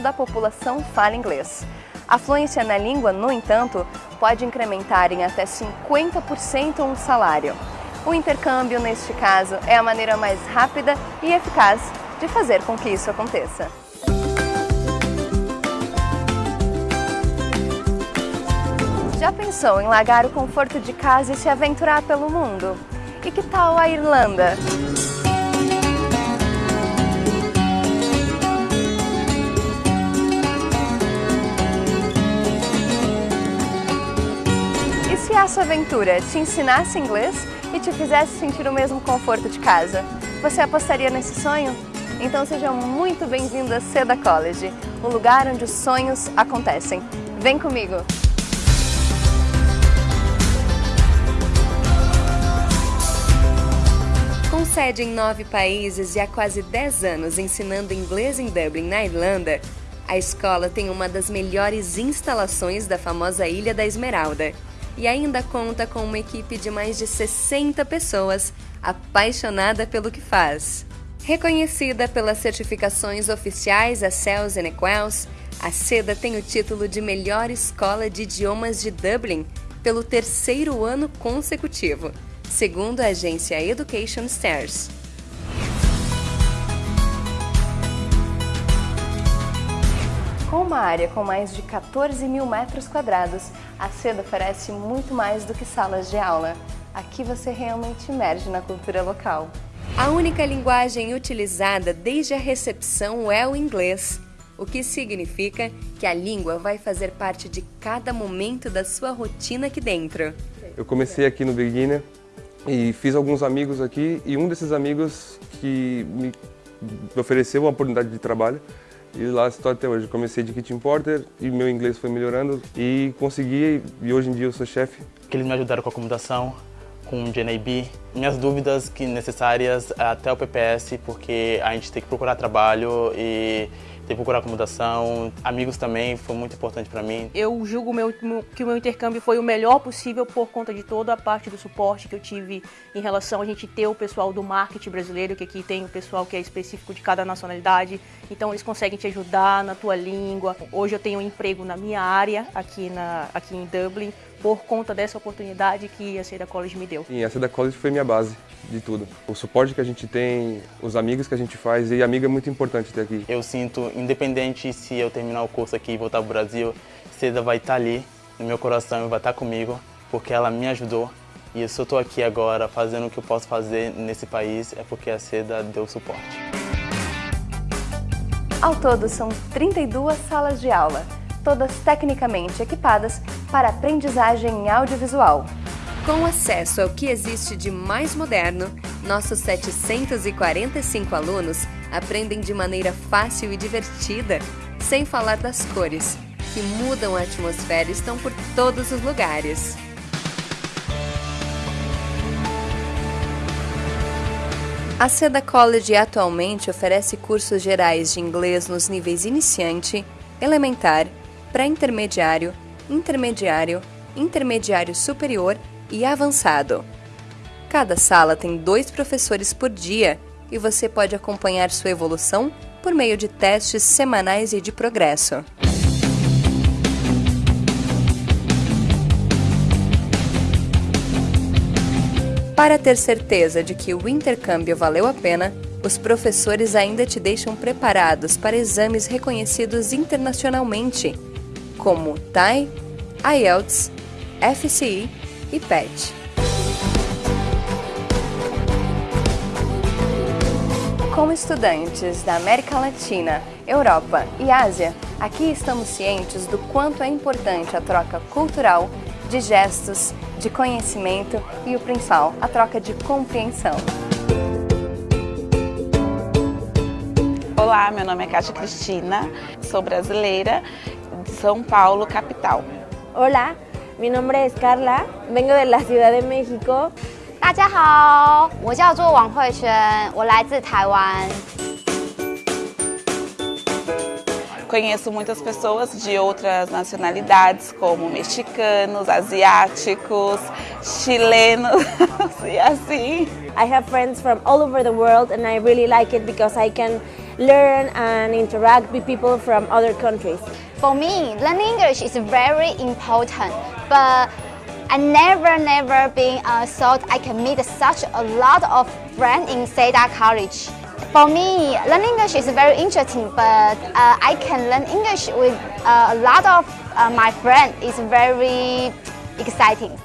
da população fala inglês. A fluência na língua, no entanto, pode incrementar em até 50% um salário. O intercâmbio, neste caso, é a maneira mais rápida e eficaz de fazer com que isso aconteça. Já pensou em largar o conforto de casa e se aventurar pelo mundo? E que tal a Irlanda? Essa aventura te ensinasse inglês e te fizesse sentir o mesmo conforto de casa? Você apostaria nesse sonho? Então seja muito bem-vindo a Seda College, o lugar onde os sonhos acontecem. Vem comigo! Com sede em nove países e há quase 10 anos ensinando inglês em Dublin, na Irlanda, a escola tem uma das melhores instalações da famosa Ilha da Esmeralda e ainda conta com uma equipe de mais de 60 pessoas apaixonada pelo que faz. Reconhecida pelas certificações oficiais a CELS e Equals, a SEDA tem o título de melhor escola de idiomas de Dublin pelo terceiro ano consecutivo, segundo a agência Education Stairs. Com uma área com mais de 14 mil metros quadrados, a SEDA oferece muito mais do que salas de aula. Aqui você realmente emerge na cultura local. A única linguagem utilizada desde a recepção é o inglês, o que significa que a língua vai fazer parte de cada momento da sua rotina aqui dentro. Eu comecei aqui no Beginner e fiz alguns amigos aqui e um desses amigos que me ofereceu uma oportunidade de trabalho e lá estou até hoje. Comecei de kitchen porter e meu inglês foi melhorando e consegui e hoje em dia eu sou chefe. Que eles me ajudaram com a acomodação, com o JNAB, minhas dúvidas que necessárias até o PPS, porque a gente tem que procurar trabalho e que procurar acomodação. Amigos também foi muito importante para mim. Eu julgo meu, que o meu intercâmbio foi o melhor possível por conta de toda a parte do suporte que eu tive em relação a gente ter o pessoal do marketing brasileiro, que aqui tem o pessoal que é específico de cada nacionalidade, então eles conseguem te ajudar na tua língua. Hoje eu tenho um emprego na minha área aqui, na, aqui em Dublin, por conta dessa oportunidade que a Seda College me deu. Sim, a Seda College foi minha base de tudo. O suporte que a gente tem, os amigos que a gente faz, e amigo é muito importante ter aqui. Eu sinto, independente se eu terminar o curso aqui e voltar para o Brasil, Seda vai estar ali no meu coração e vai estar comigo, porque ela me ajudou. E se eu estou aqui agora fazendo o que eu posso fazer nesse país, é porque a Seda deu suporte. Ao todo, são 32 salas de aula, todas tecnicamente equipadas para aprendizagem em audiovisual. Com acesso ao que existe de mais moderno, nossos 745 alunos aprendem de maneira fácil e divertida, sem falar das cores, que mudam a atmosfera e estão por todos os lugares. A Seda College atualmente oferece cursos gerais de inglês nos níveis iniciante, elementar, pré-intermediário, intermediário, intermediário superior e avançado. Cada sala tem dois professores por dia e você pode acompanhar sua evolução por meio de testes semanais e de progresso. Para ter certeza de que o intercâmbio valeu a pena, os professores ainda te deixam preparados para exames reconhecidos internacionalmente, como TAI, IELTS, FCI e PET. Como estudantes da América Latina, Europa e Ásia, aqui estamos cientes do quanto é importante a troca cultural, de gestos, de conhecimento e o principal, a troca de compreensão. Olá, meu nome é Cátia Cristina, sou brasileira São Paulo, capital. Olá, mi nombre es Carla, vengo de la Ciudad de México. 大家好，我叫做王慧萱，我来自台湾。 Conheço muitas pessoas de outras nacionalidades, como mexicanos, asiáticos, chilenos e assim. I have friends from all over the world and I really like it because I can learn and interact with people from other countries. For me, learning English is very important, but I never, never been uh, thought I can meet such a lot of friends in Seda College. For me, learning English is very interesting, but uh, I can learn English with uh, a lot of uh, my friends. It's very exciting.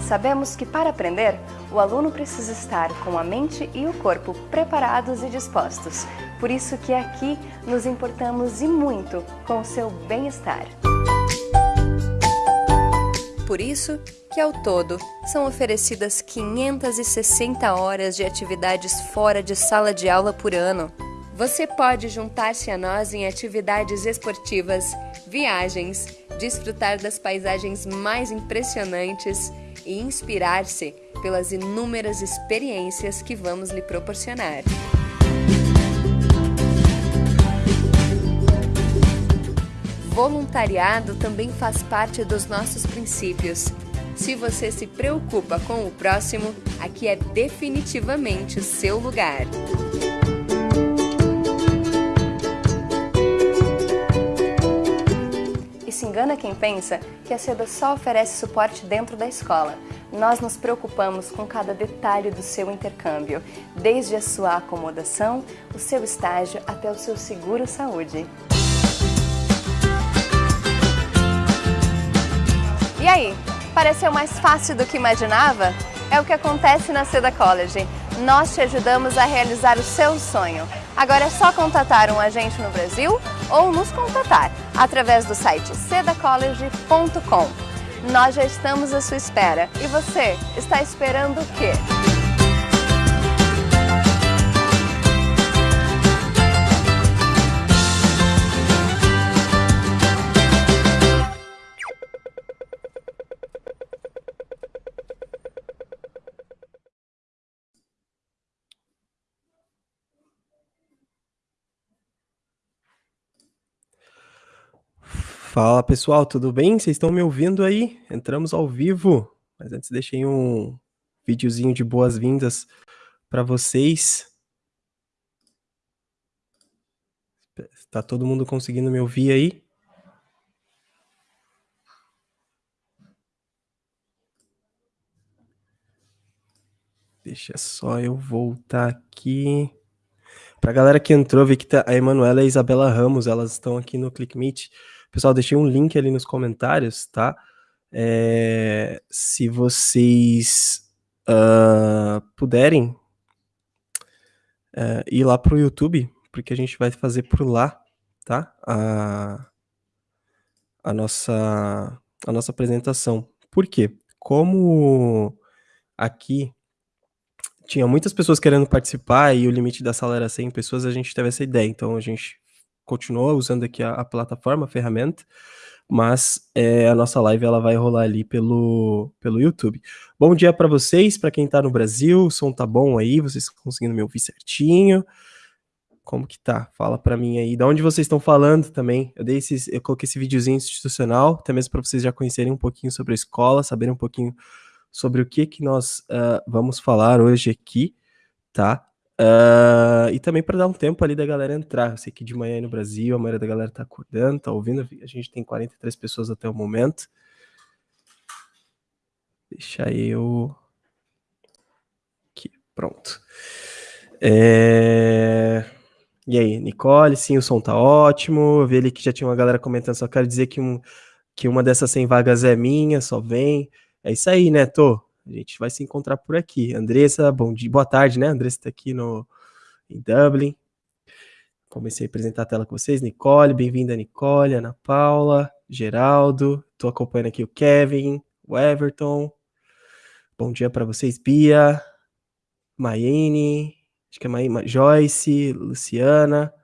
Sabemos que para aprender, o aluno precisa estar com a mente e o corpo preparados e dispostos. Por isso que aqui nos importamos e muito com o seu bem-estar. Por isso que ao todo são oferecidas 560 horas de atividades fora de sala de aula por ano. Você pode juntar-se a nós em atividades esportivas, viagens, desfrutar das paisagens mais impressionantes e inspirar-se pelas inúmeras experiências que vamos lhe proporcionar. Voluntariado também faz parte dos nossos princípios. Se você se preocupa com o próximo, aqui é definitivamente o seu lugar. Quem pensa que a SEDA só oferece suporte dentro da escola. Nós nos preocupamos com cada detalhe do seu intercâmbio, desde a sua acomodação, o seu estágio até o seu seguro saúde. E aí, pareceu mais fácil do que imaginava? É o que acontece na Seda College. Nós te ajudamos a realizar o seu sonho. Agora é só contatar um agente no Brasil ou nos contatar através do site sedacollege.com. Nós já estamos à sua espera. E você, está esperando o quê? Fala pessoal, tudo bem? Vocês estão me ouvindo aí? Entramos ao vivo, mas antes deixei um videozinho de boas-vindas para vocês. Tá todo mundo conseguindo me ouvir aí? Deixa só eu voltar aqui. Pra galera que entrou, vi que tá a Emanuela e a Isabela Ramos, elas estão aqui no ClickMeet. Pessoal, deixei um link ali nos comentários, tá? É, se vocês uh, puderem uh, ir lá pro YouTube, porque a gente vai fazer por lá, tá? A, a, nossa, a nossa apresentação. Por quê? Como aqui tinha muitas pessoas querendo participar e o limite da sala era 100 pessoas, a gente teve essa ideia. Então a gente continua usando aqui a, a plataforma, a ferramenta, mas é, a nossa live ela vai rolar ali pelo, pelo YouTube. Bom dia para vocês, para quem está no Brasil, o som tá bom aí, vocês conseguindo me ouvir certinho? Como que tá? Fala para mim aí. Da onde vocês estão falando também? Eu dei esses, eu coloquei esse videozinho institucional, até mesmo para vocês já conhecerem um pouquinho sobre a escola, saberem um pouquinho sobre o que que nós uh, vamos falar hoje aqui, tá? Uh, e também para dar um tempo ali da galera entrar. Eu sei que de manhã aí no Brasil, a maioria da galera tá acordando, tá ouvindo. A gente tem 43 pessoas até o momento. Deixa eu. Aqui, pronto. É... E aí, Nicole, sim, o som tá ótimo. Eu vi ali que já tinha uma galera comentando, só quero dizer que, um, que uma dessas 100 vagas é minha, só vem. É isso aí, né, Tô? A gente vai se encontrar por aqui. Andressa, bom dia, boa tarde, né? Andressa está aqui no, em Dublin. Comecei a apresentar a tela com vocês. Nicole, bem-vinda, Nicole, Ana Paula, Geraldo. Estou acompanhando aqui o Kevin, o Everton. Bom dia para vocês, Bia, Maine, acho que é Maine, Joyce, Luciana,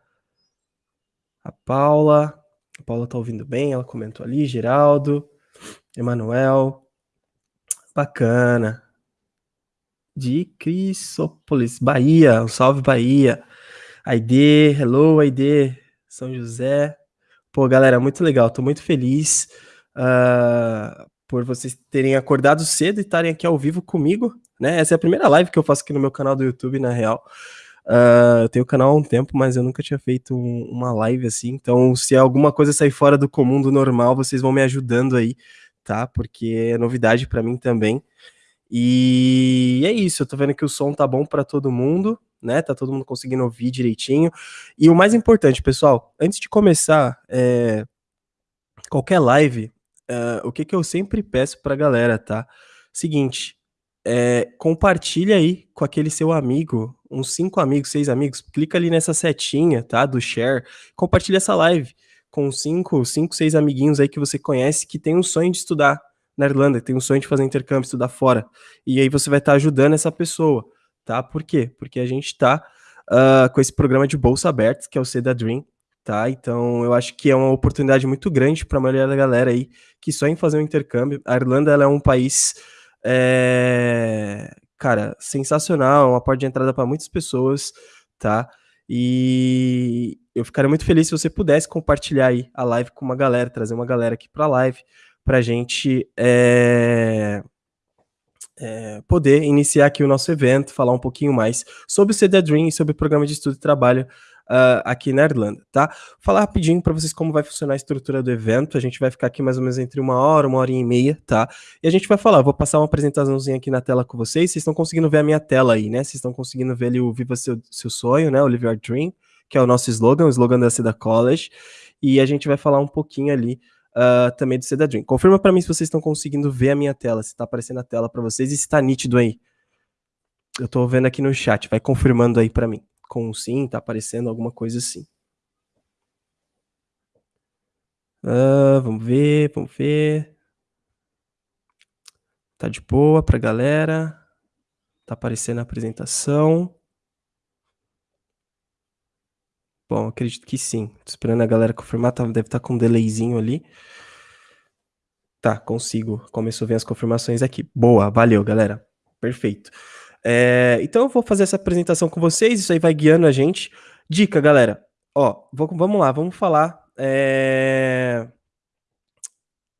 a Paula. A Paula tá ouvindo bem, ela comentou ali, Geraldo, Emanuel, Bacana. De Crisópolis, Bahia. Um salve, Bahia. Aide, hello, Aide. São José. Pô, galera, muito legal. Tô muito feliz uh, por vocês terem acordado cedo e estarem aqui ao vivo comigo, né? Essa é a primeira live que eu faço aqui no meu canal do YouTube, na real. Uh, eu tenho o canal há um tempo, mas eu nunca tinha feito um, uma live assim. Então, se alguma coisa sair fora do comum, do normal, vocês vão me ajudando aí, tá? Porque é novidade para mim também. E é isso, eu tô vendo que o som tá bom para todo mundo, né? Tá todo mundo conseguindo ouvir direitinho. E o mais importante, pessoal, antes de começar é, qualquer live, é, o que, que eu sempre peço pra galera, tá? Seguinte, é, compartilha aí com aquele seu amigo, uns cinco amigos, seis amigos, clica ali nessa setinha, tá? Do share, compartilha essa live com cinco, cinco, seis amiguinhos aí que você conhece que tem um sonho de estudar na Irlanda, tem um sonho de fazer intercâmbio, estudar fora. E aí você vai estar tá ajudando essa pessoa, tá? Por quê? Porque a gente tá uh, com esse programa de bolsa aberta, que é o Seda Dream, tá? Então eu acho que é uma oportunidade muito grande para a maioria da galera aí que sonha em fazer um intercâmbio. A Irlanda ela é um país é, cara, sensacional, uma porta de entrada para muitas pessoas, tá? E eu ficaria muito feliz se você pudesse compartilhar aí a live com uma galera, trazer uma galera aqui para a live, para a gente é, é, poder iniciar aqui o nosso evento, falar um pouquinho mais sobre o CD Dream e sobre o programa de estudo e trabalho uh, aqui na Irlanda, tá? Falar rapidinho para vocês como vai funcionar a estrutura do evento. A gente vai ficar aqui mais ou menos entre uma hora, uma hora e meia, tá? E a gente vai falar, vou passar uma apresentaçãozinha aqui na tela com vocês. Vocês estão conseguindo ver a minha tela aí, né? Vocês estão conseguindo ver ali o Viva Seu, Seu Sonho, né? O Live Your Dream, que é o nosso slogan, o slogan da Seda College. E a gente vai falar um pouquinho ali Uh, também do Seda Dream. Confirma para mim se vocês estão conseguindo ver a minha tela, se está aparecendo a tela para vocês e se está nítido aí. Eu estou vendo aqui no chat, vai confirmando aí para mim com um sim, tá aparecendo alguma coisa assim. Uh, vamos ver, vamos ver. Tá de boa pra galera. Tá aparecendo a apresentação. Bom, acredito que sim. Tô esperando a galera confirmar, tá, deve estar tá com um delayzinho ali. Tá, consigo. Começou a ver as confirmações aqui. Boa, valeu, galera. Perfeito. É, então eu vou fazer essa apresentação com vocês, isso aí vai guiando a gente. Dica, galera. Ó, vou, vamos lá, vamos falar. É...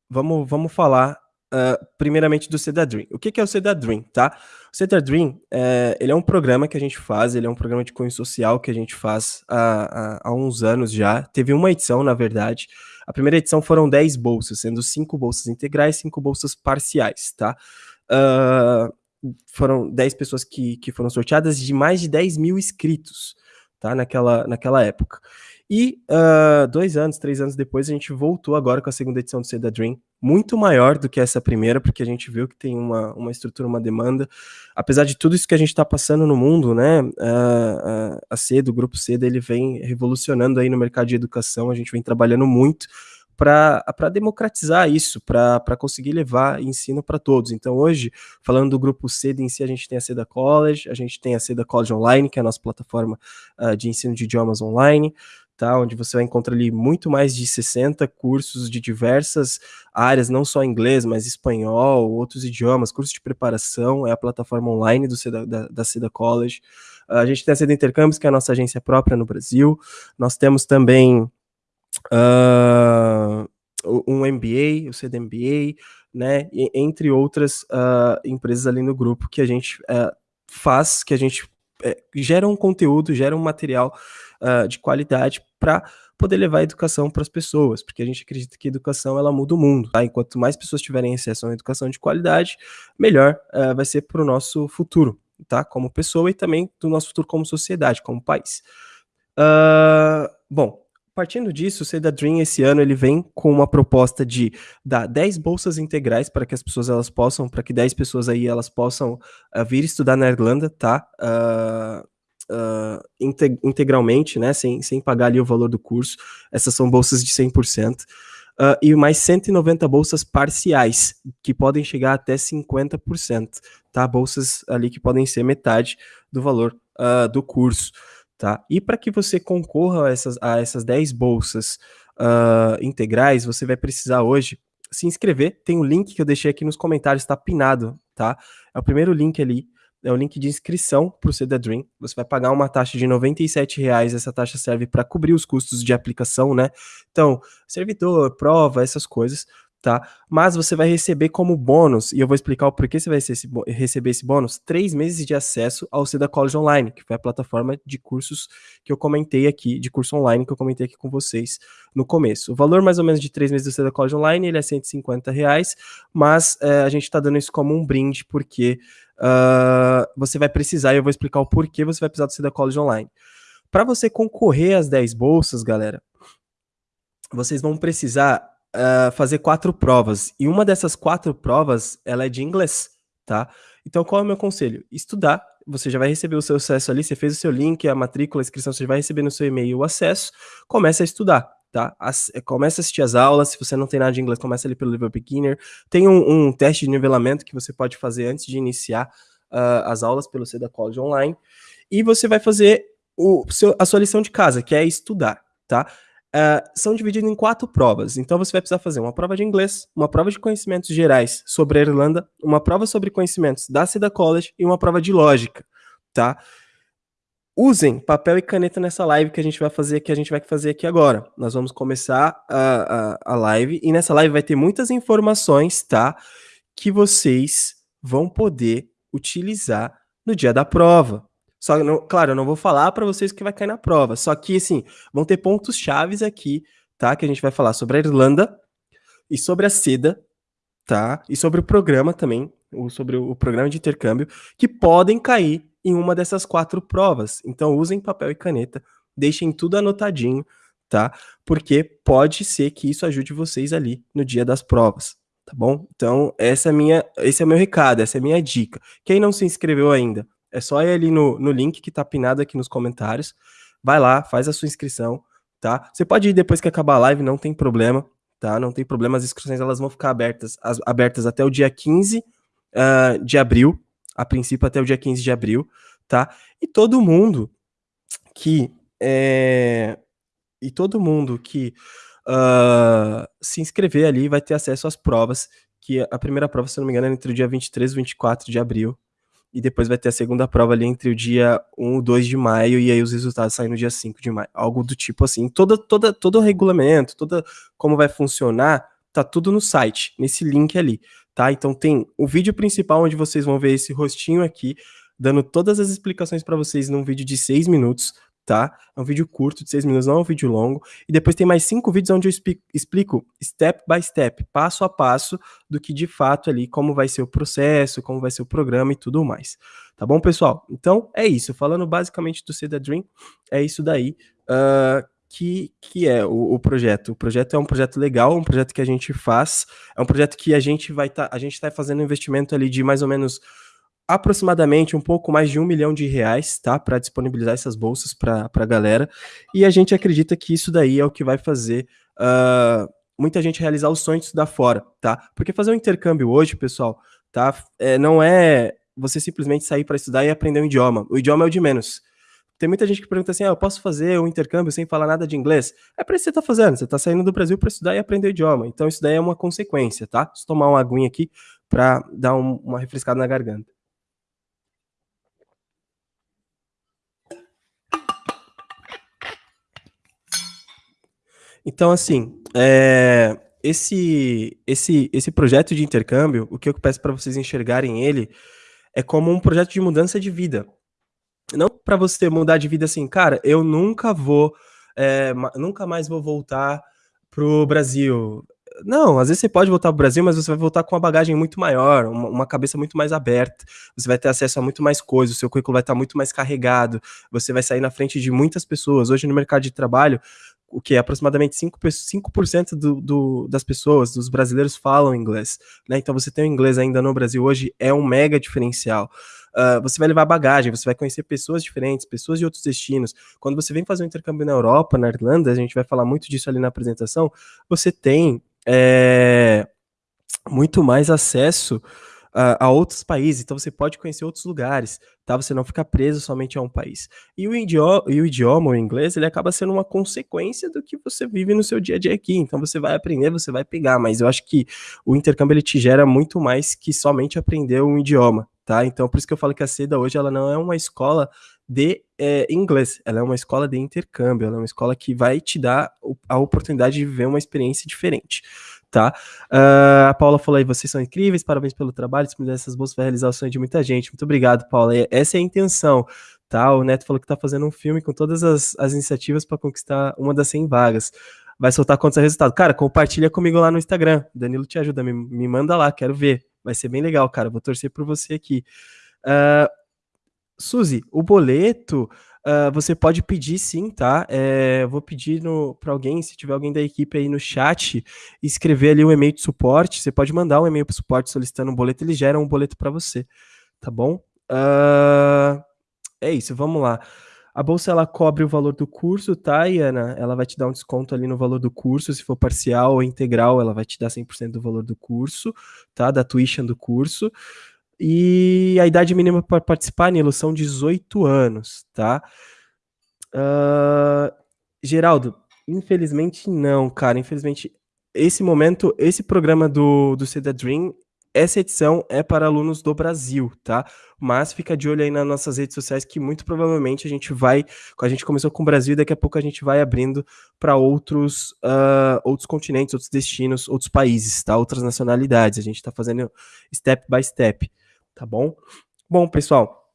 Vamos, vamos falar uh, primeiramente do Cedar Dream. O que, que é o Cedar Dream, tá? O Cedar Dream, é, ele é um programa que a gente faz, ele é um programa de cunho social que a gente faz há, há, há uns anos já. Teve uma edição, na verdade. A primeira edição foram 10 bolsas, sendo 5 bolsas integrais e 5 bolsas parciais, tá? Uh, foram 10 pessoas que, que foram sorteadas de mais de 10 mil inscritos, tá? Naquela, naquela época. E uh, dois anos, três anos depois, a gente voltou agora com a segunda edição do Seda Dream, muito maior do que essa primeira, porque a gente viu que tem uma, uma estrutura, uma demanda. Apesar de tudo isso que a gente está passando no mundo, né? Uh, a CEDA, o Grupo CEDA, ele vem revolucionando aí no mercado de educação, a gente vem trabalhando muito para democratizar isso, para conseguir levar ensino para todos. Então, hoje, falando do grupo CEDA em si, a gente tem a CEDA College, a gente tem a CEDA College Online, que é a nossa plataforma uh, de ensino de idiomas online, tá? onde você vai encontrar ali muito mais de 60 cursos de diversas áreas, não só inglês, mas espanhol, outros idiomas, cursos de preparação, é a plataforma online do CEDA, da, da CEDA College. Uh, a gente tem a CEDA Intercâmbios, que é a nossa agência própria no Brasil. Nós temos também uh, um MBA, o CDMBA, né, entre outras uh, empresas ali no grupo que a gente uh, faz, que a gente uh, gera um conteúdo, gera um material de qualidade para poder levar a educação para as pessoas, porque a gente acredita que a educação ela muda o mundo. Tá? Enquanto mais pessoas tiverem acesso a uma educação de qualidade, melhor vai ser para o nosso futuro, tá? Como pessoa e também do nosso futuro como sociedade, como país. bom, Partindo disso, o Seda Dream esse ano ele vem com uma proposta de dar 10 bolsas integrais para que as pessoas elas possam, para que 10 pessoas aí elas possam uh, vir estudar na Irlanda, tá? Uh, uh, integralmente, né? Sem, sem pagar ali o valor do curso. Essas são bolsas de 100%. Uh, e mais 190 bolsas parciais, que podem chegar até 50%, tá? Bolsas ali que podem ser metade do valor uh, do curso tá? E para que você concorra a essas, a essas 10 bolsas uh, integrais, você vai precisar hoje se inscrever. Tem um link que eu deixei aqui nos comentários, está pinado, tá? É o primeiro link ali, é o link de inscrição para o Ceda Dream. Você vai pagar uma taxa de R$ reais. Essa taxa serve para cobrir os custos de aplicação, né? Então, servidor, prova, essas coisas. Tá? Mas você vai receber como bônus, e eu vou explicar o porquê você vai receber esse bônus, três meses de acesso ao Seda College Online, que foi a plataforma de cursos que eu comentei aqui, de curso online que eu comentei aqui com vocês no começo. O valor mais ou menos de três meses do Seda College Online, ele é 150 reais, mas é, a gente está dando isso como um brinde, porque uh, você vai precisar, e eu vou explicar o porquê você vai precisar do Seda College Online. Para você concorrer às 10 bolsas, galera, vocês vão precisar uh, fazer quatro provas. E uma dessas quatro provas, ela é de inglês, tá? Então, qual é o meu conselho? Estudar. Você já vai receber o seu acesso ali, você fez o seu link, a matrícula, a inscrição, você vai receber no seu e-mail o acesso. Comece a estudar, tá? As, comece a assistir as aulas. Se você não tem nada de inglês, comece ali pelo nível beginner. Tem um, um teste de nivelamento que você pode fazer antes de iniciar uh, as aulas pelo Seda College Online. E você vai fazer o, seu, a sua lição de casa, que é estudar, tá? Uh, são divididos em quatro provas. Então você vai precisar fazer uma prova de inglês, uma prova de conhecimentos gerais sobre a Irlanda, uma prova sobre conhecimentos da Seda College e uma prova de lógica, tá? Usem papel e caneta nessa live que a gente vai fazer, que a gente vai fazer aqui agora. Nós vamos começar a, a, a live e nessa live vai ter muitas informações, tá? Que vocês vão poder utilizar no dia da prova, só, não, claro, eu não vou falar para vocês que vai cair na prova. Só que, assim, vão ter pontos chaves aqui, tá? Que a gente vai falar sobre a Irlanda e sobre a seda, tá? E sobre o programa também, ou sobre o programa de intercâmbio, que podem cair em uma dessas quatro provas. Então, usem papel e caneta, deixem tudo anotadinho, tá? Porque pode ser que isso ajude vocês ali no dia das provas, tá bom? Então, essa é minha, esse é o meu recado, essa é a minha dica. Quem não se inscreveu ainda, é só ir ali no, no link que tá pinado aqui nos comentários. Vai lá, faz a sua inscrição, tá? Você pode ir depois que acabar a live, não tem problema, tá? Não tem problema, as inscrições elas vão ficar abertas, as, abertas até o dia 15 uh, ah, de abril, a princípio até o dia 15 de abril, tá? E todo mundo que é, e todo mundo que uh, se inscrever ali vai ter acesso às provas, que a primeira prova, se não me engano, é entre o dia 23 e 24 de abril, e depois vai ter a segunda prova ali entre o dia 1 e 2 de maio, e aí os resultados saem no dia 5 de maio. Algo do tipo assim. Toda, toda, todo o regulamento, toda como vai funcionar, tá tudo no site, nesse link ali, tá? Então tem o vídeo principal onde vocês vão ver esse rostinho aqui, dando todas as explicações para vocês num vídeo de 6 minutos tá? É um vídeo curto, de seis minutos, não é um vídeo longo. E depois tem mais cinco vídeos onde eu explico step by step, passo a passo, do que de fato ali, como vai ser o processo, como vai ser o programa e tudo mais. Tá bom, pessoal? Então, é isso. Falando basicamente do Seda Dream, é isso daí. Uh, que, que é o, o, projeto. O projeto é um projeto legal, um projeto que a gente faz, é um projeto que a gente vai estar, tá, a gente está fazendo um investimento ali de mais ou menos aproximadamente um pouco mais de um milhão de reais, tá? Para disponibilizar essas bolsas para a galera. E a gente acredita que isso daí é o que vai fazer uh, muita gente realizar os sonhos de estudar fora, tá? Porque fazer um intercâmbio hoje, pessoal, tá? É, não é você simplesmente sair para estudar e aprender um idioma. O idioma é o de menos. Tem muita gente que pergunta assim: ah, eu posso fazer um intercâmbio sem falar nada de inglês? É para isso que você está fazendo. Você está saindo do Brasil para estudar e aprender o idioma. Então, isso daí é uma consequência, tá? Deixa eu tomar uma aguinha aqui para dar um, uma refrescada na garganta. Então, assim, é, esse, esse, esse projeto de intercâmbio, o que eu peço para vocês enxergarem ele é como um projeto de mudança de vida. Não para você mudar de vida assim, cara, eu nunca vou, é, nunca mais vou voltar pro Brasil. Não, às vezes você pode voltar para o Brasil, mas você vai voltar com uma bagagem muito maior, uma, uma, cabeça muito mais aberta. Você vai ter acesso a muito mais coisas, o seu currículo vai estar muito mais carregado, você vai sair na frente de muitas pessoas. Hoje no mercado de trabalho, o que aproximadamente 5%, 5 do, do, das pessoas, dos brasileiros falam inglês, né? Então você tem o inglês ainda no Brasil hoje é um mega diferencial. Uh, você vai levar bagagem, você vai conhecer pessoas diferentes, pessoas de outros destinos. Quando você vem fazer um intercâmbio na Europa, na Irlanda, a gente vai falar muito disso ali na apresentação, você tem é, muito mais acesso a, a, outros países, então você pode conhecer outros lugares, tá? Você não fica preso somente a um país. E o idioma, e o, idioma, o inglês, ele acaba sendo uma consequência do que você vive no seu dia a dia aqui. Então você vai aprender, você vai pegar, mas eu acho que o intercâmbio ele te gera muito mais que somente aprender um idioma, tá? Então por isso que eu falo que a SEDA hoje ela não é uma escola de é, inglês, ela é uma escola de intercâmbio, ela é uma escola que vai te dar a oportunidade de viver uma experiência diferente tá? Uh, a Paula falou aí, vocês são incríveis, parabéns pelo trabalho, disponibilizar essas bolsas vai realizar o sonho de muita gente. Muito obrigado, Paula. Essa é a intenção, tá? O Neto falou que tá fazendo um filme com todas as, as iniciativas para conquistar uma das 100 vagas. Vai soltar quantos é resultado? Cara, compartilha comigo lá no Instagram. Danilo te ajuda, me, me manda lá, quero ver. Vai ser bem legal, cara. Vou torcer por você aqui. Uh, Suzy, o boleto uh, você pode pedir sim, tá? É, vou pedir para alguém, se tiver alguém da equipe aí no chat, escrever ali um e-mail de suporte. Você pode mandar um e-mail para o suporte solicitando um boleto, eles geram um boleto para você, tá bom? Uh, é isso, vamos lá. A bolsa ela cobre o valor do curso, tá, Iana? Ela vai te dar um desconto ali no valor do curso, se for parcial ou integral, ela vai te dar 100% do valor do curso, tá? Da tuition do curso. E a idade mínima para participar, Nilo, são 18 anos, tá? Uh, Geraldo, infelizmente não, cara. Infelizmente, esse momento, esse programa do, do Seda Dream, essa edição é para alunos do Brasil, tá? Mas fica de olho aí nas nossas redes sociais que muito provavelmente a gente vai, a gente começou com o Brasil daqui a pouco a gente vai abrindo para outros, uh, outros continentes, outros destinos, outros países, tá? Outras nacionalidades. A gente está fazendo step by step tá bom? Bom, pessoal,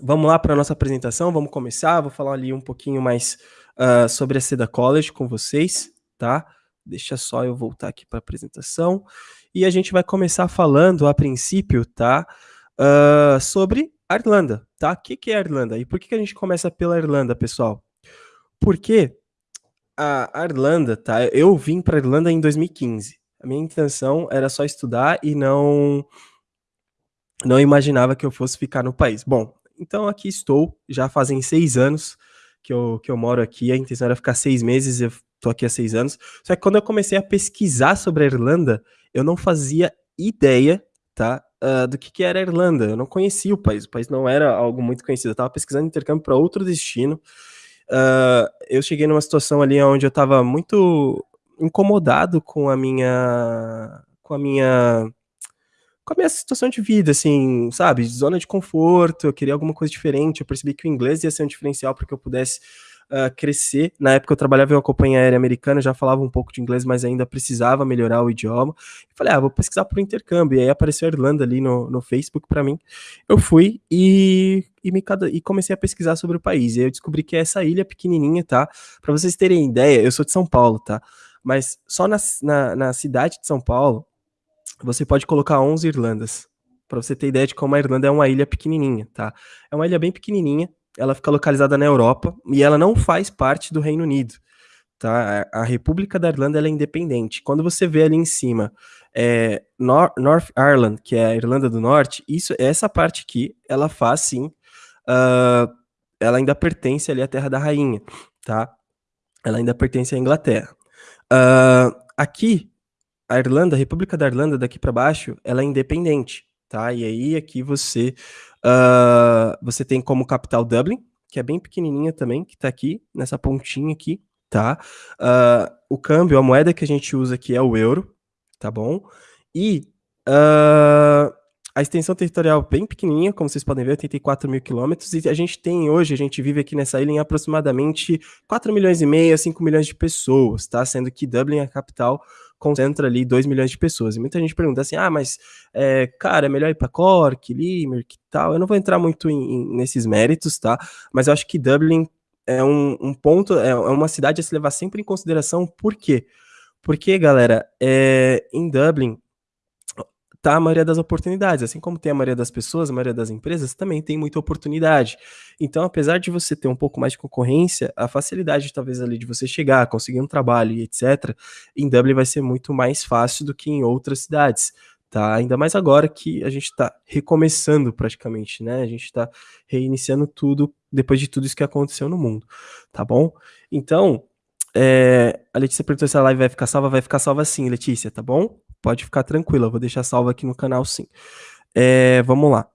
vamos lá para a nossa apresentação, vamos começar, vou falar ali um pouquinho mais uh, sobre a Seda College com vocês, tá? Deixa só eu voltar aqui para a apresentação. E a gente vai começar falando, a princípio, tá? Uh, sobre a Irlanda, tá? O que, que é a Irlanda? E por que, que a gente começa pela Irlanda, pessoal? Porque a Irlanda, tá? Eu vim para a Irlanda em 2015. A minha intenção era só estudar e não não imaginava que eu fosse ficar no país. Bom, então aqui estou, já fazem seis anos que eu, que eu moro aqui, a intenção era ficar seis meses, eu tô aqui há seis anos. Só que quando eu comecei a pesquisar sobre a Irlanda, eu não fazia ideia, tá, uh, do que, que era a Irlanda. Eu não conhecia o país, o país não era algo muito conhecido. Eu tava pesquisando intercâmbio para outro destino. Uh, eu cheguei numa situação ali onde eu estava muito incomodado com a minha com a minha com a minha situação de vida, assim, sabe? Zona de conforto, eu queria alguma coisa diferente. Eu percebi que o inglês ia ser um diferencial para que eu pudesse uh, crescer. Na época eu trabalhava em uma companhia aérea americana, já falava um pouco de inglês, mas ainda precisava melhorar o idioma. E falei, ah, vou pesquisar por intercâmbio. E aí apareceu a Irlanda ali no, no Facebook para mim. Eu fui e, e, me, e comecei a pesquisar sobre o país. E aí eu descobri que é essa ilha pequenininha, tá? Para vocês terem ideia, eu sou de São Paulo, tá? Mas só na, na, na cidade de São Paulo, você pode colocar 11 Irlandas. Para você ter ideia de como a Irlanda é uma ilha pequenininha, tá? É uma ilha bem pequenininha, ela fica localizada na Europa e ela não faz parte do Reino Unido, tá? A República da Irlanda é independente. Quando você vê ali em cima é, Nor North Ireland, que é a Irlanda do Norte, isso, essa parte aqui, ela faz sim, uh, ela ainda pertence ali à Terra da Rainha, tá? Ela ainda pertence à Inglaterra. Uh, aqui a Irlanda, a República da Irlanda, daqui para baixo, ela é independente, tá? E aí aqui você uh, você tem como capital Dublin, que é bem pequenininha também, que tá aqui nessa pontinha aqui, tá? Uh, o câmbio, a moeda que a gente usa aqui é o euro, tá bom? E uh, a extensão territorial bem pequenininha, como vocês podem ver, 84 mil quilômetros, e a gente tem hoje, a gente vive aqui nessa ilha em aproximadamente 4 milhões e meio a 5 milhões de pessoas, tá? Sendo que Dublin é a capital concentra ali 2 milhões de pessoas. E muita gente pergunta assim: ah, mas, é, cara, é melhor ir para Cork, Limerick e tal. Eu não vou entrar muito em, em, nesses méritos, tá? Mas eu acho que Dublin é um, um ponto, é, é uma cidade a se levar sempre em consideração. Por quê? Porque, galera, é, em Dublin tá a maioria das oportunidades. Assim como tem a maioria das pessoas, a maioria das empresas também tem muita oportunidade. Então, apesar de você ter um pouco mais de concorrência, a facilidade talvez ali de você chegar, conseguir um trabalho e etc, em Dublin vai ser muito mais fácil do que em outras cidades. Tá, ainda mais agora que a gente está recomeçando praticamente, né? A gente está reiniciando tudo depois de tudo isso que aconteceu no mundo, tá bom? Então, é, a Letícia perguntou se a live vai ficar salva, vai ficar salva sim, Letícia, tá bom? Pode ficar tranquila, eu vou deixar salvo aqui no canal sim. É, vamos lá.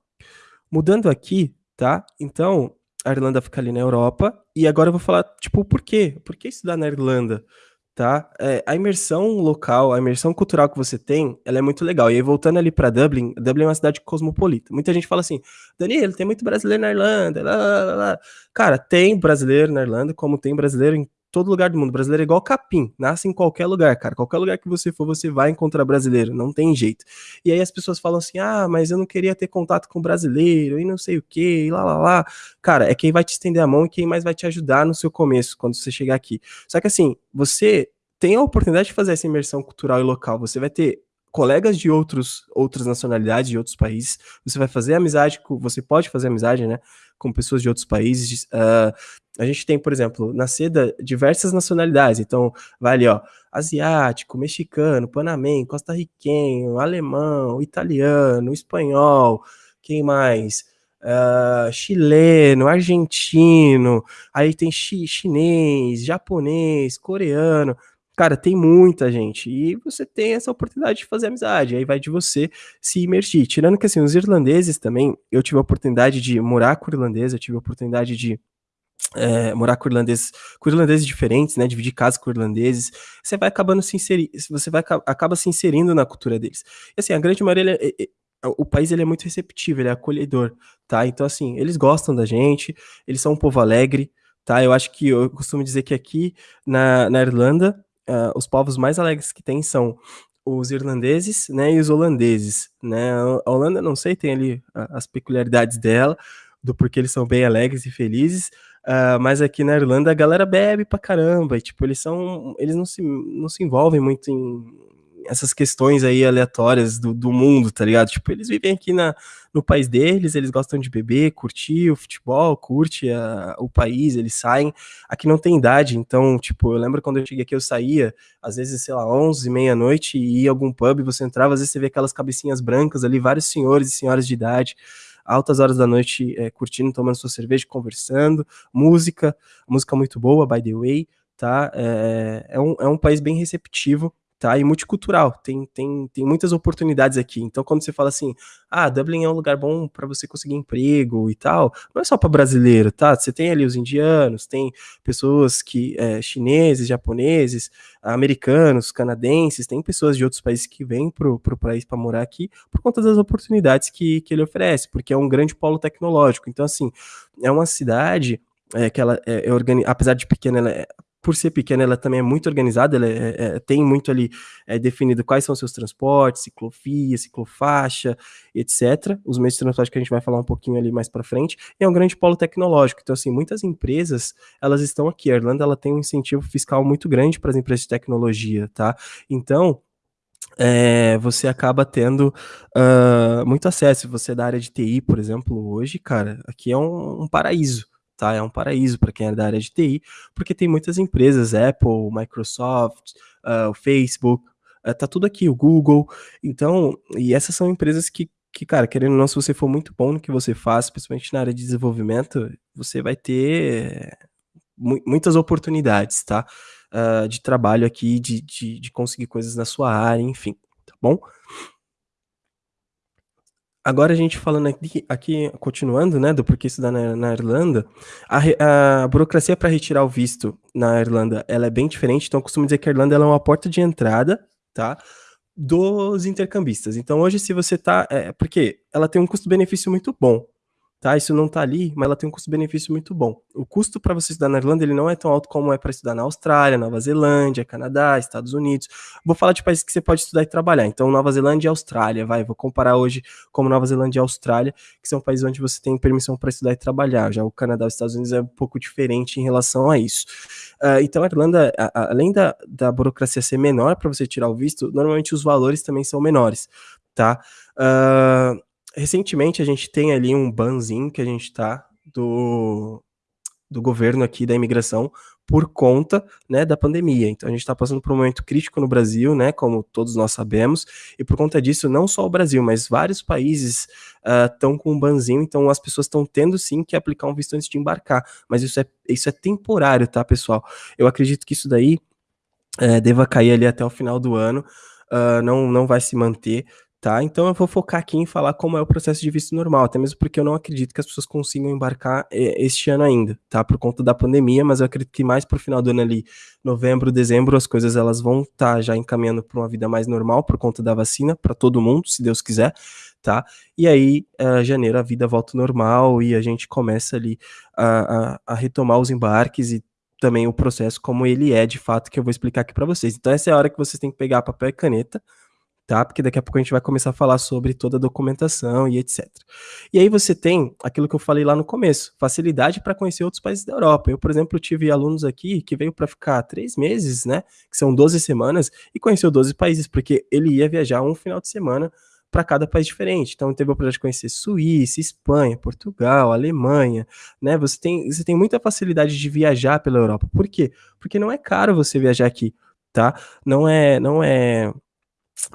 Mudando aqui, tá? Então, a Irlanda fica ali na Europa, e agora eu vou falar, tipo, por quê? Por que estudar na Irlanda? Tá? É, a imersão local, a imersão cultural que você tem, ela é muito legal. E aí, voltando ali para Dublin, Dublin é uma cidade cosmopolita. Muita gente fala assim, Danilo, tem muito brasileiro na Irlanda, lá, lá, lá. Cara, tem brasileiro na Irlanda, como tem brasileiro em todo lugar do mundo. Brasileiro é igual capim, nasce em qualquer lugar, cara. Qualquer lugar que você for, você vai encontrar brasileiro, não tem jeito. E aí as pessoas falam assim: ah, mas eu não queria ter contato com brasileiro e não sei o que, e lá lá lá. Cara, é quem vai te estender a mão e quem mais vai te ajudar no seu começo, quando você chegar aqui. Só que assim, você tem a oportunidade de fazer essa imersão cultural e local. Você vai ter colegas de outros, outras nacionalidades, de outros países. Você vai fazer amizade com, você pode fazer amizade, né, com pessoas de outros países. Uh, a gente tem, por exemplo, na seda diversas nacionalidades. Então, vai ali, ó, asiático, mexicano, panamenho, costarriquenho, alemão, italiano, espanhol, quem mais? Uh, chileno, argentino, aí tem chi chinês, japonês, coreano. Cara, tem muita gente. E você tem essa oportunidade de fazer amizade. Aí vai de você se imergir. Tirando que, assim, os irlandeses também, eu tive a oportunidade de morar com irlandês, eu tive a oportunidade de é, morar com irlandeses, com irlandeses diferentes, né, dividir casa com irlandeses, você vai acabando se inserir, você vai acaba se inserindo na cultura deles. E assim, a grande maioria, ele, é, o país ele é muito receptivo, ele é acolhedor, tá? Então assim, eles gostam da gente, eles são um povo alegre, tá? Eu acho que eu costumo dizer que aqui na, na Irlanda uh, os povos mais alegres que tem são os irlandeses, né, e os holandeses, né? A Holanda, não sei, tem ali as peculiaridades dela, do porquê eles são bem alegres e felizes, uh, mas aqui na Irlanda a galera bebe pra caramba, e tipo, eles são, eles não se, não se envolvem muito em essas questões aí aleatórias do, do mundo, tá ligado? Tipo, eles vivem aqui na, no país deles, eles gostam de beber, curtir o futebol, curte a, o país, eles saem. Aqui não tem idade, então, tipo, eu lembro quando eu cheguei aqui, eu saía, às vezes, sei lá, 11, meia-noite, e ia algum pub, você entrava, às vezes você vê aquelas cabecinhas brancas ali, vários senhores e senhoras de idade, altas horas da noite, é, curtindo, tomando sua cerveja, conversando, música, música muito boa, by the way, tá? É, é, um, é um país bem receptivo, tá? E multicultural, tem, tem, tem muitas oportunidades aqui. Então, quando você fala assim, ah, Dublin é um lugar bom para você conseguir emprego e tal, não é só para brasileiro, tá? Você tem ali os indianos, tem pessoas que, é, chineses, japoneses, americanos, canadenses, tem pessoas de outros países que vêm pro, pro país para morar aqui por conta das oportunidades que, que ele oferece, porque é um grande polo tecnológico. Então, assim, é uma cidade é, que ela é, é organi... apesar de pequena, ela é, por ser pequena, ela também é muito organizada, ela é, é, tem muito ali é, definido quais são seus transportes, ciclofia, ciclofaixa, etc. Os meios de transporte que a gente vai falar um pouquinho ali mais para frente. E é um grande polo tecnológico. Então, assim, muitas empresas, elas estão aqui. A Irlanda, ela tem um incentivo fiscal muito grande para as empresas de tecnologia, tá? Então, é, você acaba tendo uh, muito acesso. Você é da área de TI, por exemplo, hoje, cara, aqui é um, um paraíso tá? É um paraíso para quem é da área de TI, porque tem muitas empresas, Apple, Microsoft, uh, o Facebook, uh, tá tudo aqui, o Google. Então, e essas são empresas que, que, cara, querendo ou não, se você for muito bom no que você faz, principalmente na área de desenvolvimento, você vai ter mu muitas oportunidades, tá? Uh, de trabalho aqui, de, de, de conseguir coisas na sua área, enfim, tá bom? Agora a gente falando aqui, aqui continuando, né, do porquê estudar na, na Irlanda, a, a burocracia para retirar o visto na Irlanda, ela é bem diferente, então eu costumo dizer que a Irlanda é uma porta de entrada, tá, dos intercambistas. Então hoje se você tá, é, porque ela tem um custo-benefício muito bom, tá? Isso não tá ali, mas ela tem um custo-benefício muito bom. O custo para você estudar na Irlanda, ele não é tão alto como é para estudar na Austrália, Nova Zelândia, Canadá, Estados Unidos. Vou falar de países que você pode estudar e trabalhar. Então, Nova Zelândia e Austrália, vai, vou comparar hoje como Nova Zelândia e Austrália, que são países onde você tem permissão para estudar e trabalhar. Já o Canadá e os Estados Unidos é um pouco diferente em relação a isso. Uh, então, a Irlanda, a, a, além da, da burocracia ser menor para você tirar o visto, normalmente os valores também são menores, tá? Uh, recentemente a gente tem ali um banzinho que a gente tá do, do governo aqui da imigração por conta né, da pandemia. Então a gente está passando por um momento crítico no Brasil, né, como todos nós sabemos, e por conta disso, não só o Brasil, mas vários países estão uh, com um banzinho, então as pessoas estão tendo sim que aplicar um visto antes de embarcar. Mas isso é, isso é temporário, tá, pessoal? Eu acredito que isso daí é, deva cair ali até o final do ano. Uh, não, não vai se manter, Tá? Então eu vou focar aqui em falar como é o processo de visto normal, até mesmo porque eu não acredito que as pessoas consigam embarcar é, este ano ainda, tá? Por conta da pandemia, mas eu acredito que mais pro final do ano ali, novembro, dezembro, as coisas elas vão estar tá já encaminhando para uma vida mais normal por conta da vacina para todo mundo, se Deus quiser, tá? E aí, uh, janeiro a vida volta normal e a gente começa ali a, a, a retomar os embarques e também o processo como ele é de fato, que eu vou explicar aqui para vocês. Então essa é a hora que vocês têm que pegar papel e caneta, tá? Porque daqui a pouco a gente vai começar a falar sobre toda a documentação e etc. E aí você tem aquilo que eu falei lá no começo, facilidade para conhecer outros países da Europa. Eu, por exemplo, tive alunos aqui que veio para ficar três meses, né? Que são 12 semanas, e conheceu 12 países, porque ele ia viajar um final de semana para cada país diferente. Então teve a oportunidade de conhecer Suíça, Espanha, Portugal, Alemanha, né? Você tem, você tem muita facilidade de viajar pela Europa. Por quê? Porque não é caro você viajar aqui, tá? Não é, não é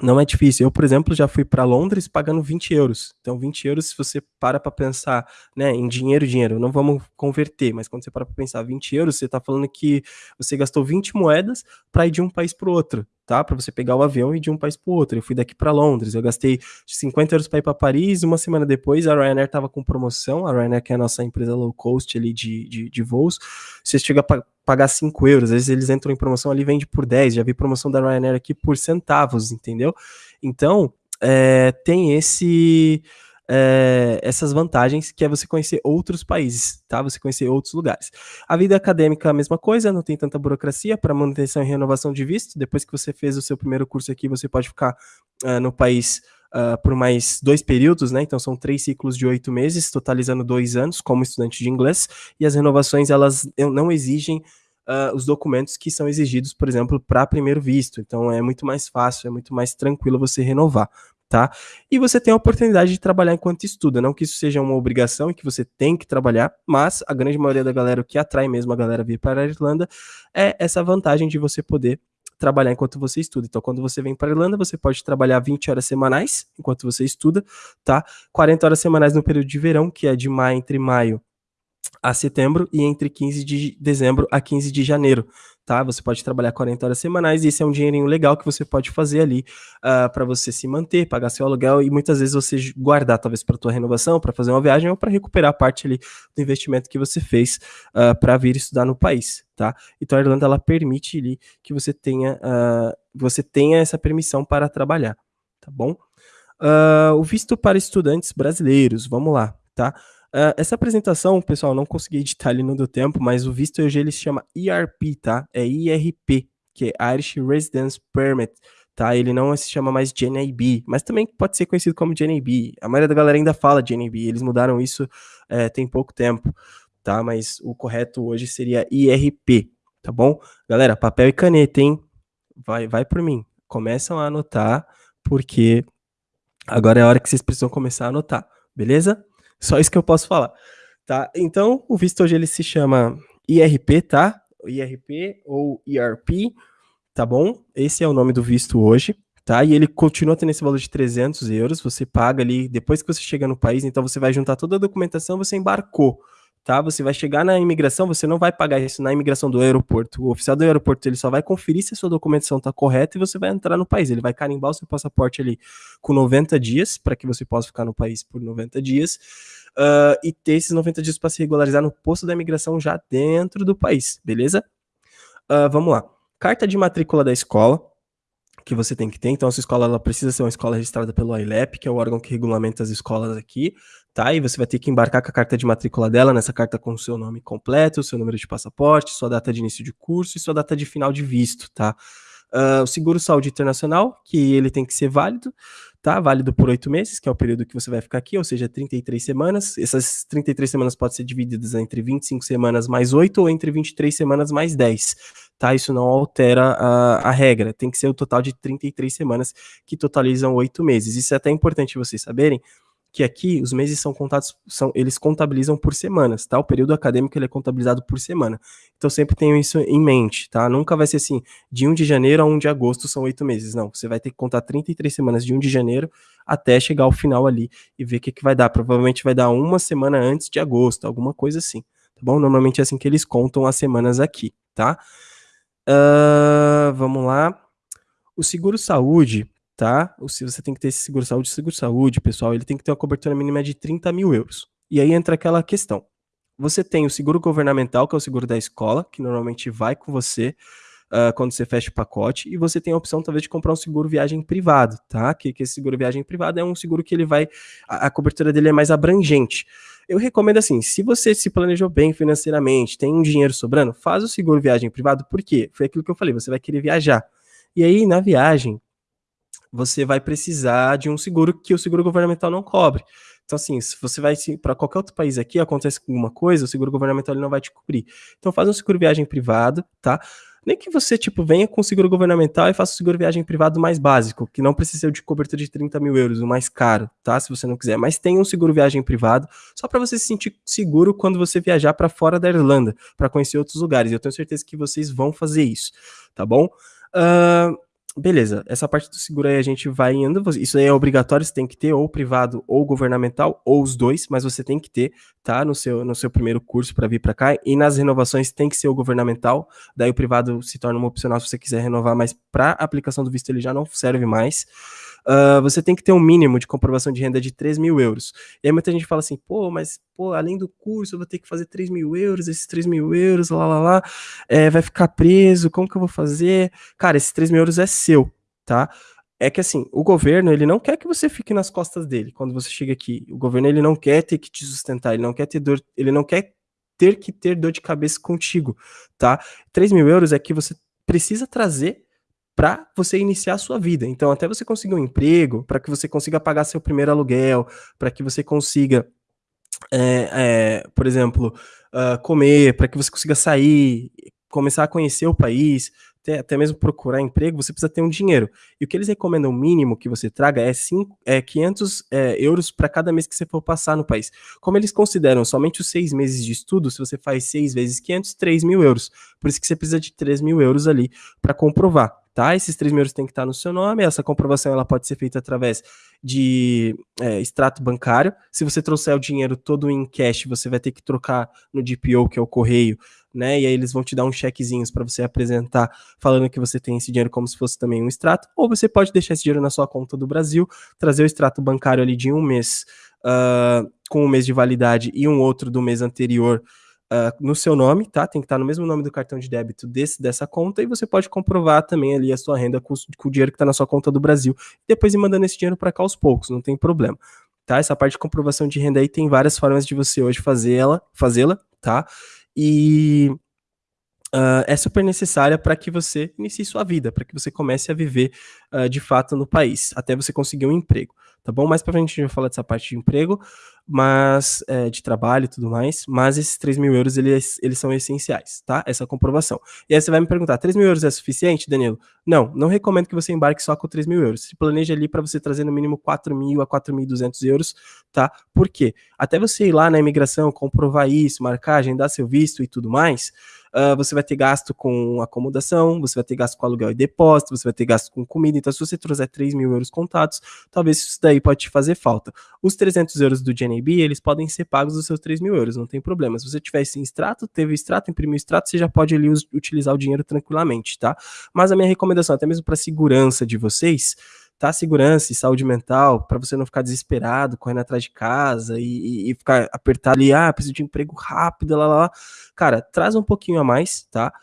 não é difícil. Eu, por exemplo, já fui para Londres pagando 20 euros. Então, 20 euros, se você para para pensar né, em dinheiro, dinheiro, não vamos converter, mas quando você para para pensar 20 euros, você está falando que você gastou 20 moedas para ir de um país para o outro tá? Para você pegar o avião e ir de um país para o outro. Eu fui daqui para Londres, eu gastei 50 euros para ir para Paris. Uma semana depois, a Ryanair estava com promoção. A Ryanair, que é a nossa empresa low cost ali de, de, de voos, você chega a pagar 5 euros. Às vezes eles entram em promoção ali, vende por 10. Já vi promoção da Ryanair aqui por centavos, entendeu? Então, é, tem esse é, essas vantagens, que é você conhecer outros países, tá? Você conhecer outros lugares. A vida acadêmica é a mesma coisa, não tem tanta burocracia para manutenção e renovação de visto. Depois que você fez o seu primeiro curso aqui, você pode ficar uh, no país uh, por mais dois períodos, né? Então são três ciclos de oito meses, totalizando dois anos como estudante de inglês. E as renovações elas não exigem Uh, os documentos que são exigidos, por exemplo, para primeiro visto. Então é muito mais fácil, é muito mais tranquilo você renovar tá? E você tem a oportunidade de trabalhar enquanto estuda, não que isso seja uma obrigação e que você tem que trabalhar, mas a grande maioria da galera, o que atrai mesmo a galera vir para a Irlanda, é essa vantagem de você poder trabalhar enquanto você estuda. Então, quando você vem para a Irlanda, você pode trabalhar 20 horas semanais enquanto você estuda, tá? 40 horas semanais no período de verão, que é de maio entre maio a setembro e entre 15 de dezembro a 15 de janeiro, tá? Você pode trabalhar 40 horas semanais e esse é um dinheirinho legal que você pode fazer ali uh, ah, para você se manter, pagar seu aluguel e muitas vezes você guardar talvez para tua renovação, para fazer uma viagem ou para recuperar parte ali do investimento que você fez uh, ah, para vir estudar no país, tá? Então a Irlanda ela permite ali que você tenha uh, você tenha essa permissão para trabalhar, tá bom? o visto para estudantes brasileiros, vamos lá, tá? Uh, essa apresentação, pessoal, não consegui editar ali no do tempo, mas o visto hoje ele se chama ERP, tá? É IRP, que é Irish Residence Permit, tá? Ele não se chama mais GNAB, mas também pode ser conhecido como GNAB. A maioria da galera ainda fala GNAB, eles mudaram isso é, tem pouco tempo, tá? Mas o correto hoje seria IRP, tá bom? Galera, papel e caneta, hein? Vai, vai por mim. Começam a anotar, porque agora é a hora que vocês precisam começar a anotar, beleza? Só isso que eu posso falar, tá? Então, o visto hoje ele se chama IRP, tá? IRP ou ERP, tá bom? Esse é o nome do visto hoje, tá? E ele continua tendo esse valor de 300 euros, você paga ali, depois que você chega no país, então você vai juntar toda a documentação, você embarcou, tá? Você vai chegar na imigração, você não vai pagar isso na imigração do aeroporto. O oficial do aeroporto ele só vai conferir se a sua documentação está correta e você vai entrar no país. Ele vai carimbar o seu passaporte ali com 90 dias, para que você possa ficar no país por 90 dias. Uh, e ter esses 90 dias para se regularizar no posto da imigração já dentro do país, beleza? Uh, vamos lá. Carta de matrícula da escola, que você tem que ter. Então, a sua escola ela precisa ser uma escola registrada pelo ILEP, que é o órgão que regulamenta as escolas aqui tá? E você vai ter que embarcar com a carta de matrícula dela, nessa carta com o seu nome completo, o seu número de passaporte, sua data de início de curso e sua data de final de visto, tá? Uh, o seguro saúde internacional, que ele tem que ser válido, tá? Válido por oito meses, que é o período que você vai ficar aqui, ou seja, 33 semanas. Essas 33 semanas podem ser divididas entre 25 semanas mais 8 ou entre 23 semanas mais 10, tá? Isso não altera a, a regra, tem que ser o total de 33 semanas que totalizam oito meses. Isso é até importante vocês saberem, que aqui os meses são contados, são, eles contabilizam por semanas, tá? O período acadêmico ele é contabilizado por semana. Então sempre tenham isso em mente, tá? Nunca vai ser assim, de 1 de janeiro a 1 de agosto são oito meses. Não, você vai ter que contar 33 semanas de 1 de janeiro até chegar ao final ali e ver o que, que vai dar. Provavelmente vai dar uma semana antes de agosto, alguma coisa assim, tá bom? Normalmente é assim que eles contam as semanas aqui, tá? Uh, vamos lá. O seguro tá? Se você tem que ter esse seguro saúde, seguro saúde, pessoal, ele tem que ter uma cobertura mínima de 30 mil euros. E aí entra aquela questão. Você tem o seguro governamental, que é o seguro da escola, que normalmente vai com você uh, quando você fecha o pacote, e você tem a opção talvez de comprar um seguro viagem privado, tá? Que, que esse seguro viagem privado é um seguro que ele vai. A, a cobertura dele é mais abrangente. Eu recomendo assim, se você se planejou bem financeiramente, tem um dinheiro sobrando, faz o seguro viagem privado, porque foi aquilo que eu falei, você vai querer viajar. E aí, na viagem, você vai precisar de um seguro que o seguro governamental não cobre. Então, assim, se você vai para qualquer outro país aqui, acontece alguma coisa, o seguro governamental ele não vai te cobrir. Então, faz um seguro viagem privado, tá? Nem que você, tipo, venha com seguro governamental e faça o seguro viagem privado mais básico, que não precisa de cobertura de 30 mil euros, o mais caro, tá? Se você não quiser. Mas tem um seguro viagem privado, só para você se sentir seguro quando você viajar para fora da Irlanda, para conhecer outros lugares. Eu tenho certeza que vocês vão fazer isso, tá bom? Uh, beleza, essa parte do seguro aí a gente vai indo. Isso aí é obrigatório, você tem que ter ou privado ou governamental, ou os dois, mas você tem que ter, tá? No seu, no seu primeiro curso para vir para cá. E nas renovações tem que ser o governamental, daí o privado se torna uma opcional se você quiser renovar, mas para aplicação do visto ele já não serve mais uh, você tem que ter um mínimo de comprovação de renda de 3 mil euros. E aí muita gente fala assim, pô, mas pô, além do curso eu vou ter que fazer 3 mil euros, esses 3 mil euros, lá, lá, lá, é, vai ficar preso, como que eu vou fazer? Cara, esses 3 mil euros é seu, tá? É que assim, o governo, ele não quer que você fique nas costas dele quando você chega aqui. O governo, ele não quer ter que te sustentar, ele não quer ter dor, ele não quer ter que ter dor de cabeça contigo, tá? 3 mil euros é que você precisa trazer para você iniciar a sua vida. Então, até você conseguir um emprego, para que você consiga pagar seu primeiro aluguel, para que você consiga, é, é, por exemplo, uh, comer, para que você consiga sair, começar a conhecer o país, até, até mesmo procurar emprego, você precisa ter um dinheiro. E o que eles recomendam mínimo que você traga é, cinco, é 500 é, euros para cada mês que você for passar no país. Como eles consideram somente os seis meses de estudo, se você faz seis vezes 500, 3 mil euros. Por isso que você precisa de 3 mil euros ali para comprovar tá? Esses três mil euros têm que estar no seu nome. Essa comprovação ela pode ser feita através de é, extrato bancário. Se você trouxer o dinheiro todo em cash, você vai ter que trocar no DPO, que é o correio, né? E aí eles vão te dar uns chequezinhos para você apresentar, falando que você tem esse dinheiro como se fosse também um extrato. Ou você pode deixar esse dinheiro na sua conta do Brasil, trazer o extrato bancário ali de um mês. Uh, com um mês de validade e um outro do mês anterior uh, no seu nome, tá? Tem que estar no mesmo nome do cartão de débito desse, dessa conta, e você pode comprovar também ali a sua renda com, com o dinheiro que está na sua conta do Brasil, depois ir mandando esse dinheiro para cá aos poucos, não tem problema. Tá? Essa parte de comprovação de renda aí tem várias formas de você hoje fazê-la, fazê-la, tá? E uh, é super necessária para que você inicie sua vida, para que você comece a viver uh, de fato no país, até você conseguir um emprego tá bom? Mais pra frente a gente vai falar dessa parte de emprego, mas é, de trabalho e tudo mais, mas esses 3 mil euros, eles, eles são essenciais, tá? Essa comprovação. E aí você vai me perguntar, 3 mil euros é suficiente, Danilo? Não, não recomendo que você embarque só com 3 mil euros. Se planeja ali para você trazer no mínimo 4 mil a 4.200 euros, tá? Por quê? Até você ir lá na imigração, comprovar isso, marcar, agendar seu visto e tudo mais, uh, você vai ter gasto com acomodação, você vai ter gasto com aluguel e depósito, você vai ter gasto com comida. Então, se você trouxer 3 mil euros contados, talvez isso daí pode te fazer falta. Os 300 euros do GNB, eles podem ser pagos dos seus 3 mil euros, não tem problema. Se você tiver esse extrato, teve extrato, imprimiu extrato, você já pode ali utilizar o dinheiro tranquilamente, tá? Mas a minha recomendação, até mesmo para segurança de vocês, tá? Segurança e saúde mental, para você não ficar desesperado, correndo atrás de casa e, e, ficar apertado ali, ah, preciso de emprego rápido, lá, lá, lá. Cara, traz um pouquinho a mais, tá?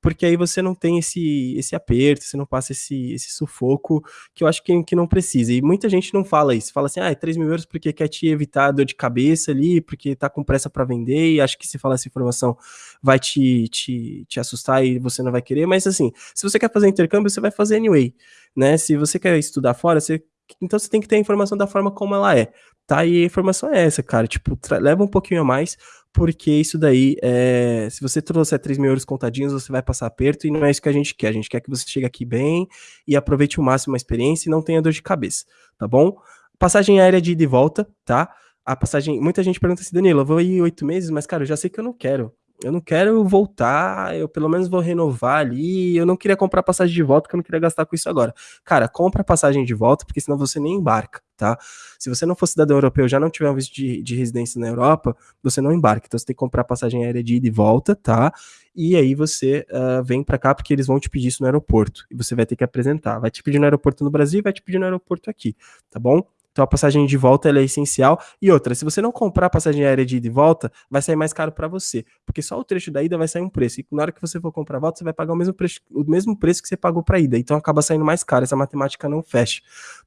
Porque aí você não tem esse, esse aperto, você não passa esse, esse sufoco que eu acho que, que não precisa. E muita gente não fala isso, fala assim, ah, é 3 mil euros porque quer te evitar dor de cabeça ali, porque tá com pressa para vender, e acho que se falar essa informação vai te, te, te assustar e você não vai querer, mas assim, se você quer fazer intercâmbio, você vai fazer anyway, né? Se você quer estudar fora, você então você tem que ter a informação da forma como ela é, tá? E a informação é essa, cara. Tipo, leva um pouquinho a mais, porque isso daí, é, se você trouxer 3 mil euros contadinhos, você vai passar aperto e não é isso que a gente quer. A gente quer que você chegue aqui bem e aproveite o máximo a experiência e não tenha dor de cabeça, tá bom? Passagem aérea de ida e volta, tá? A passagem, muita gente pergunta assim, Danilo, eu vou ir oito meses, mas cara, eu já sei que eu não quero eu não quero voltar, eu pelo menos vou renovar ali, eu não queria comprar passagem de volta, porque eu não queria gastar com isso agora. Cara, compra passagem de volta, porque senão você nem embarca, tá? Se você não for cidadão europeu, já não tiver um visto de, de residência na Europa, você não embarca. Então você tem que comprar passagem aérea de ida e volta, tá? E aí você uh, vem para cá, porque eles vão te pedir isso no aeroporto, e você vai ter que apresentar. Vai te pedir no aeroporto no Brasil vai te pedir no aeroporto aqui, tá bom? Então a passagem de volta é essencial. E outra, se você não comprar a passagem aérea de ida e volta, vai sair mais caro para você, porque só o trecho da ida vai sair um preço. E na hora que você for comprar a volta, você vai pagar o mesmo preço, o mesmo preço que você pagou para ida. Então acaba saindo mais caro. Essa matemática não fecha,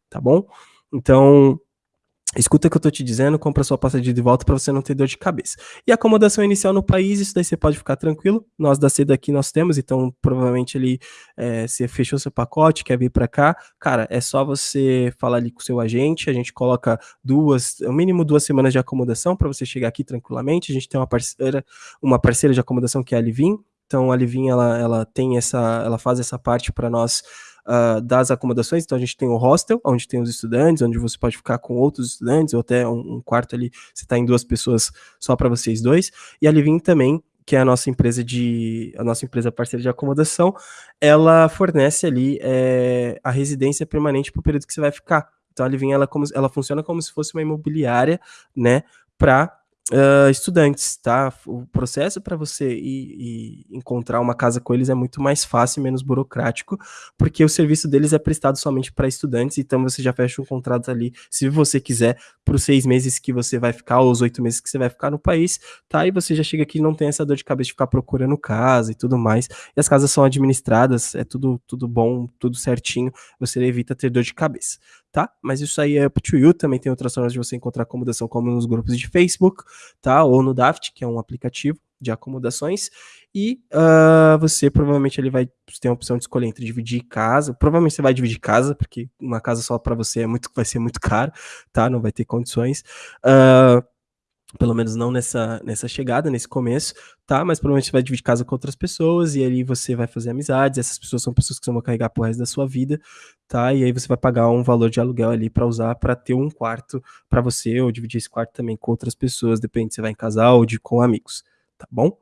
tá bom? Então Escuta o que eu tô te dizendo, compra sua passagem de volta para você não ter dor de cabeça. E acomodação inicial no país, isso daí você pode ficar tranquilo. Nós da seda aqui nós temos, então provavelmente ele é, você fechou seu pacote, quer vir para cá, cara, é só você falar ali com o seu agente, a gente coloca duas, o mínimo duas semanas de acomodação para você chegar aqui tranquilamente. A gente tem uma parceira, uma parceira de acomodação que é a Livin. Então a Livin ela, ela tem essa, ela faz essa parte para nós uh, das acomodações. Então a gente tem o hostel, onde tem os estudantes, onde você pode ficar com outros estudantes, ou até um, um quarto ali, você está em duas pessoas só para vocês dois. E a Living também, que é a nossa empresa de a nossa empresa parceira de acomodação, ela fornece ali é, a residência permanente para o período que você vai ficar. Então a Living ela, como, ela funciona como se fosse uma imobiliária, né, para uh, estudantes, tá? O processo para você ir, ir, encontrar uma casa com eles é muito mais fácil menos burocrático, porque o serviço deles é prestado somente para estudantes, então você já fecha um contrato ali, se você quiser, para os seis meses que você vai ficar, ou os oito meses que você vai ficar no país, tá? E você já chega aqui e não tem essa dor de cabeça de ficar procurando casa e tudo mais. E as casas são administradas, é tudo, tudo bom, tudo certinho, você evita ter dor de cabeça tá? Mas isso aí é up to you, também tem outras formas de você encontrar acomodação, como nos grupos de Facebook, tá? Ou no Daft, que é um aplicativo de acomodações, e uh, você provavelmente ele vai ter a opção de escolher entre dividir casa, provavelmente você vai dividir casa, porque uma casa só para você é muito, vai ser muito caro, tá? Não vai ter condições. Uh, pelo menos não nessa, nessa chegada, nesse começo, tá? Mas provavelmente você vai dividir casa com outras pessoas e ali você vai fazer amizades. Essas pessoas são pessoas que você vai carregar pro resto da sua vida, tá? E aí você vai pagar um valor de aluguel ali para usar para ter um quarto para você ou dividir esse quarto também com outras pessoas, depende se vai em casal ou de com amigos, tá bom?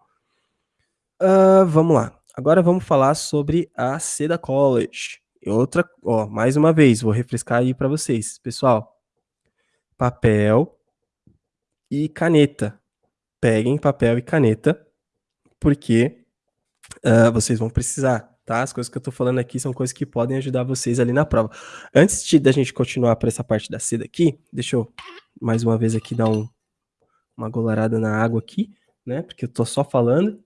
Uh, vamos lá. Agora vamos falar sobre a Seda College. E outra, ó, mais uma vez, vou refrescar aí para vocês, pessoal. Papel, e caneta. Peguem papel e caneta, porque uh, vocês vão precisar, tá? As coisas que eu tô falando aqui são coisas que podem ajudar vocês ali na prova. Antes de da gente continuar para essa parte da seda aqui, deixa eu mais uma vez aqui dar um, uma golarada na água aqui, né? Porque eu tô só falando.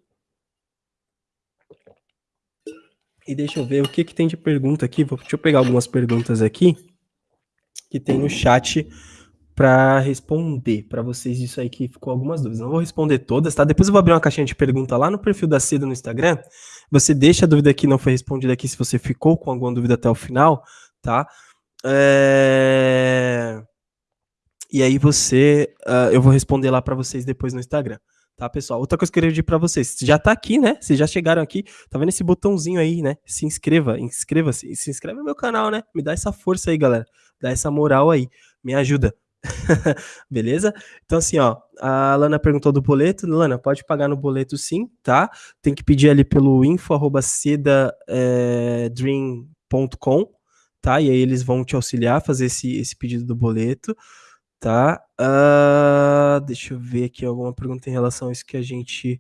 E deixa eu ver o que que tem de pergunta aqui. Vou, deixa eu pegar algumas perguntas aqui que tem no chat para responder para vocês isso aí que ficou algumas dúvidas. Não vou responder todas, tá? Depois eu vou abrir uma caixinha de pergunta lá no perfil da Seda no Instagram. Você deixa a dúvida que não foi respondida aqui se você ficou com alguma dúvida até o final, tá? É... E aí você, uh, eu vou responder lá para vocês depois no Instagram, tá, pessoal? Outra coisa que eu queria pedir para vocês, já tá aqui, né? Se já chegaram aqui, tá vendo esse botãozinho aí, né? Se inscreva, inscreva-se, se inscreve no meu canal, né? Me dá essa força aí, galera. Dá essa moral aí, me ajuda. Beleza? Então, assim, ó, a Lana perguntou do boleto. Lana, pode pagar no boleto sim, tá? Tem que pedir ali pelo info.sedadream.com, eh, tá? E aí eles vão te auxiliar a fazer esse, esse pedido do boleto, tá? Uh, deixa eu ver aqui alguma pergunta em relação a isso que a gente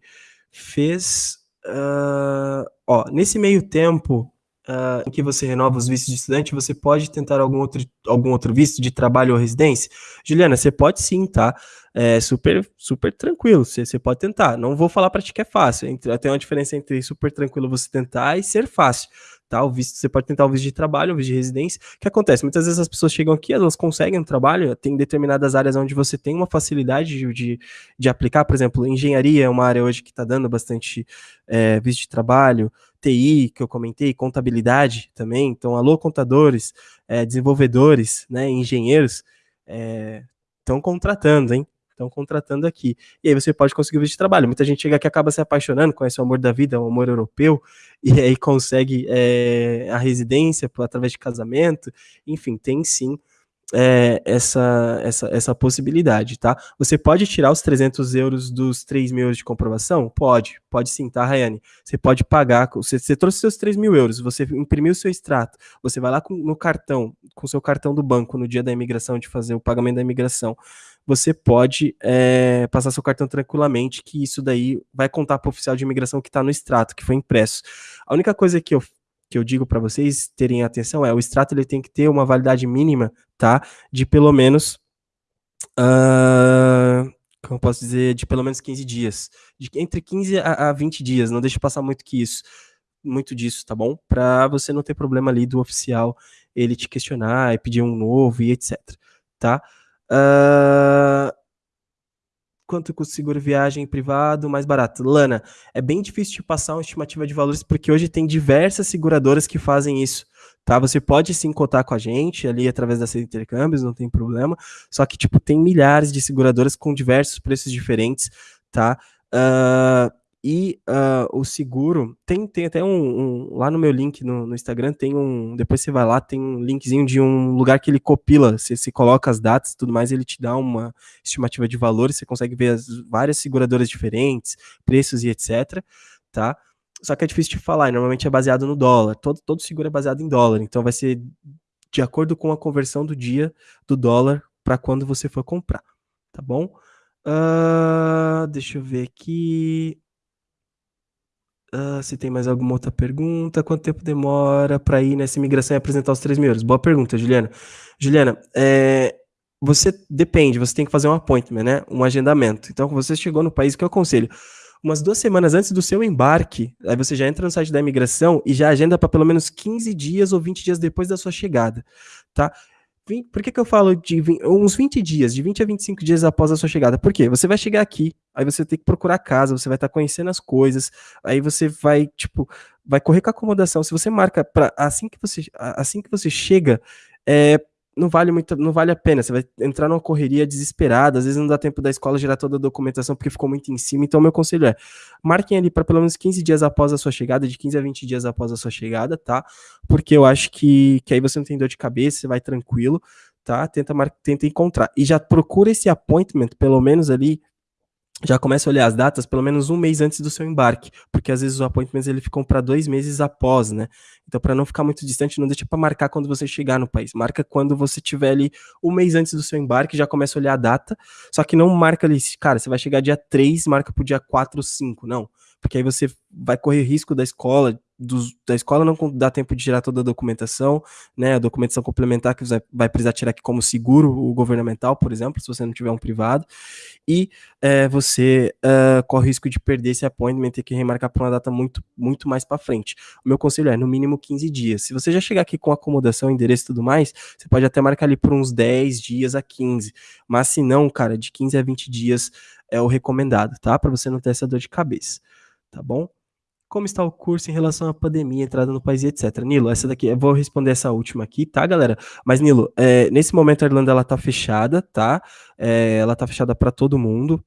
fez. Uh, ó, nesse meio tempo, uh, em que você renova os vistos de estudante, você pode tentar algum outro, algum outro visto de trabalho ou residência? Juliana, você pode sim, tá? É super, super tranquilo, você, você pode tentar. Não vou falar para ti que é fácil, entre, tem uma diferença entre super tranquilo você tentar e ser fácil. Tá, o visto, você pode tentar o visto de trabalho, o visto de residência. O que acontece? Muitas vezes as pessoas chegam aqui, elas conseguem um trabalho, tem determinadas áreas onde você tem uma facilidade de, de, de aplicar, por exemplo, engenharia é uma área hoje que está dando bastante é, visto de trabalho, TI, que eu comentei, contabilidade também. Então, alô, contadores, é, desenvolvedores, né, engenheiros, estão é, contratando, hein? Estão contratando aqui. E aí você pode conseguir o visto de trabalho. Muita gente chega aqui acaba se apaixonando, conhece o amor da vida, o amor europeu, e aí consegue é, a residência através de casamento. Enfim, tem sim é, essa, essa, essa possibilidade, tá? Você pode tirar os 300 euros dos 3 mil euros de comprovação? Pode, pode sim, tá, Rayane? Você pode pagar, você, você trouxe seus 3 mil euros, você imprimiu o seu extrato, você vai lá com, no cartão, com seu cartão do banco no dia da imigração, de fazer o pagamento da imigração, você pode é, passar seu cartão tranquilamente, que isso daí vai contar para o oficial de imigração que está no extrato, que foi impresso. A única coisa que eu que eu digo para vocês terem atenção é o extrato ele tem que ter uma validade mínima, tá? De pelo menos uh, como posso dizer, de pelo menos 15 dias. De entre 15 a, a 20 dias, não deixe passar muito que isso, muito disso, tá bom? Para você não ter problema ali do oficial ele te questionar e pedir um novo e etc, tá? Uh, quanto custa seguro viagem privado mais barato? Lana, é bem difícil de passar uma estimativa de valores porque hoje tem diversas seguradoras que fazem isso. Tá, você pode sim cotar com a gente ali através da de intercâmbios, não tem problema. Só que, tipo, tem milhares de seguradoras com diversos preços diferentes, tá? Uh, e uh, o seguro tem, tem até um, um, lá no meu link no, no, Instagram tem um depois você vai lá tem um linkzinho de um lugar que ele copila você, você coloca as datas e tudo mais ele te dá uma estimativa de valores você consegue ver as várias seguradoras diferentes preços e etc tá? Só que é difícil de falar normalmente é baseado no dólar todo todo seguro é baseado em dólar então vai ser de acordo com a conversão do dia do dólar para quando você for comprar tá bom? Uh, deixa eu ver aqui Uh, se tem mais alguma outra pergunta. Quanto tempo demora para ir nessa imigração e apresentar os 3 mil? Boa pergunta, Juliana. Juliana, é, você depende, você tem que fazer um appointment, né? Um agendamento. Então, você chegou no país, que eu aconselho? Umas duas semanas antes do seu embarque, aí você já entra no site da imigração e já agenda para pelo menos 15 dias ou 20 dias depois da sua chegada, tá? Por que, que eu falo de 20, uns 20 dias, de 20 a 25 dias após a sua chegada? Por quê? Você vai chegar aqui, aí você tem que procurar casa, você vai estar tá conhecendo as coisas, aí você vai, tipo, vai correr com a acomodação. Se você marca para assim que você assim que você chega, é, não vale muito, não vale a pena. Você vai entrar numa correria desesperada, às vezes não dá tempo da escola gerar toda a documentação porque ficou muito em cima. Então, meu conselho é: marquem ali para pelo menos 15 dias após a sua chegada, de 15 a 20 dias após a sua chegada, tá? Porque eu acho que, que aí você não tem dor de cabeça, você vai tranquilo, tá? Tenta, mar... tenta encontrar. E já procura esse appointment, pelo menos ali já começa a olhar as datas pelo menos um mês antes do seu embarque, porque às vezes os appointments ele ficam para dois meses após, né? Então, para não ficar muito distante, não deixa para marcar quando você chegar no país. Marca quando você tiver ali um mês antes do seu embarque, já começa a olhar a data. Só que não marca ali, cara, você vai chegar dia 3, marca pro dia 4 ou 5. Não. Porque aí você vai correr risco da escola dos, da escola não dá tempo de tirar toda a documentação, né? A documentação complementar que você vai precisar tirar aqui como seguro, o governamental, por exemplo, se você não tiver um privado, e é, você uh, corre o risco de perder esse appointment e ter que remarcar para uma data muito, muito mais para frente. O meu conselho é no mínimo 15 dias. Se você já chegar aqui com acomodação, endereço e tudo mais, você pode até marcar ali por uns 10 dias a 15. Mas se não, cara, de 15 a 20 dias é o recomendado, tá? Para você não ter essa dor de cabeça, tá bom? Como está o curso em relação à pandemia, entrada no país e etc. Nilo, essa daqui, eu vou responder essa última aqui, tá, galera? Mas, Nilo, é, nesse momento a Irlanda, ela tá fechada, tá? É, ela tá fechada para todo mundo,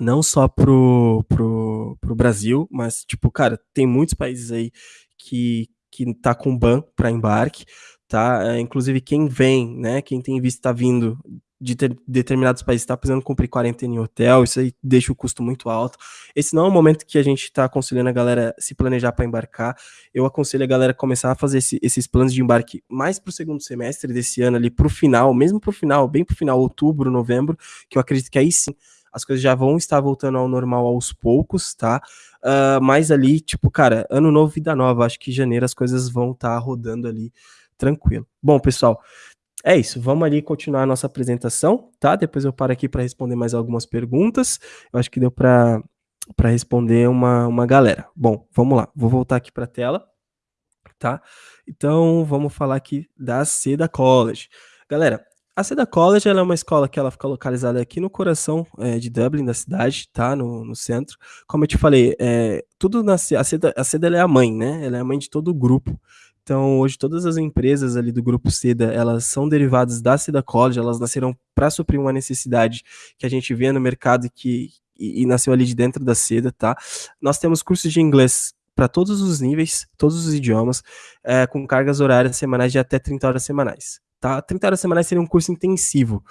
não só pro, pro, pro Brasil, mas, tipo, cara, tem muitos países aí que, que tá com ban para embarque, tá? É, inclusive quem vem, né, quem tem visto tá vindo de ter, determinados países está precisando cumprir quarentena em hotel, isso aí deixa o custo muito alto. Esse não é o momento que a gente está aconselhando a galera se planejar para embarcar. Eu aconselho a galera começar a fazer esse, esses planos de embarque mais para o segundo semestre desse ano, ali para o final, mesmo para o final, bem para o final, outubro, novembro, que eu acredito que aí sim as coisas já vão estar voltando ao normal aos poucos, tá? Uh, mas ali, tipo, cara, ano novo, vida nova. Acho que janeiro as coisas vão estar tá rodando ali tranquilo. Bom, pessoal, é isso, vamos ali continuar a nossa apresentação, tá? Depois eu paro aqui para responder mais algumas perguntas. Eu acho que deu para responder uma, uma galera. Bom, vamos lá, vou voltar aqui para a tela, tá? Então, vamos falar aqui da Seda College. Galera, a Seda College é uma escola que ela fica localizada aqui no coração é, de Dublin, da cidade, tá? No, no centro. Como eu te falei, é, tudo na a Seda, a Seda é a mãe, né? Ela é a mãe de todo o grupo. Então, hoje todas as empresas ali do grupo Seda, elas são derivadas da Seda College, elas nasceram para suprir uma necessidade que a gente vê no mercado que e, e nasceu ali de dentro da Seda, tá? Nós temos cursos de inglês para todos os níveis, todos os idiomas, é, com cargas horárias semanais de até 30 horas semanais, tá? 30 horas semanais seria um curso intensivo.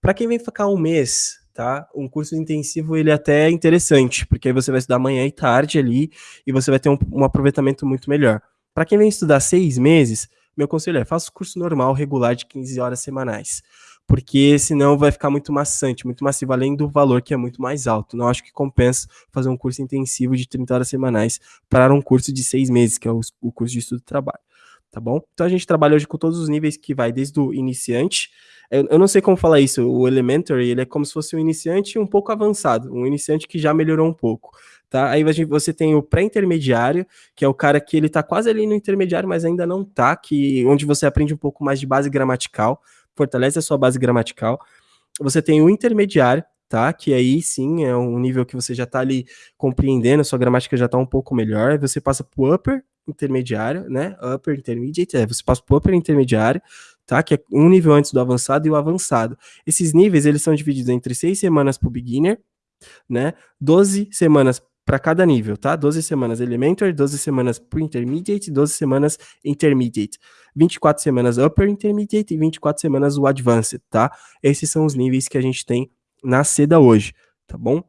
Para quem vem ficar um mês, tá? Um curso intensivo ele é até interessante, porque aí você vai estudar manhã e tarde ali e você vai ter um, um aproveitamento muito melhor. Para quem vem estudar seis meses, meu conselho é faça o curso normal, regular de 15 horas semanais. Porque senão vai ficar muito maçante, muito massivo, além do valor que é muito mais alto. Não acho que compensa fazer um curso intensivo de 30 horas semanais para um curso de seis meses, que é o, curso de estudo e trabalho. Tá bom? Então a gente trabalha hoje com todos os níveis que vai desde o iniciante. Eu, eu não sei como falar isso. O elementary, ele é como se fosse um iniciante um pouco avançado, um iniciante que já melhorou um pouco tá? Aí você tem o pré-intermediário, que é o cara que ele tá quase ali no intermediário, mas ainda não tá, que onde você aprende um pouco mais de base gramatical, fortalece a sua base gramatical. Você tem o intermediário, tá? Que aí sim é um nível que você já tá ali compreendendo, a sua gramática já tá um pouco melhor. Você passa pro upper intermediário, né? Upper intermediate, é, você passa pro upper intermediário, tá? Que é um nível antes do avançado e o avançado. Esses níveis, eles são divididos entre seis semanas pro beginner, né? 12 semanas para cada nível, tá? 12 semanas Elementary, 12 semanas pro Intermediate, 12 semanas Intermediate, 24 semanas Upper Intermediate e 24 semanas o Advanced, tá? Esses são os níveis que a gente tem na SEDA hoje, tá bom?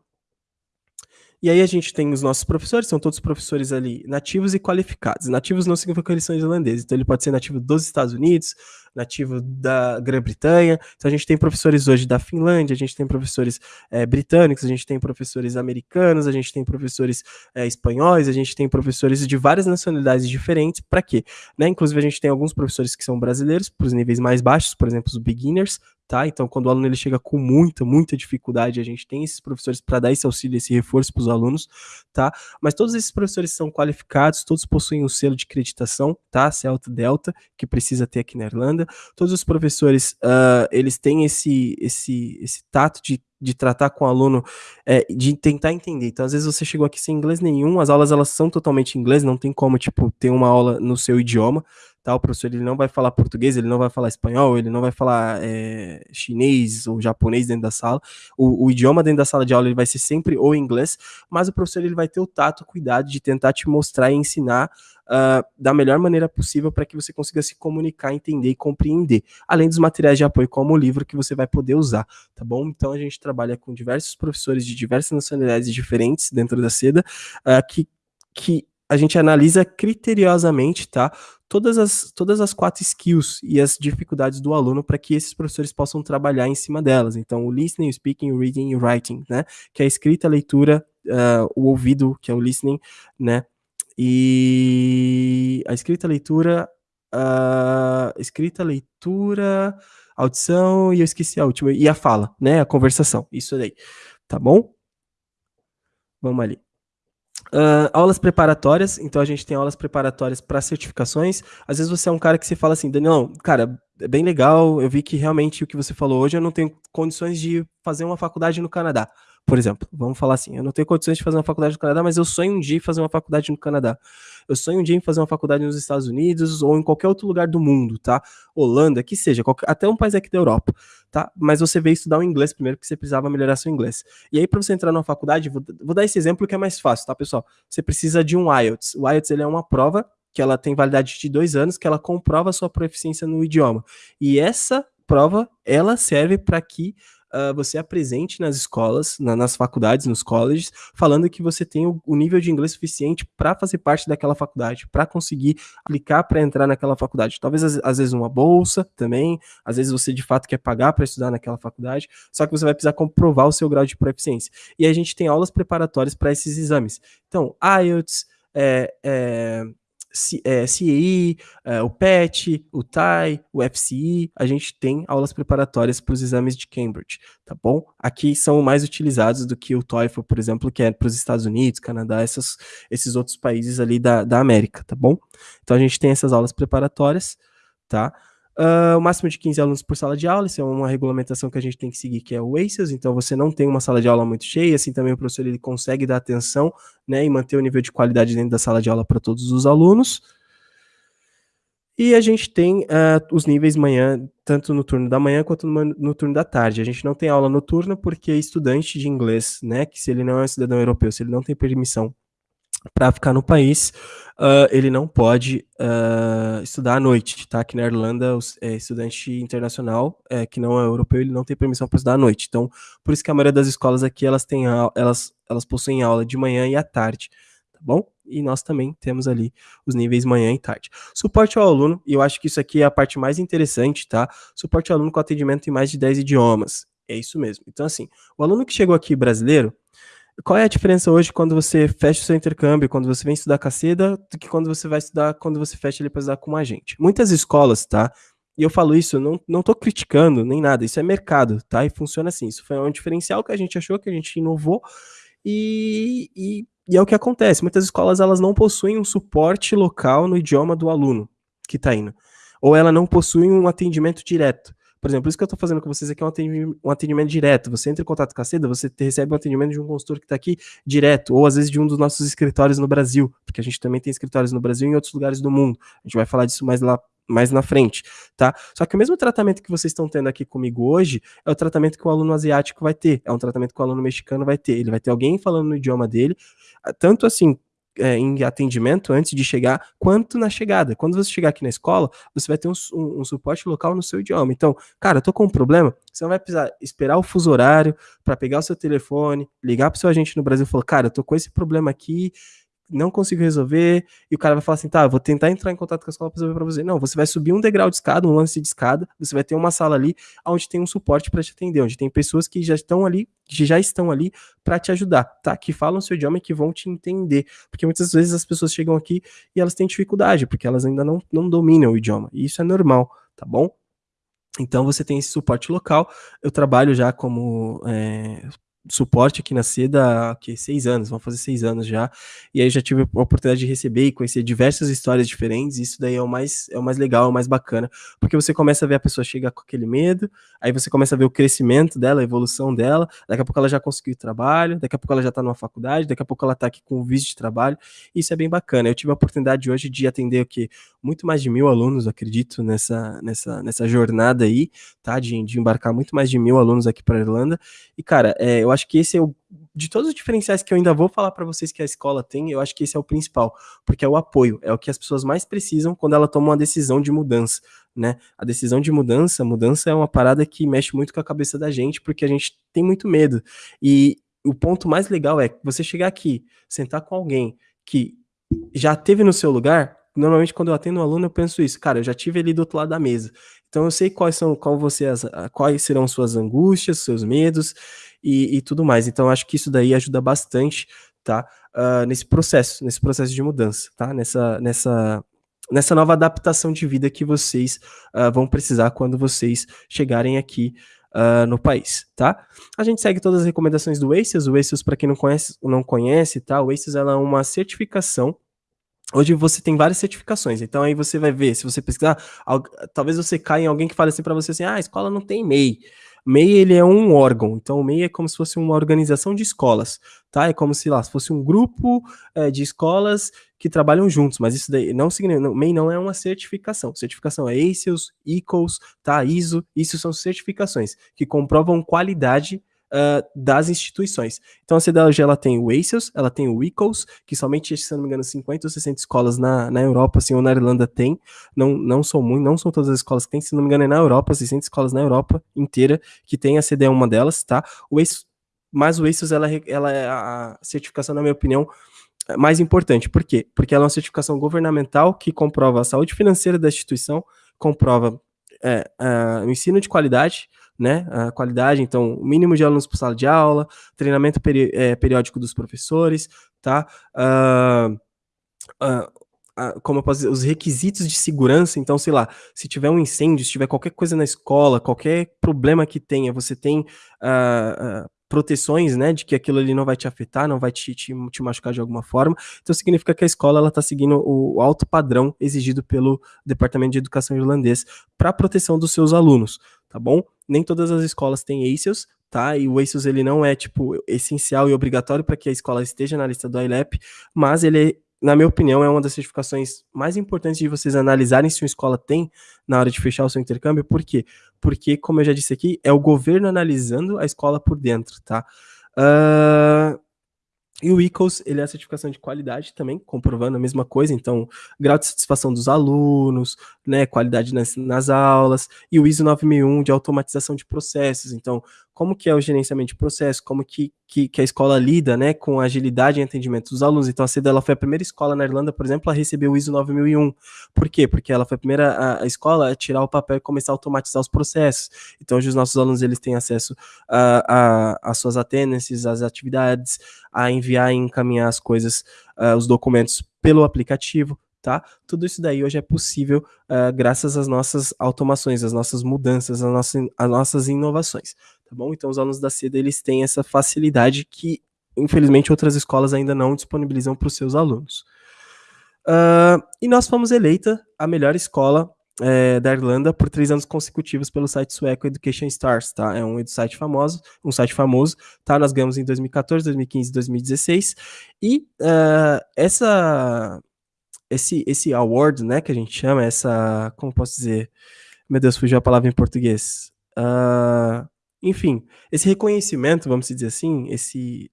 E aí a gente tem os nossos professores, são todos professores ali nativos e qualificados. Nativos não significa que eles são islandeses, então ele pode ser nativo dos Estados Unidos, nativo da Grã-Bretanha. Então a gente tem professores hoje da Finlândia, a gente tem professores é, britânicos, a gente tem professores americanos, a gente tem professores é, espanhóis, a gente tem professores de várias nacionalidades diferentes. Para quê? Né? Inclusive a gente tem alguns professores que são brasileiros, para os níveis mais baixos, por exemplo, os beginners, tá? Então, quando o aluno ele chega com muita, muita dificuldade, a gente tem esses professores para dar esse auxílio, esse reforço para os alunos, tá? Mas todos esses professores são qualificados, todos possuem um selo de acreditação, tá? Celta Delta, que precisa ter aqui na Irlanda. Todos os professores, uh, eles têm esse, esse, esse tato de de tratar com o aluno, é, de tentar entender. Então, às vezes você chegou aqui sem inglês nenhum, as aulas elas são totalmente em inglês, não tem como, tipo, ter uma aula no seu idioma, tá? O professor ele não vai falar português, ele não vai falar espanhol, ele não vai falar é, chinês ou japonês dentro da sala. O, o, idioma dentro da sala de aula ele vai ser sempre o inglês, mas o professor ele vai ter o tato, o cuidado de tentar te mostrar e ensinar uh, da melhor maneira possível para que você consiga se comunicar, entender e compreender. Além dos materiais de apoio, como o livro que você vai poder usar, tá bom? Então a gente trabalha com diversos professores de diversas nacionalidades diferentes dentro da seda, uh, que, que a gente analisa criteriosamente, tá? Todas as, todas as quatro skills e as dificuldades do aluno para que esses professores possam trabalhar em cima delas. Então, o listening, o speaking, o reading e o writing, né? Que é a escrita, a leitura, uh, o ouvido, que é o listening, né? E a escrita, a leitura, a escrita, a leitura, audição, e eu esqueci a última, e a fala, né? A conversação, isso aí, tá bom? Vamos ali. Uh, aulas preparatórias, então a gente tem aulas preparatórias para certificações. Às vezes você é um cara que se fala assim, Daniel, cara, é bem legal, eu vi que realmente o que você falou hoje, eu não tenho condições de fazer uma faculdade no Canadá. Por exemplo, vamos falar assim, eu não tenho condições de fazer uma faculdade no Canadá, mas eu sonho um dia em fazer uma faculdade no Canadá. Eu sonho um dia em fazer uma faculdade nos Estados Unidos ou em qualquer outro lugar do mundo, tá? Holanda, que seja, qualquer, até um país aqui da Europa, tá? Mas você veio estudar o inglês primeiro, porque você precisava melhorar seu inglês. E aí, para você entrar numa faculdade, vou, vou, dar esse exemplo que é mais fácil, tá, pessoal? Você precisa de um IELTS. O IELTS ele é uma prova que ela tem validade de dois anos, que ela comprova sua proficiência no idioma. E essa prova, ela serve para que uh, você apresente nas escolas, na, nas faculdades, nos colleges, falando que você tem o, o nível de inglês suficiente para fazer parte daquela faculdade, para conseguir aplicar para entrar naquela faculdade. Talvez às, às, vezes uma bolsa também, às vezes você de fato quer pagar para estudar naquela faculdade, só que você vai precisar comprovar o seu grau de proficiência. E a gente tem aulas preparatórias para esses exames. Então, IELTS, é, é, é, CEI, é, o PET, o TAI, o FCI, a gente tem aulas preparatórias para os exames de Cambridge, tá bom? Aqui são mais utilizados do que o TOEFL, por exemplo, que é para os Estados Unidos, Canadá, essas, esses outros países ali da, da América, tá bom? Então a gente tem essas aulas preparatórias, tá? Uh, o máximo de 15 alunos por sala de aula, isso é uma regulamentação que a gente tem que seguir, que é o ACES, então você não tem uma sala de aula muito cheia, assim também o professor ele consegue dar atenção né, e manter o nível de qualidade dentro da sala de aula para todos os alunos. E a gente tem uh, os níveis manhã, tanto no turno da manhã quanto no, no, turno da tarde. A gente não tem aula noturna porque estudante de inglês, né, que se ele não é um cidadão europeu, se ele não tem permissão para ficar no país, uh, ele não pode uh, estudar à noite, tá? Aqui na Irlanda, o é, estudante internacional, é, que não é europeu, ele não tem permissão para estudar à noite. Então, por isso que a maioria das escolas aqui, elas têm elas, elas possuem aula de manhã e à tarde, tá bom? E nós também temos ali os níveis manhã e tarde. Suporte ao aluno, e eu acho que isso aqui é a parte mais interessante, tá? Suporte ao aluno com atendimento em mais de 10 idiomas. É isso mesmo. Então, assim, o aluno que chegou aqui brasileiro, qual é a diferença hoje quando você fecha o seu intercâmbio, quando você vem estudar com a seda, do que quando você vai estudar, quando você fecha ele para estudar com a gente? Muitas escolas, tá? E eu falo isso, não, não tô criticando nem nada, isso é mercado, tá? E funciona assim. Isso foi um diferencial que a gente achou, que a gente inovou, e, e, e é o que acontece. Muitas escolas elas não possuem um suporte local no idioma do aluno que está indo. Ou ela não possui um atendimento direto. Por exemplo, isso que eu estou fazendo com vocês aqui é um atendimento, um atendimento, direto. Você entra em contato com a Seda, você recebe um atendimento de um consultor que está aqui direto, ou às vezes de um dos nossos escritórios no Brasil, porque a gente também tem escritórios no Brasil e em outros lugares do mundo. A gente vai falar disso mais lá mais na frente, tá? Só que o mesmo tratamento que vocês estão tendo aqui comigo hoje é o tratamento que o aluno asiático vai ter, é um tratamento que o aluno mexicano vai ter. Ele vai ter alguém falando no idioma dele, tanto assim é, em atendimento antes de chegar, quanto na chegada. Quando você chegar aqui na escola, você vai ter um, um, um suporte local no seu idioma. Então, cara, eu tô com um problema, você não vai precisar esperar o fuso horário para pegar o seu telefone, ligar pro seu agente no Brasil e falar, cara, eu tô com esse problema aqui, não consigo resolver, e o cara vai falar assim, tá, vou tentar entrar em contato com a escola para resolver para você. Não, você vai subir um degrau de escada, um lance de escada, você vai ter uma sala ali onde tem um suporte para te atender, onde tem pessoas que já estão ali, que já estão ali para te ajudar, tá? Que falam o seu idioma e que vão te entender. Porque muitas vezes as pessoas chegam aqui e elas têm dificuldade, porque elas ainda não, não dominam o idioma. E isso é normal, tá bom? Então você tem esse suporte local. Eu trabalho já como é, suporte aqui na SEDA há que, seis anos, vão fazer seis anos já, e aí já tive a oportunidade de receber e conhecer diversas histórias diferentes, isso daí é o mais, é o mais legal, é o mais bacana, porque você começa a ver a pessoa chegar com aquele medo, aí você começa a ver o crescimento dela, a evolução dela, daqui a pouco ela já conseguiu trabalho, daqui a pouco ela já está numa faculdade, daqui a pouco ela está aqui com o visto de trabalho, isso é bem bacana, eu tive a oportunidade hoje de atender o que muito mais de mil alunos, acredito, nessa, nessa, nessa jornada aí, tá, de, de embarcar muito mais de mil alunos aqui para Irlanda, e cara, é, eu acho que esse é o de todos os diferenciais que eu ainda vou falar para vocês que a escola tem, eu acho que esse é o principal, porque é o apoio, é o que as pessoas mais precisam quando ela toma uma decisão de mudança, né? A decisão de mudança, mudança é uma parada que mexe muito com a cabeça da gente, porque a gente tem muito medo. E o ponto mais legal é você chegar aqui, sentar com alguém que já teve no seu lugar, normalmente quando eu atendo um aluno eu penso isso, cara, eu já tive ali do outro lado da mesa. Então eu sei quais são, qual você, quais serão suas angústias, seus medos, e, e tudo mais. Então, acho que isso daí ajuda bastante, tá? Uh, nesse processo, nesse processo de mudança, tá? Nessa, nessa, nessa nova adaptação de vida que vocês uh, vão precisar quando vocês chegarem aqui uh, no país, tá? A gente segue todas as recomendações do ACES. O ACES, para quem não conhece, não conhece, tá? O ACES ela é uma certificação Hoje você tem várias certificações, então aí você vai ver, se você pesquisar, talvez você caia em alguém que fale assim para você assim, ah, a escola não tem MEI. MEI ele é um órgão, então o MEI é como se fosse uma organização de escolas, tá? É como se lá se fosse um grupo é, de escolas que trabalham juntos, mas isso daí não significa, MEI não é uma certificação. Certificação é ACES, ECOS, tá? ISO, isso são certificações que comprovam qualidade uh, das instituições. Então a CDLG ela tem o ACES, ela tem o ECOS, que somente, se não me engano, 50 ou 60 escolas na, na Europa, assim, ou na Irlanda tem, não, não são muito, não são todas as escolas que tem, se não me engano é na Europa, 600 escolas na Europa inteira que tem, a CD é uma delas, tá? O ACES, mas o ACES, ela, ela é a certificação, na minha opinião, mais importante. Por quê? Porque ela é uma certificação governamental que comprova a saúde financeira da instituição, comprova é, o ensino de qualidade, né, a qualidade, então, o mínimo de alunos por sala de aula, treinamento peri é, periódico dos professores, tá? Uh, uh, como dizer, os requisitos de segurança, então, sei lá, se tiver um incêndio, se tiver qualquer coisa na escola, qualquer problema que tenha, você tem uh, proteções, né, de que aquilo ali não vai te afetar, não vai te, te, te machucar de alguma forma. Então significa que a escola ela está seguindo o, alto padrão exigido pelo Departamento de Educação irlandês para proteção dos seus alunos, tá bom? Nem todas as escolas têm ACES, tá? E o ACES ele não é tipo essencial e obrigatório para que a escola esteja na lista do ILEP, mas ele na minha opinião, é uma das certificações mais importantes de vocês analisarem se uma escola tem na hora de fechar o seu intercâmbio. Por quê? Porque, como eu já disse aqui, é o governo analisando a escola por dentro, tá? Uh, e o ECOS, ele é a certificação de qualidade também, comprovando a mesma coisa, então, grau de satisfação dos alunos, né, qualidade nas, nas aulas, e o ISO 9001 de automatização de processos, então, como que é o gerenciamento de processo, como que, que, que, a escola lida, né, com a agilidade em atendimento dos alunos. Então, a CEDA, ela foi a primeira escola na Irlanda, por exemplo, a receber o ISO 9001. Por quê? Porque ela foi a primeira a, a escola a tirar o papel e começar a automatizar os processos. Então, hoje os nossos alunos, eles têm acesso às suas attendances, às atividades, a enviar e encaminhar as coisas, uh, os documentos pelo aplicativo, tá? Tudo isso daí hoje é possível uh, graças às nossas automações, às nossas mudanças, às nossas, às nossas inovações, tá bom? Então os alunos da CEDA, eles têm essa facilidade que, infelizmente, outras escolas ainda não disponibilizam para os seus alunos. Uh, e nós fomos eleita a melhor escola é, da Irlanda por três anos consecutivos pelo site sueco Education Stars, tá? É um site famoso, um site famoso, tá? Nós ganhamos em 2014, 2015, 2016 e uh, essa esse esse award, né, que a gente chama, essa, como posso dizer? Meu Deus, fugiu a palavra em português. Uh, enfim, esse reconhecimento, vamos dizer assim, esse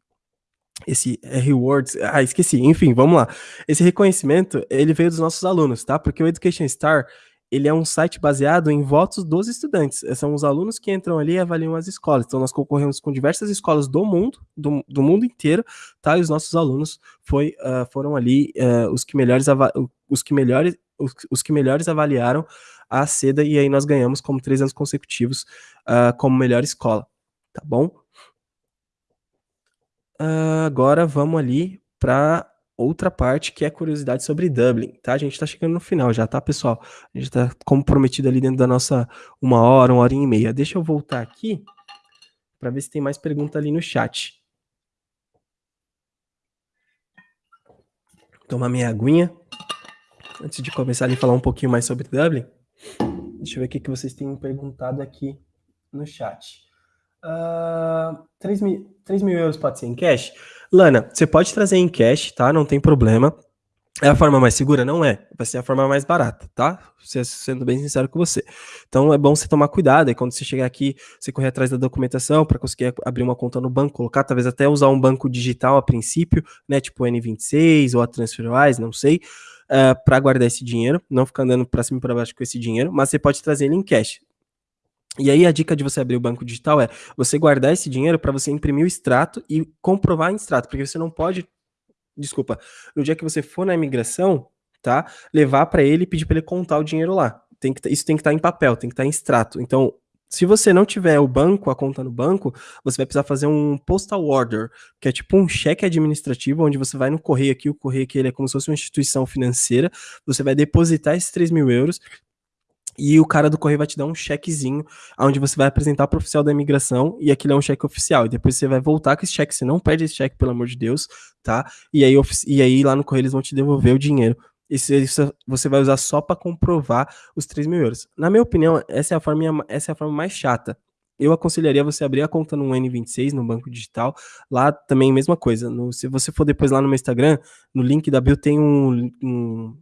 esse rewards, ah, esqueci, enfim, vamos lá. Esse reconhecimento, ele veio dos nossos alunos, tá? Porque o Education Star, ele é um site baseado em votos dos estudantes. São os alunos que entram ali e avaliam as escolas. Então, nós concorremos com diversas escolas do mundo, do, do mundo inteiro, tá? E os nossos alunos foi, uh, foram ali uh, os que melhores os que melhores os, os, que melhores avaliaram a SEDA e aí nós ganhamos como três anos consecutivos uh, como melhor escola, tá bom? agora vamos ali para outra parte que é curiosidade sobre Dublin, tá? A gente tá chegando no final já, tá, pessoal? A gente tá comprometido ali dentro da nossa uma hora, uma hora e meia. Deixa eu voltar aqui para ver se tem mais pergunta ali no chat. Tomar minha aguinha. Antes de começar a falar um pouquinho mais sobre Dublin, deixa eu ver o que, vocês têm perguntado aqui no chat. Uh, 3, mil, 3 mil euros pode ser em cash? Lana, você pode trazer em cash, tá? Não tem problema. É a forma mais segura? Não é. Vai ser a forma mais barata, tá? Sendo bem sincero com você. Então é bom você tomar cuidado. E quando você chegar aqui, você correr atrás da documentação para conseguir abrir uma conta no banco, colocar, talvez até usar um banco digital a princípio, né? Tipo o N26 ou a TransferWise, não sei. Uh, eh, para guardar esse dinheiro, não ficar andando para cima e para baixo com esse dinheiro, mas você pode trazer ele em cash. E aí a dica de você abrir o banco digital é você guardar esse dinheiro para você imprimir o extrato e comprovar em extrato, porque você não pode, desculpa, no dia que você for na imigração, tá, levar para ele e pedir para ele contar o dinheiro lá. Tem que, isso tem que estar tá em papel, tem que estar tá em extrato. Então, se você não tiver o banco, a conta no banco, você vai precisar fazer um postal order, que é tipo um cheque administrativo, onde você vai no correio aqui, o correio aqui ele é como se fosse uma instituição financeira, você vai depositar esses 3 mil euros, e o cara do correio vai te dar um chequezinho, onde você vai apresentar para o oficial da imigração, e aquilo é um cheque oficial. E depois você vai voltar com esse cheque, você não perde esse cheque, pelo amor de Deus, tá? E aí, e aí lá no correio eles vão te devolver o dinheiro. Isso, você vai usar só para comprovar os 3 mil euros. Na minha opinião, essa é a forma, essa é a forma mais chata. Eu aconselharia você abrir a conta no N26, no banco digital. Lá também, mesma coisa. No, se você for depois lá no meu Instagram, no link da bio tem um, um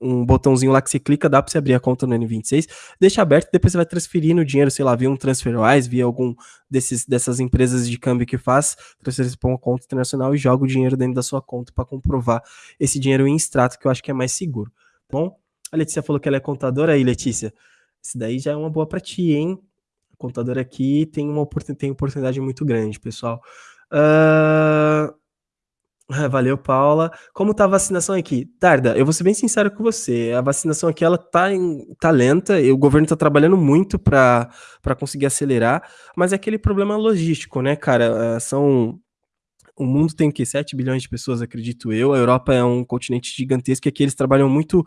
um botãozinho lá que você clica, dá para você abrir a conta no N26, deixa aberto, depois você vai transferindo o dinheiro, sei lá, via um TransferWise, via algum desses, dessas empresas de câmbio que faz, transferência para uma conta internacional e joga o dinheiro dentro da sua conta para comprovar esse dinheiro em extrato, que eu acho que é mais seguro. Tá bom, a Letícia falou que ela é contadora aí, Letícia. Isso daí já é uma boa para ti, hein? contador aqui tem uma oportunidade, tem oportunidade muito grande, pessoal. Uh, Valeu, Paula. Como tá a vacinação aqui? Tarda, eu vou ser bem sincero com você. A vacinação aqui ela tá, em, tá lenta. E o governo tá trabalhando muito para conseguir acelerar, mas é aquele problema logístico, né, cara? Ah, são o mundo tem que 7 bilhões de pessoas, acredito eu. A Europa é um continente gigantesco e aqui eles trabalham muito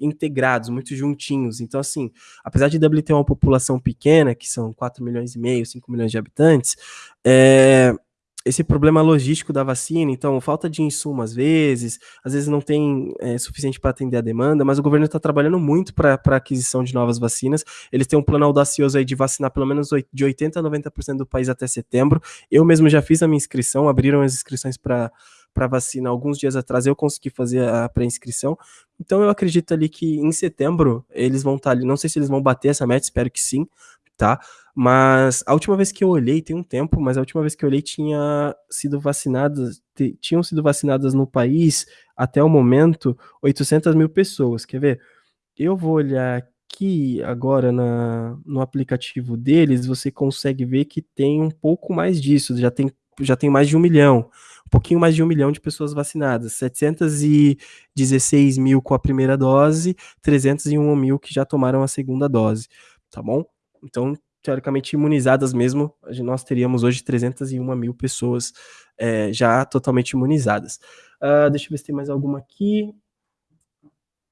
integrados, muito juntinhos. Então, assim, apesar de Dublin ter uma população pequena, que são 4 milhões e meio, 5 milhões de habitantes, é, esse problema logístico da vacina, então falta de insumo às vezes, às vezes não tem é, suficiente para atender a demanda, mas o governo está trabalhando muito para a aquisição de novas vacinas. Eles têm um plano audacioso aí de vacinar pelo menos de 80% a 90% do país até setembro. Eu mesmo já fiz a minha inscrição, abriram as inscrições para para vacina alguns dias atrás, eu consegui fazer a pré-inscrição. Então eu acredito ali que em setembro eles vão estar tá ali. Não sei se eles vão bater essa meta, espero que sim, tá? Mas a última vez que eu olhei, tem um tempo, mas a última vez que eu olhei tinha sido vacinadas, tinham sido vacinadas no país até o momento 800 mil pessoas. Quer ver? Eu vou olhar aqui agora na, no aplicativo deles, você consegue ver que tem um pouco mais disso, já tem, já tem mais de um milhão, um pouquinho mais de um milhão de pessoas vacinadas, 716 mil com a primeira dose, 301 mil que já tomaram a segunda dose, tá bom? Então, teoricamente imunizadas mesmo, nós teríamos hoje 301 mil pessoas é, já totalmente imunizadas. Uh, deixa eu ver se tem mais alguma aqui.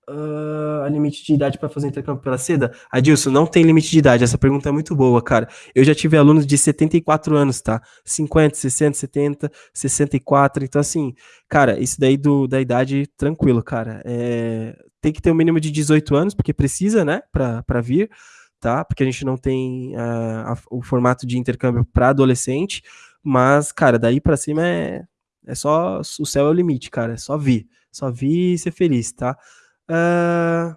Uh, a limite de idade para fazer intercâmbio pela seda? Adilson, não tem limite de idade. Essa pergunta é muito boa, cara. Eu já tive alunos de 74 anos, tá? 50, 60, 70, 64. Então, assim, cara, isso daí do, da idade, tranquilo, cara. É, tem que ter um mínimo de 18 anos, porque precisa, né, para vir, tá? Porque a gente não tem uh, a, o formato de intercâmbio para adolescente. Mas, cara, daí para cima é, é só. O céu é o limite, cara. É só vir. Só vir e ser feliz, tá? Uh,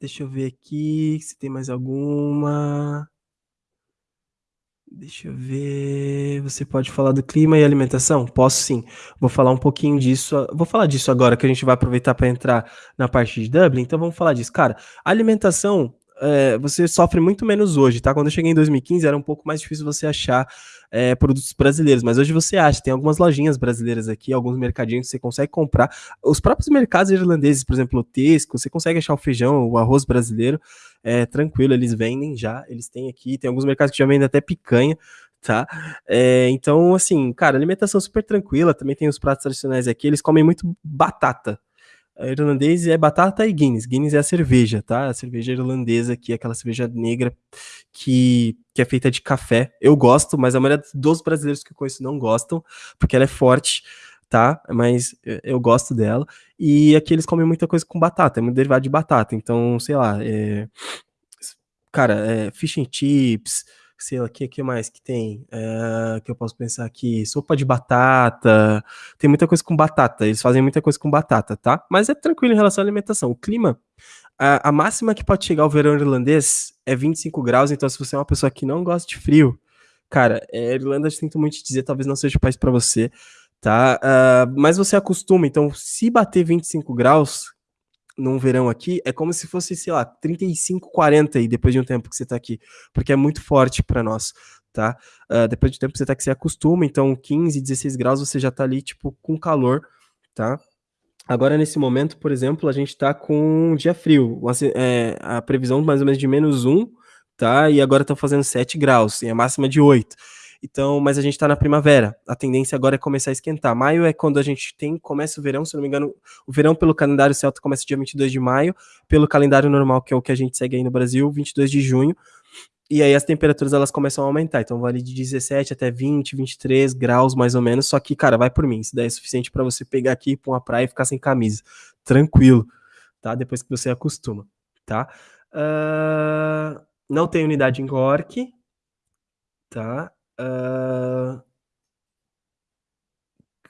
deixa eu ver aqui se tem mais alguma. Deixa eu ver. Você pode falar do clima e alimentação? Posso sim. Vou falar um pouquinho disso. Vou falar disso agora que a gente vai aproveitar para entrar na parte de Dublin. Então vamos falar disso. Cara, alimentação é, você sofre muito menos hoje, tá? Quando eu cheguei em 2015 era um pouco mais difícil você achar é, produtos brasileiros, mas hoje você acha, tem algumas lojinhas brasileiras aqui, alguns mercadinhos que você consegue comprar. Os próprios mercados irlandeses, por exemplo, o Tesco, você consegue achar o feijão, o arroz brasileiro, é tranquilo, eles vendem já, eles têm aqui, tem alguns mercados que já vendem até picanha, tá? É, então, assim, cara, alimentação super tranquila, também tem os pratos tradicionais aqui, eles comem muito batata, irlandês é batata e Guinness. Guinness é a cerveja, tá? A cerveja irlandesa, que é aquela cerveja negra que, que é feita de café. Eu gosto, mas a maioria dos brasileiros que eu conheço não gostam, porque ela é forte, tá? Mas eu gosto dela. E aqui eles comem muita coisa com batata, é muito derivado de batata. Então, sei lá, é... cara, é fish and chips, sei lá, o que, que mais que tem? É, que eu posso pensar aqui? Sopa de batata. Tem muita coisa com batata. Eles fazem muita coisa com batata, tá? Mas é tranquilo em relação à alimentação. O clima, a, a máxima que pode chegar ao verão irlandês é 25 graus. Então, se você é uma pessoa que não gosta de frio, cara, é, Irlanda, sinto muito te dizer, talvez não seja o país para você, tá? Uh, mas você acostuma. Então, se bater 25 graus, num verão aqui, é como se fosse, sei lá, 35, 40 aí, depois de um tempo que você tá aqui, porque é muito forte para nós, tá? Uh, depois de um tempo que você tá aqui, você acostuma, então 15, 16 graus você já tá ali, tipo, com calor, tá? Agora, nesse momento, por exemplo, a gente tá com um dia frio, é, a previsão mais ou menos de menos 1, tá? E agora tá fazendo 7 graus, e a máxima de 8. Então, mas a gente está na primavera. A tendência agora é começar a esquentar. Maio é quando a gente tem, começa o verão, se não me engano, o verão pelo calendário celta começa dia 22 de maio, pelo calendário normal, que é o que a gente segue aí no Brasil, 22 de junho. E aí as temperaturas elas começam a aumentar. Então vale de 17 até 20, 23 graus mais ou menos. Só que, cara, vai por mim. Isso daí é suficiente para você pegar aqui para uma praia e ficar sem camisa. Tranquilo, tá? Depois que você acostuma, tá? Uh, não tem unidade em Cork, tá? Uh...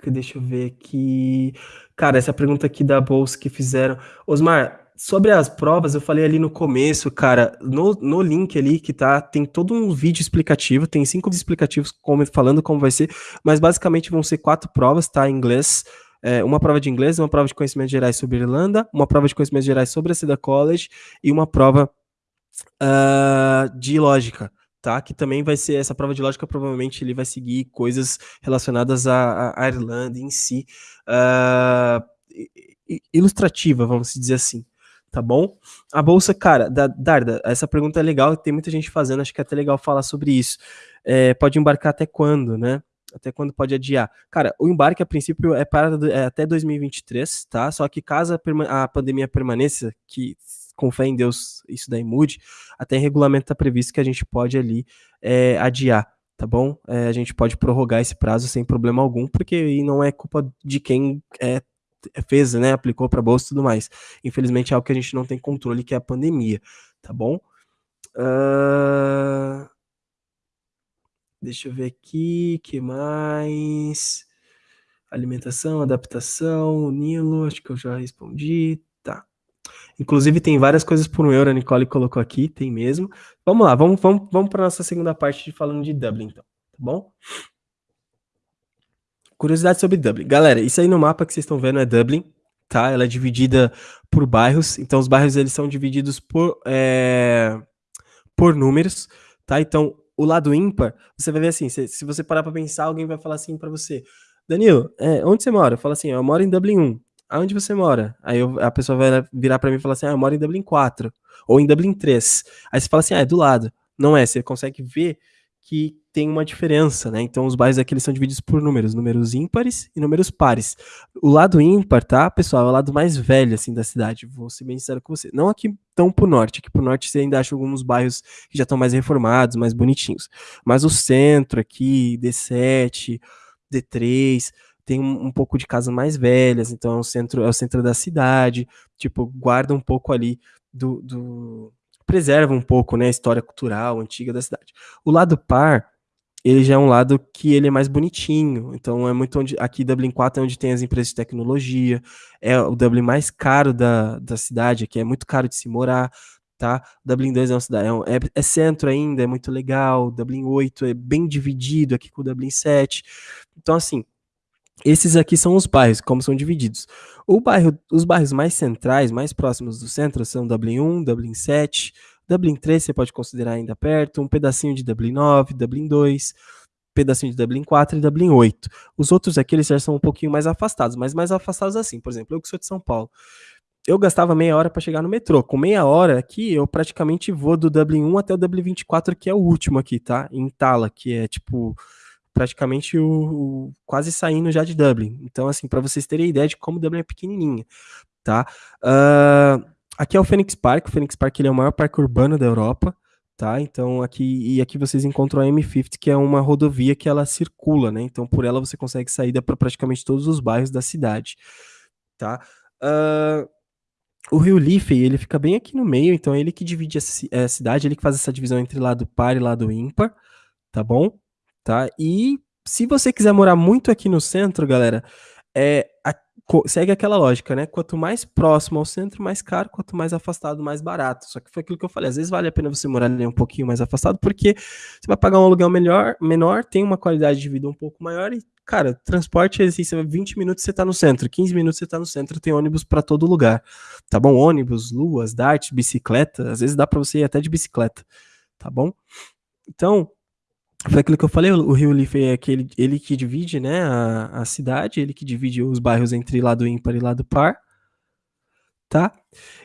Deixa eu ver aqui. Cara, essa pergunta aqui da bolsa que fizeram. Osmar, sobre as provas, eu falei ali no começo, cara, no, no link ali que tá, tem todo um vídeo explicativo, tem cinco explicativos como, falando como vai ser, mas basicamente vão ser quatro provas, tá? Em inglês. É, uma prova de inglês, uma prova de conhecimentos gerais sobre Irlanda, uma prova de conhecimentos gerais sobre a Ceda College e uma prova uh, de lógica tá? Que também vai ser essa prova de lógica, provavelmente ele vai seguir coisas relacionadas à, à Irlanda em si, uh, ilustrativa, vamos dizer assim. Tá bom? A bolsa, cara, da Darda, essa pergunta é legal, tem muita gente fazendo, acho que é até legal falar sobre isso. É, pode embarcar até quando, né? Até quando pode adiar? Cara, o embarque a princípio é para é até 2023, tá? Só que caso a, a pandemia permaneça, que com fé em Deus isso daí mude, até em regulamento está previsto que a gente pode ali é, adiar, tá bom? É, a gente pode prorrogar esse prazo sem problema algum, porque não é culpa de quem é, fez, né, aplicou para bolsa e tudo mais. Infelizmente é algo que a gente não tem controle, que é a pandemia, tá bom? Uh... Deixa eu ver aqui, que mais? Alimentação, adaptação, Nilo, acho que eu já respondi. Inclusive tem várias coisas por um euro, a Nicole colocou aqui, tem mesmo. Vamos lá, vamos, vamos, vamos para nossa segunda parte falando de Dublin, então, tá bom? Curiosidade sobre Dublin. Galera, isso aí no mapa que vocês estão vendo é Dublin, tá? Ela é dividida por bairros, então os bairros eles são divididos por, é, por números, tá? Então, o lado ímpar, você vai ver assim, se, se você parar para pensar, alguém vai falar assim para você, Danilo, é, onde você mora? Fala assim, eu moro em Dublin 1 aonde você mora? Aí eu, a pessoa vai virar para mim e falar assim, ah, eu moro em Dublin 4, ou em Dublin 3. Aí você fala assim, ah, é do lado. Não é, você consegue ver que tem uma diferença, né? Então os bairros aqui eles são divididos por números, números ímpares e números pares. O lado ímpar, tá, pessoal, é o lado mais velho assim da cidade. Vou ser bem sincero com você. Não aqui tão pro norte, aqui pro norte você ainda acha alguns bairros que já estão mais reformados, mais bonitinhos. Mas o centro aqui, D7, D3, tem um, um pouco de casas mais velhas, então é o centro, é o centro da cidade, tipo, guarda um pouco ali do, do preserva um pouco, né, a história cultural antiga da cidade. O lado par ele já é um lado que ele é mais bonitinho. Então é muito onde. Aqui Dublin 4 é onde tem as empresas de tecnologia. É o Dublin mais caro da, da cidade, aqui é muito caro de se morar. Tá? Dublin 2 é uma cidade, é, é, é, centro ainda, é muito legal. Dublin 8 é bem dividido aqui com o Dublin 7. Então, assim, esses aqui são os bairros, como são divididos. O bairro, os bairros mais centrais, mais próximos do centro, são Dublin 1, Dublin 7, Dublin 3 você pode considerar ainda perto, um pedacinho de Dublin 9, Dublin 2, pedacinho de Dublin 4 e Dublin 8. Os outros aqui eles já são um pouquinho mais afastados, mas mais afastados assim. Por exemplo, eu que sou de São Paulo, eu gastava meia hora para chegar no metrô. Com meia hora aqui, eu praticamente vou do Dublin 1 até o Dublin 24, que é o último aqui, tá? Em Tala, que é tipo praticamente o, o quase saindo já de Dublin. Então, assim, para vocês terem ideia de como Dublin é pequenininha, tá? Uh, Aqui é o Phoenix Park. O Phoenix Park ele é o maior parque urbano da Europa, tá? Então aqui e aqui vocês encontram a M50, que é uma rodovia que ela circula, né? Então por ela você consegue saída para praticamente todos os bairros da cidade, tá? Uh, o Rio Liffey, ele fica bem aqui no meio, então é ele que divide a, a cidade, ele que faz essa divisão entre lado par e lado ímpar, tá bom? Tá? E se você quiser morar muito aqui no centro, galera, é, segue aquela lógica, né? Quanto mais próximo ao centro, mais caro, quanto mais afastado, mais barato. Só que foi aquilo que eu falei, às vezes vale a pena você morar ali um pouquinho mais afastado, porque você vai pagar um aluguel melhor, menor, tem uma qualidade de vida um pouco maior e, cara, transporte, assim, você 20 minutos você tá no centro, 15 minutos você tá no centro, tem ônibus para todo lugar, tá bom? Ônibus, luas, dart, bicicleta, às vezes dá para você ir até de bicicleta, tá bom? Então, foi aquilo que eu falei, o Rio Liffey é aquele, ele que divide, né, a, a cidade, ele que divide os bairros entre lado ímpar e lado par, tá?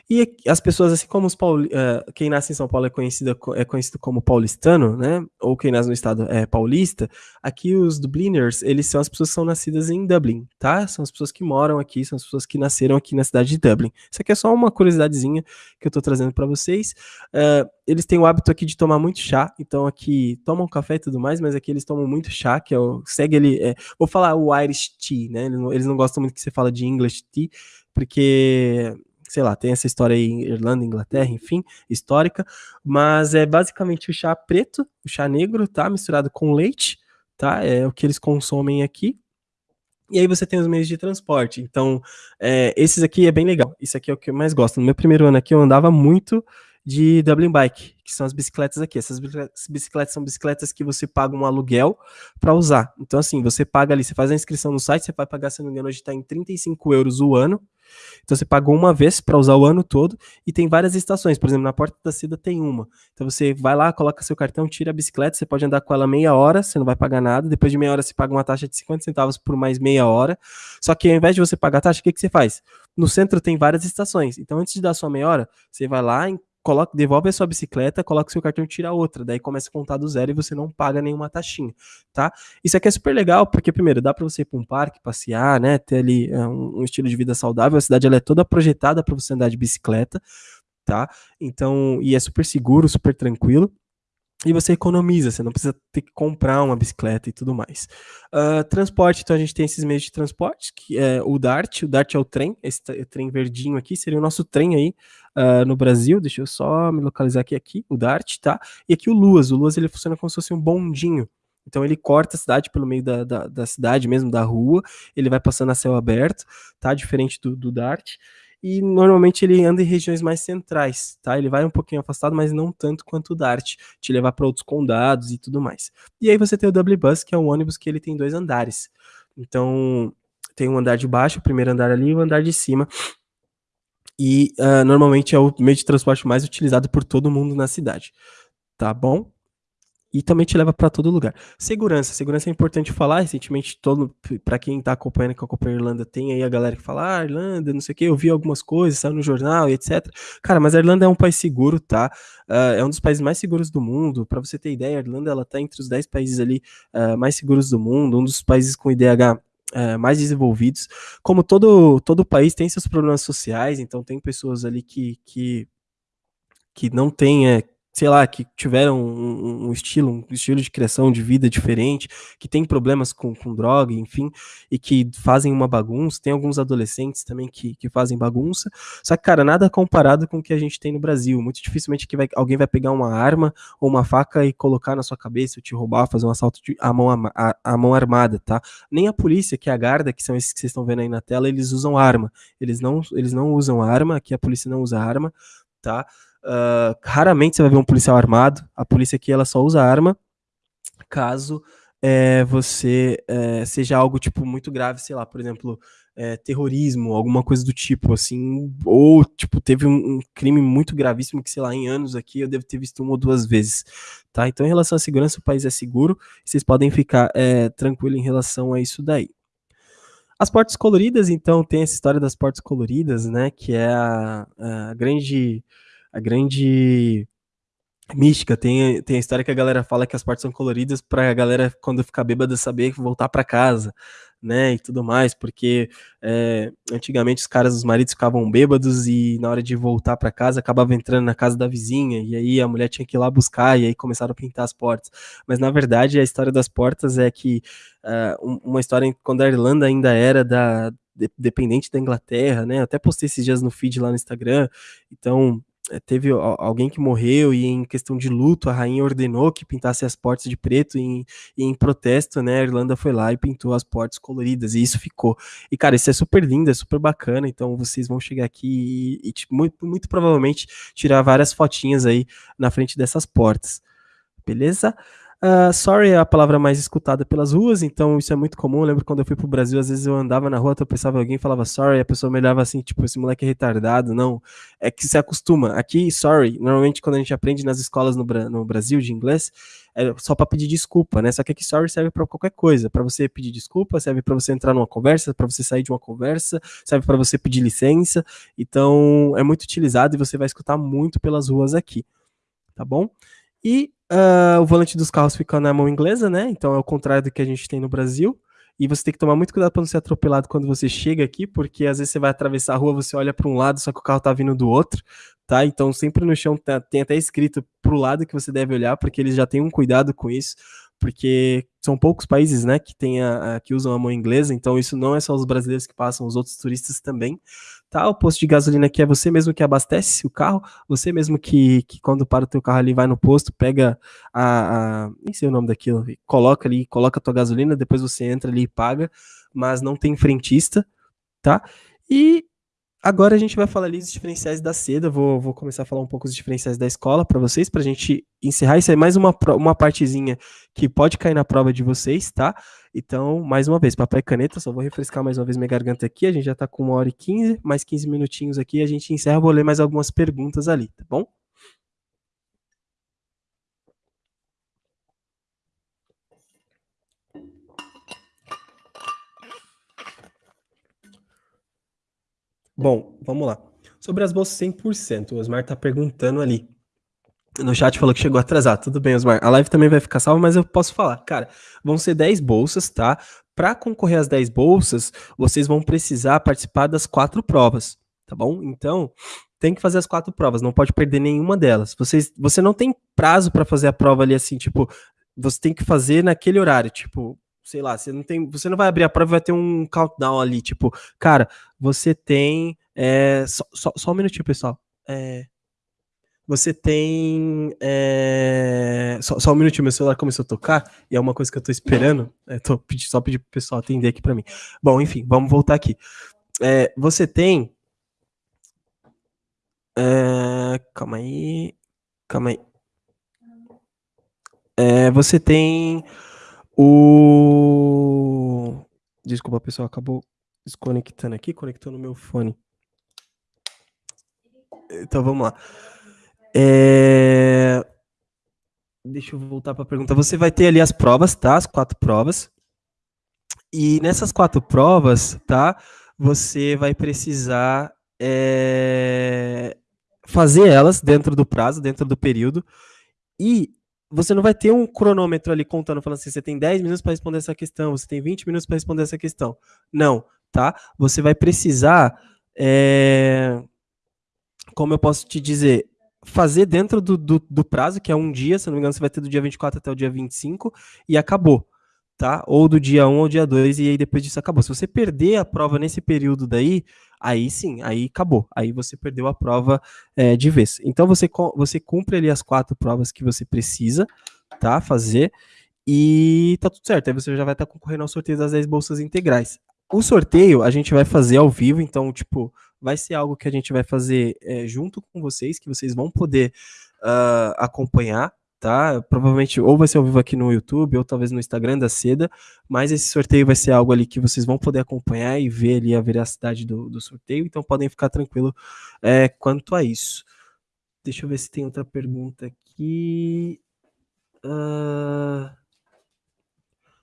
E as pessoas, assim como os pauli, uh, quem nasce em São Paulo é, conhecido é conhecido como paulistano, né? Ou quem nasce no estado é paulista. Aqui os Dubliners, eles são as pessoas que são nascidas em Dublin, tá? São as pessoas que moram aqui, são as pessoas que nasceram aqui na cidade de Dublin. Isso aqui é só uma curiosidadezinha que eu tô trazendo para vocês. Uh, eles têm o hábito aqui de tomar muito chá, então aqui tomam café e tudo mais, mas aqui eles tomam muito chá, que é o, segue ele, é, vou falar o Irish Tea, né? Eles não, eles não gostam muito que você fala de English Tea, porque sei lá, tem essa história aí em Irlanda, Inglaterra, enfim, histórica, mas é basicamente o chá preto, o chá negro, tá? Misturado com leite, tá? É o que eles consomem aqui. E aí você tem os meios de transporte. Então, é, esses aqui é bem legal. Isso aqui é o que eu mais gosto. No meu primeiro ano aqui eu andava muito de Dublin Bike, que são as bicicletas aqui. Essas bicicletas são bicicletas que você paga um aluguel para usar. Então, assim, você paga ali, você faz a inscrição no site, você vai pagar, se não me engano, hoje está em 35 euros o ano. Então você pagou uma vez para usar o ano todo e tem várias estações. Por exemplo, na Porta da Seda tem uma. Então você vai lá, coloca seu cartão, tira a bicicleta, você pode andar com ela meia hora, você não vai pagar nada. Depois de meia hora você paga uma taxa de 50 centavos por mais meia hora. Só que ao invés de você pagar a taxa, o que, que você faz? No centro tem várias estações. Então antes de dar sua meia hora, você vai lá, coloca, devolve a sua bicicleta, coloca o seu cartão e tira outra. Daí começa a contar do zero e você não paga nenhuma taxinha, tá? Isso aqui é super legal, porque, primeiro, dá para você ir para um parque, passear, né? Ter ali é, um, um, estilo de vida saudável. A cidade ela é toda projetada para você andar de bicicleta, tá? Então, e é super seguro, super tranquilo e você economiza, você não precisa ter que comprar uma bicicleta e tudo mais. Uh, transporte, então a gente tem esses meios de transporte, que é o DART, o DART é o trem, esse trem verdinho aqui seria o nosso trem aí uh, no Brasil, deixa eu só me localizar aqui, aqui, o DART, tá? E aqui o Luas, o Luas ele funciona como se fosse um bondinho, então ele corta a cidade pelo meio da, da, da cidade mesmo, da rua, ele vai passando a céu aberto, tá? Diferente do, do DART, e normalmente ele anda em regiões mais centrais, tá? Ele vai um pouquinho afastado, mas não tanto quanto o Dart, te levar para outros condados e tudo mais. E aí você tem o W Bus, que é um ônibus que ele tem dois andares. Então, tem um andar de baixo, o primeiro andar ali e o andar de cima. E uh, normalmente é o meio de transporte mais utilizado por todo mundo na cidade, tá bom? E também te leva para todo lugar. Segurança, segurança é importante falar. Recentemente, todo para quem tá acompanhando, que acompanha a Irlanda, tem aí a galera que fala, ah, Irlanda, não sei o que, eu vi algumas coisas, saiu no jornal etc. Cara, mas a Irlanda é um país seguro, tá? Uh, é um dos países mais seguros do mundo. Para você ter ideia, a Irlanda ela tá entre os 10 países ali uh, mais seguros do mundo, um dos países com IDH é, mais desenvolvidos. Como todo, todo país tem seus problemas sociais, então tem pessoas ali que, que, que não têm, é, sei lá, que tiveram um, um, estilo, um estilo de criação de vida diferente, que tem problemas com, com droga, enfim, e que fazem uma bagunça. Tem alguns adolescentes também que, que fazem bagunça. Só que, cara, nada comparado com o que a gente tem no Brasil. Muito dificilmente que vai, alguém vai pegar uma arma ou uma faca e colocar na sua cabeça, te roubar, fazer um assalto de, a, mão, a, a mão armada, tá? Nem a polícia, que é a guarda, que são esses que vocês estão vendo aí na tela, eles usam arma. Eles não, eles não usam arma, aqui a polícia não usa arma, tá? Uh, raramente você vai ver um policial armado. A polícia aqui ela só usa arma caso é, você é, seja algo tipo muito grave, sei lá, por exemplo, é, terrorismo, alguma coisa do tipo, assim, ou tipo teve um, um, crime muito gravíssimo que sei lá em anos aqui eu devo ter visto uma ou duas vezes, tá? Então em relação à segurança o país é seguro, vocês podem ficar é, tranquilo em relação a isso daí. As portas coloridas, então, tem essa história das portas coloridas, né? Que é a, a grande a grande mística. Tem, tem a história que a galera fala que as partes são coloridas para a galera, quando ficar bêbada, saber voltar para casa, né? E tudo mais, porque é, antigamente os caras, os maridos ficavam bêbados e na hora de voltar para casa acabava entrando na casa da vizinha e aí a mulher tinha que ir lá buscar e aí começaram a pintar as portas. Mas na verdade a história das portas é que uh, uma história quando a Irlanda ainda era da dependente da Inglaterra, né? Até postei esses dias no feed lá no Instagram. Então, teve alguém que morreu e em questão de luto a rainha ordenou que pintasse as portas de preto e em, e em, protesto, né, a Irlanda foi lá e pintou as portas coloridas e isso ficou. E cara, isso é super lindo, é super bacana, então vocês vão chegar aqui e, e tipo, muito, muito provavelmente tirar várias fotinhas aí na frente dessas portas. Beleza? Uh, sorry é a palavra mais escutada pelas ruas, então isso é muito comum. Eu lembro quando eu fui pro Brasil, às vezes eu andava na rua, eu pensava alguém falava sorry, a pessoa me olhava assim, tipo, esse moleque é retardado. Não, é que se acostuma. Aqui, sorry, normalmente quando a gente aprende nas escolas no, no Brasil de inglês, é só para pedir desculpa, né? Só que aqui sorry serve para qualquer coisa, para você pedir desculpa, serve para você entrar numa conversa, para você sair de uma conversa, serve para você pedir licença. Então, é muito utilizado e você vai escutar muito pelas ruas aqui, tá bom? E Uh, o volante dos carros fica na mão inglesa, né? Então é o contrário do que a gente tem no Brasil. E você tem que tomar muito cuidado para não ser atropelado quando você chega aqui, porque às vezes você vai atravessar a rua, você olha para um lado, só que o carro tá vindo do outro, tá? Então sempre no chão tem até escrito pro lado que você deve olhar, porque eles já têm um cuidado com isso, porque são poucos países, né, que tem a, a, que usam a mão inglesa, então isso não é só os brasileiros que passam, os outros turistas também tá? O posto de gasolina aqui é você mesmo que abastece o carro, você mesmo que, que quando para o teu carro ali, vai no posto, pega a, a nem sei o nome daquilo, coloca ali, coloca a tua gasolina, depois você entra ali e paga, mas não tem frentista, tá? E Agora a gente vai falar ali dos diferenciais da seda. Vou, vou começar a falar um pouco dos diferenciais da escola para vocês, para a gente encerrar. Isso é mais uma, uma partezinha que pode cair na prova de vocês, tá? Então, mais uma vez, papai e caneta, só vou refrescar mais uma vez minha garganta aqui. A gente já está com uma hora e quinze, mais 15 minutinhos aqui. A gente encerra, vou ler mais algumas perguntas ali, tá bom? Bom, vamos lá. Sobre as bolsas 100%, o Osmar tá perguntando ali. No chat falou que chegou atrasado. Tudo bem, Osmar. A live também vai ficar salva, mas eu posso falar. Cara, vão ser 10 bolsas, tá? Para concorrer às 10 bolsas, vocês vão precisar participar das quatro provas, tá bom? Então, tem que fazer as quatro provas, não pode perder nenhuma delas. Vocês, você não tem prazo para fazer a prova ali assim, tipo, você tem que fazer naquele horário, tipo, sei lá, você não tem, você não vai abrir a prova vai ter um countdown ali, tipo, cara, você tem, é, só, só, só um minutinho, pessoal, é, você tem, é, só, só, um minutinho, meu celular começou a tocar, e é uma coisa que eu tô esperando, é, tô pedi, só pedir pro pessoal atender aqui para mim. Bom, enfim, vamos voltar aqui. É, você tem, é, calma aí, calma aí. Você tem o. Desculpa, pessoal, acabou desconectando aqui, conectando no meu fone. Então vamos lá. É... deixa eu voltar para a pergunta. Você vai ter ali as provas, tá? As quatro provas. E nessas quatro provas, tá? Você vai precisar é, fazer elas dentro do prazo, dentro do período. E você não vai ter um cronômetro ali contando, falando assim, você tem 10 minutos para responder essa questão, você tem 20 minutos para responder essa questão. Não, tá? Você vai precisar, é, como eu posso te dizer, fazer dentro do, do, do, prazo, que é um dia, se não me engano, você vai ter do dia 24 até o dia 25, e acabou, tá? Ou do dia 1 ao dia 2, e aí depois disso acabou. Se você perder a prova nesse período daí, aí sim, aí acabou. Aí você perdeu a prova é, de vez. Então você, você cumpre ali as quatro provas que você precisa, tá? Fazer, e tá tudo certo. Aí você já vai estar tá concorrendo ao sorteio das 10 bolsas integrais. O sorteio a gente vai fazer ao vivo, então, tipo, vai ser algo que a gente vai fazer é, junto com vocês, que vocês vão poder uh, acompanhar, tá? Provavelmente ou vai ser ao vivo aqui no YouTube, ou talvez no Instagram da Seda, mas esse sorteio vai ser algo ali que vocês vão poder acompanhar e ver ali a veracidade do, do sorteio, então podem ficar tranquilo é, quanto a isso. Deixa eu ver se tem outra pergunta aqui. Uh...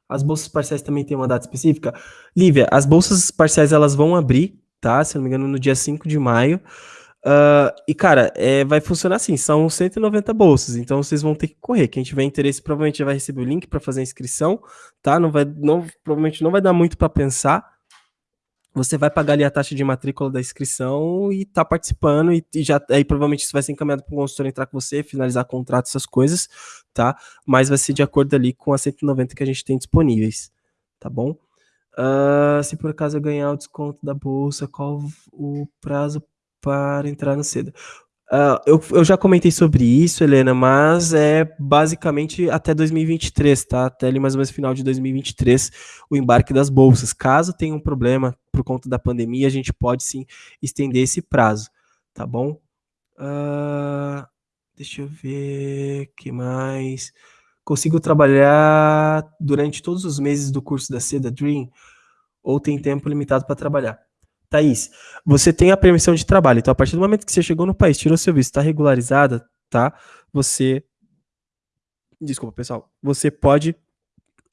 As bolsas parciais também têm uma data específica? Lívia, as bolsas parciais elas vão abrir tá? Se não me engano, no dia 5 de maio. Uh, e, cara, é, vai funcionar assim: são 190 bolsas, então vocês vão ter que correr. Quem tiver interesse provavelmente já vai receber o link para fazer a inscrição, tá? Não vai, não, provavelmente não vai dar muito para pensar. Você vai pagar ali a taxa de matrícula da inscrição e tá participando, e, e já aí provavelmente isso vai ser encaminhado para o consultor entrar com você, finalizar contrato, essas coisas, tá? Mas vai ser de acordo ali com as 190 que a gente tem disponíveis, tá bom? Uh, se por acaso eu ganhar o desconto da bolsa, qual o prazo para entrar no cedo? Uh, eu, eu já comentei sobre isso, Helena, mas é basicamente até 2023, tá? Até ali mais ou menos final de 2023, o embarque das bolsas. Caso tenha um problema por conta da pandemia, a gente pode sim estender esse prazo, tá bom? Uh, deixa eu ver que mais consigo trabalhar durante todos os meses do curso da Seda Dream ou tem tempo limitado para trabalhar? Thaís, você tem a permissão de trabalho. Então, a partir do momento que você chegou no país, tirou seu visto, está regularizada, tá? Você. Desculpa, pessoal. Você pode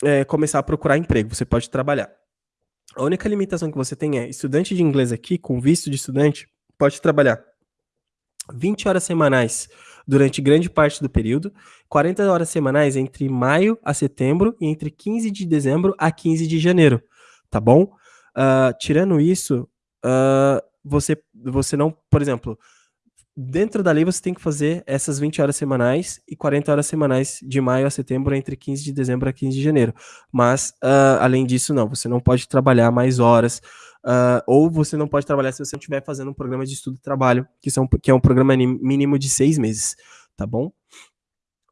é, começar a procurar emprego, você pode trabalhar. A única limitação que você tem é estudante de inglês aqui, com visto de estudante, pode trabalhar 20 horas semanais durante grande parte do período, 40 horas semanais entre maio a setembro e entre 15 de dezembro a 15 de janeiro, tá bom? Uh, tirando isso, uh, você, você não, por exemplo, dentro da lei você tem que fazer essas 20 horas semanais e 40 horas semanais de maio a setembro, entre 15 de dezembro a 15 de janeiro. Mas, uh, além disso, não, você não pode trabalhar mais horas, Uh, ou você não pode trabalhar se você não estiver fazendo um programa de estudo e trabalho, que, são, que é um programa mínimo de seis meses, tá bom?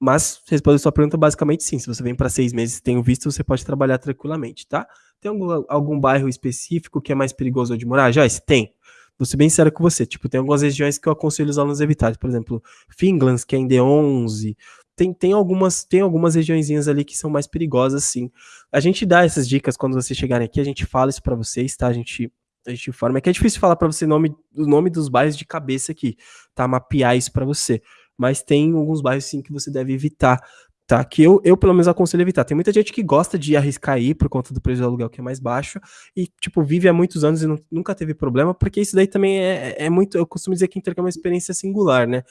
Mas, respondendo a sua pergunta, basicamente sim. Se você vem para seis meses e tem o visto, você pode trabalhar tranquilamente, tá? Tem algum, algum bairro específico que é mais perigoso de morar? Joyce, tem. Vou ser bem sério com você. Tipo, tem algumas regiões que eu aconselho os alunos a evitar. Por exemplo, Finlands, que é em D11, tem, tem, algumas, tem algumas regiõezinhas ali que são mais perigosas, sim. A gente dá essas dicas quando vocês chegarem aqui, a gente fala isso para vocês, tá? A gente, a gente informa. É que é difícil falar para você o nome, o nome dos bairros de cabeça aqui, tá? Mapear isso para você. Mas tem alguns bairros, sim, que você deve evitar, tá? Que eu, eu pelo menos aconselho evitar. Tem muita gente que gosta de arriscar aí por conta do preço do aluguel que é mais baixo e, tipo, vive há muitos anos e não, nunca teve problema, porque isso daí também é, é muito. Eu costumo dizer que intercâmbio é uma experiência singular, né?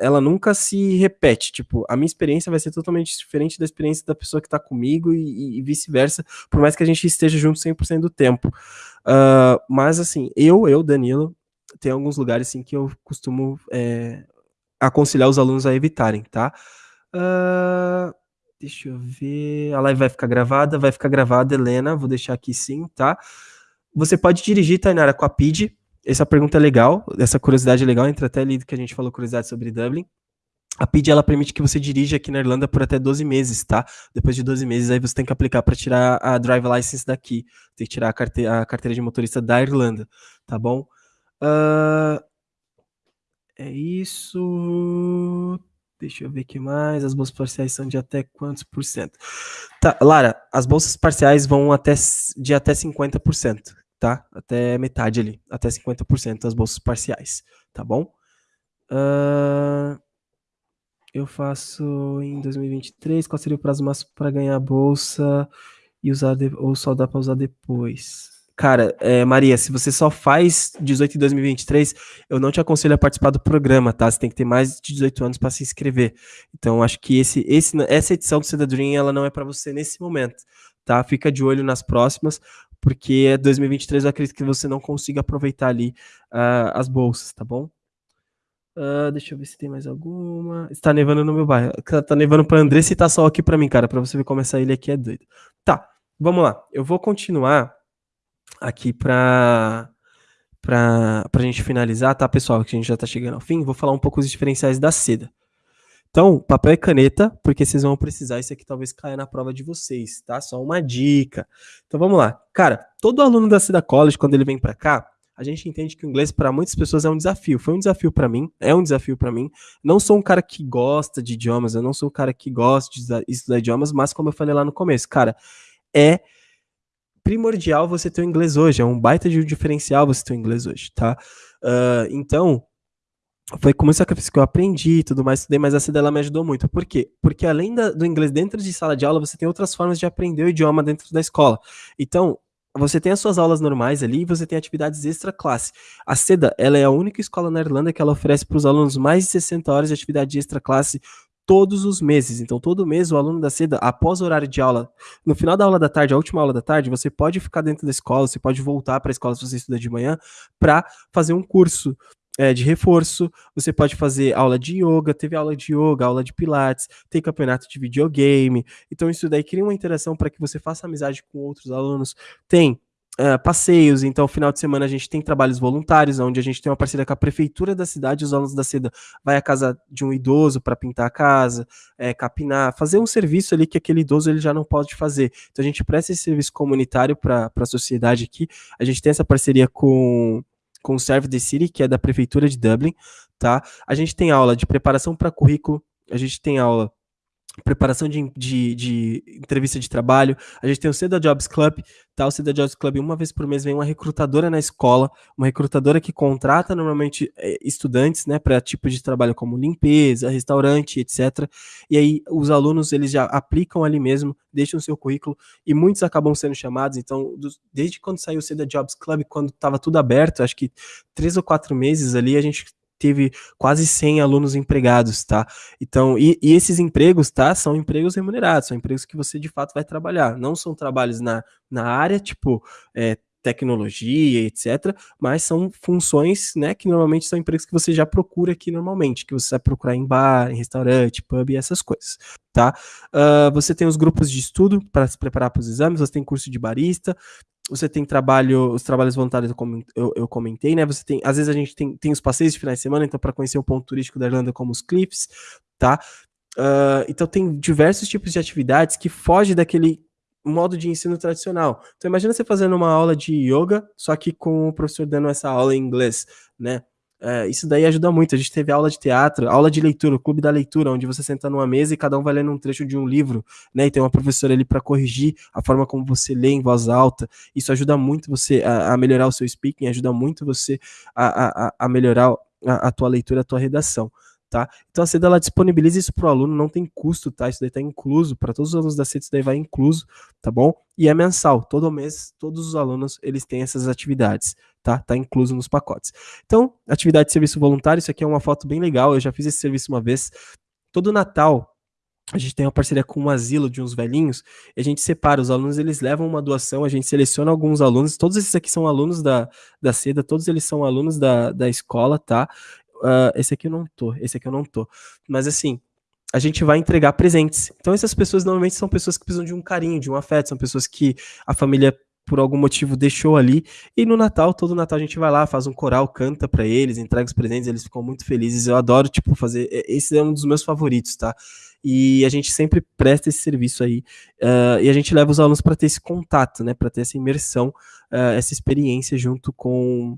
ela nunca se repete. Tipo, a minha experiência vai ser totalmente diferente da experiência da pessoa que está comigo e, e vice-versa, por mais que a gente esteja junto 100% do tempo. Uh, mas, assim, eu, eu, Danilo, tem alguns lugares assim, que eu costumo é, aconselhar os alunos a evitarem, tá? Uh, deixa eu ver. A live vai ficar gravada, vai ficar gravada, Helena. Vou deixar aqui sim, tá? Você pode dirigir, Tainara, com a PID, essa pergunta é legal, essa curiosidade é legal, entra até ali que a gente falou curiosidade sobre Dublin. A PID ela permite que você dirija aqui na Irlanda por até 12 meses, tá? Depois de 12 meses, aí você tem que aplicar para tirar a drive license daqui. Tem que tirar a carteira, a carteira de motorista da Irlanda, tá bom? Uh, é isso. Deixa eu ver aqui mais. As bolsas parciais são de até quantos por cento? Tá, Lara, as bolsas parciais vão até de até 50% tá? Até metade ali, até 50% das bolsas parciais, tá bom? Uh... eu faço em 2023, qual seria o prazo máximo para ganhar a bolsa e usar de, ou só dá para usar depois? Cara, é, Maria, se você só faz 18 em 2023, eu não te aconselho a participar do programa, tá? Você tem que ter mais de 18 anos para se inscrever. Então, acho que esse, esse, essa edição do Seda Dream, ela não é para você nesse momento, tá? Fica de olho nas próximas, porque 2023 eu acredito que você não consiga aproveitar ali uh, as bolsas, tá bom? Uh, deixa eu ver se tem mais alguma. Está nevando no meu bairro. Tá nevando pra Andressa e tá sol aqui pra mim, cara. Pra você ver como essa ilha aqui é doida. Tá, vamos lá. Eu vou continuar aqui pra, pra, pra gente finalizar, tá, pessoal? Que a gente já tá chegando ao fim. Vou falar um pouco os diferenciais da seda. Então, papel e caneta, porque vocês vão precisar. Isso aqui talvez caia na prova de vocês, tá? Só uma dica. Então vamos lá. Cara, todo aluno da Seda College, quando ele vem para cá, a gente entende que o inglês para muitas pessoas é um desafio. Foi um desafio para mim, é um desafio para mim. Não sou um cara que gosta de idiomas, eu não sou um cara que gosta de estudar idiomas, mas como eu falei lá no começo, cara, é primordial você ter o inglês hoje, é um baita de um diferencial você ter o inglês hoje, tá? Uh, então, foi com muito sacrifício que eu aprendi e tudo mais, estudei, mas essa dela me ajudou muito. Por quê? Porque além da, do inglês dentro de sala de aula, você tem outras formas de aprender o idioma dentro da escola. Então, você tem as suas aulas normais ali e você tem atividades extra classe. A SEDA, ela é a única escola na Irlanda que ela oferece para os alunos mais de 60 horas de atividade extra classe todos os meses. Então, todo mês o aluno da SEDA, após o horário de aula, no final da aula da tarde, a última aula da tarde, você pode ficar dentro da escola, você pode voltar para a escola se você estuda de manhã, para fazer um curso é, de reforço, você pode fazer aula de yoga, teve aula de yoga, aula de pilates, tem campeonato de videogame. Então isso daí cria uma interação para que você faça amizade com outros alunos. Tem Uh, passeios, então final de semana a gente tem trabalhos voluntários, onde a gente tem uma parceria com a prefeitura da cidade, os alunos da SEDA vai à casa de um idoso para pintar a casa, é, capinar, fazer um serviço ali que aquele idoso ele já não pode fazer. Então a gente presta esse serviço comunitário para a sociedade aqui, a gente tem essa parceria com com o Serve the City, que é da Prefeitura de Dublin, tá? A gente tem aula de preparação para currículo, a gente tem aula preparação de, de, de, entrevista de trabalho. A gente tem o Seda Jobs Club, tá? O Seda Jobs Club, uma vez por mês, vem uma recrutadora na escola, uma recrutadora que contrata normalmente é, estudantes, né, para tipo de trabalho como limpeza, restaurante, etc. E aí os alunos, eles já aplicam ali mesmo, deixam o seu currículo e muitos acabam sendo chamados. Então, desde quando saiu o Seda Jobs Club, quando estava tudo aberto, acho que três ou quatro meses ali, a gente teve quase 100 alunos empregados, tá? Então, e, e, esses empregos, tá? São empregos remunerados, são empregos que você de fato vai trabalhar. Não são trabalhos na, na área, tipo, é, tecnologia, etc. Mas são funções, né, que normalmente são empregos que você já procura aqui normalmente, que você vai procurar em bar, em restaurante, pub e essas coisas, tá? Uh, você tem os grupos de estudo para se preparar para os exames, você tem curso de barista, você tem trabalho, os trabalhos voluntários eu, eu, comentei, né? Você tem, às vezes a gente tem, tem os passeios de finais de semana, então para conhecer o ponto turístico da Irlanda como os cliffs, tá? Uh, então tem diversos tipos de atividades que fogem daquele modo de ensino tradicional. Então imagina você fazendo uma aula de yoga, só que com o professor dando essa aula em inglês, né? É, isso daí ajuda muito. A gente teve aula de teatro, aula de leitura, o clube da leitura, onde você senta numa mesa e cada um vai lendo um trecho de um livro, né? E tem uma professora ali para corrigir a forma como você lê em voz alta. Isso ajuda muito você a, a melhorar o seu speaking, ajuda muito você a, a, a melhorar a, a tua leitura, a tua redação tá? Então a CEDA ela disponibiliza isso para o aluno, não tem custo, tá? Isso daí está incluso, para todos os alunos da CEDA isso daí vai incluso, tá bom? E é mensal, todo mês, todos os alunos, eles têm essas atividades, tá? Tá incluso nos pacotes. Então, atividade de serviço voluntário, isso aqui é uma foto bem legal, eu já fiz esse serviço uma vez. Todo Natal, a gente tem uma parceria com um asilo de uns velhinhos, e a gente separa os alunos, eles levam uma doação, a gente seleciona alguns alunos, todos esses aqui são alunos da, da SEDA, todos eles são alunos da, da escola, tá? Uh, esse aqui eu não tô, esse aqui eu não tô. Mas assim, a gente vai entregar presentes. Então essas pessoas normalmente são pessoas que precisam de um carinho, de um afeto, são pessoas que a família por algum motivo deixou ali. E no Natal, todo Natal a gente vai lá, faz um coral, canta para eles, entrega os presentes, eles ficam muito felizes. Eu adoro, tipo, fazer. Esse é um dos meus favoritos, tá? E a gente sempre presta esse serviço aí. Uh, e a gente leva os alunos para ter esse contato, né? Para ter essa imersão, uh, essa experiência junto com,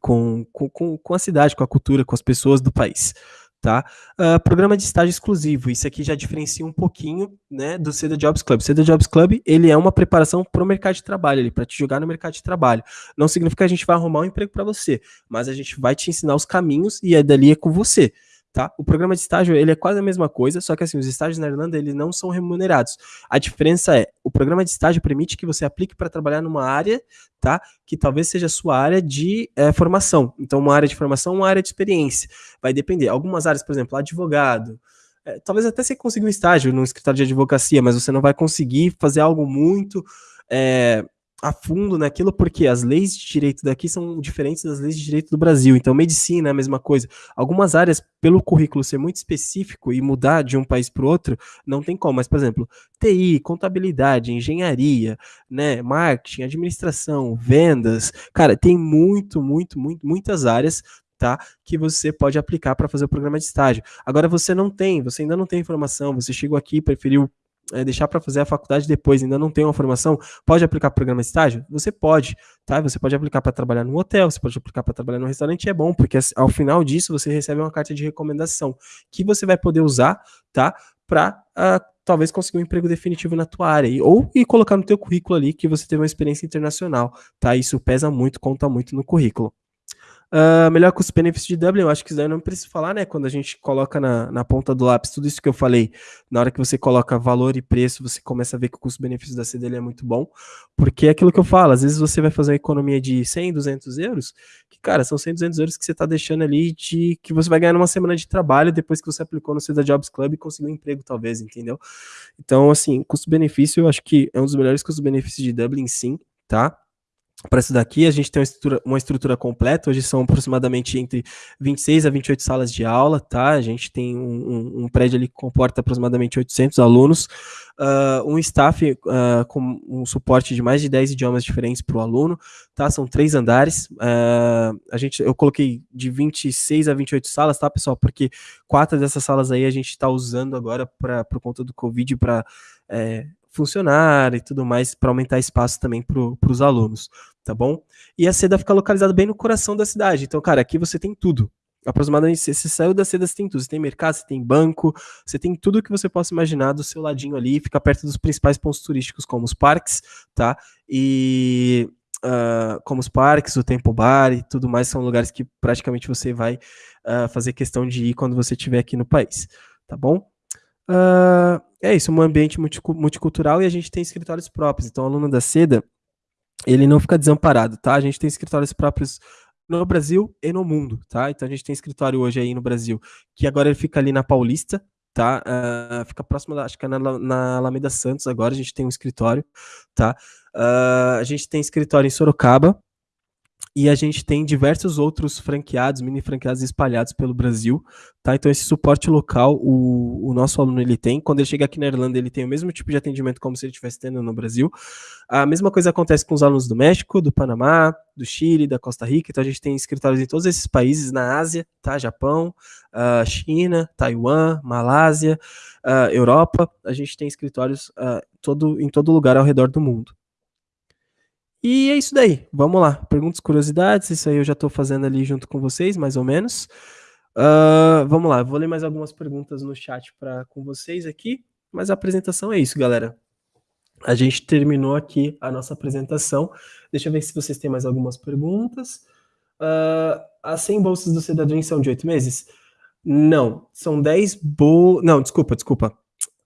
com, com, com a cidade, com a cultura, com as pessoas do país. Tá? Uh, programa de estágio exclusivo, isso aqui já diferencia um pouquinho né, do Seda Jobs Club. Seda Jobs Club ele é uma preparação para o mercado de trabalho, para te jogar no mercado de trabalho. Não significa que a gente vai arrumar um emprego para você, mas a gente vai te ensinar os caminhos e é dali é com você. Tá? O programa de estágio, ele é quase a mesma coisa, só que assim, os estágios na Irlanda, eles não são remunerados. A diferença é, o programa de estágio permite que você aplique para trabalhar numa área, tá? Que talvez seja a sua área de é, formação. Então, uma área de formação, uma área de experiência. Vai depender. Algumas áreas, por exemplo, advogado, é, talvez até você consiga um estágio no escritório de advocacia, mas você não vai conseguir fazer algo muito é, a fundo naquilo, porque as leis de direito daqui são diferentes das leis de direito do Brasil. Então, medicina é a mesma coisa. Algumas áreas, pelo currículo ser muito específico e mudar de um país para o outro, não tem como. Mas, por exemplo, TI, contabilidade, engenharia, né, marketing, administração, vendas, cara, tem muito, muito, muito, muitas áreas tá? Que você pode aplicar para fazer o programa de estágio. Agora você não tem, você ainda não tem informação, você chegou aqui, preferiu é, deixar para fazer a faculdade depois, ainda não tem uma formação, pode aplicar programa de estágio? Você pode, tá? Você pode aplicar para trabalhar no hotel, você pode aplicar para trabalhar no restaurante, é bom, porque ao final disso você recebe uma carta de recomendação que você vai poder usar, tá? Para uh, ah, talvez conseguir um emprego definitivo na tua área, ou e colocar no teu currículo ali que você teve uma experiência internacional, tá? Isso pesa muito, conta muito no currículo. Uh, melhor custo-benefício de Dublin, eu acho que isso daí não preciso falar, né? Quando a gente coloca na, na ponta do lápis tudo isso que eu falei, na hora que você coloca valor e preço, você começa a ver que o custo-benefício da CDL é muito bom, porque é aquilo que eu falo, às vezes você vai fazer uma economia de 100, 200 euros, que, cara, são 100, 200 euros que você está deixando ali de que você vai ganhar numa semana de trabalho depois que você aplicou no Ceda Jobs Club e conseguiu um emprego, talvez, entendeu? Então, assim, custo-benefício, eu acho que é um dos melhores custos-benefícios de Dublin, sim, tá? Para isso daqui, a gente tem uma estrutura, uma estrutura, completa, hoje são aproximadamente entre 26 a 28 salas de aula, tá? A gente tem um, um, um prédio ali que comporta aproximadamente 800 alunos, uh, um staff uh, com um suporte de mais de 10 idiomas diferentes para o aluno, tá? São três andares, uh, a gente, eu coloquei de 26 a 28 salas, tá, pessoal? Porque quatro dessas salas aí a gente está usando agora para por conta do Covid para é, funcionar e tudo mais, para aumentar espaço também para os alunos, tá bom? E a seda fica localizada bem no coração da cidade. Então, cara, aqui você tem tudo. Aproximadamente, você saiu da seda, você tem tudo. Você tem mercado, você tem banco, você tem tudo que você possa imaginar do seu ladinho ali, fica perto dos principais pontos turísticos, como os parques, tá? E Uh, como os parques, o Tempo Bar e tudo mais, são lugares que praticamente você vai uh, fazer questão de ir quando você estiver aqui no país, tá bom? Uh, é isso, um ambiente multicultural e a gente tem escritórios próprios. Então, o aluno da SEDA, ele não fica desamparado, tá? A gente tem escritórios próprios no Brasil e no mundo, tá? Então, a gente tem escritório hoje aí no Brasil, que agora ele fica ali na Paulista, tá? Uh, fica próximo, da, acho que é na, na Alameda Santos agora, a gente tem um escritório, tá? Uh, a gente tem escritório em Sorocaba, e a gente tem diversos outros franqueados, mini franqueados espalhados pelo Brasil, tá? Então esse suporte local o, o nosso aluno ele tem. Quando ele chega aqui na Irlanda, ele tem o mesmo tipo de atendimento como se ele estivesse tendo no Brasil. A mesma coisa acontece com os alunos do México, do Panamá, do Chile, da Costa Rica. Então a gente tem escritórios em todos esses países na Ásia, tá? Japão, uh, China, Taiwan, Malásia, uh, Europa. A gente tem escritórios uh, todo, em todo lugar ao redor do mundo. E é isso daí. Vamos lá. Perguntas, curiosidades. Isso aí eu já estou fazendo ali junto com vocês, mais ou menos. Uh, vamos lá. Vou ler mais algumas perguntas no chat para com vocês aqui. Mas a apresentação é isso, galera. A gente terminou aqui a nossa apresentação. Deixa eu ver se vocês têm mais algumas perguntas. Uh, as 100 bolsas do cidadão são de 8 meses? Não, são 10 bolsas. Não, desculpa, desculpa.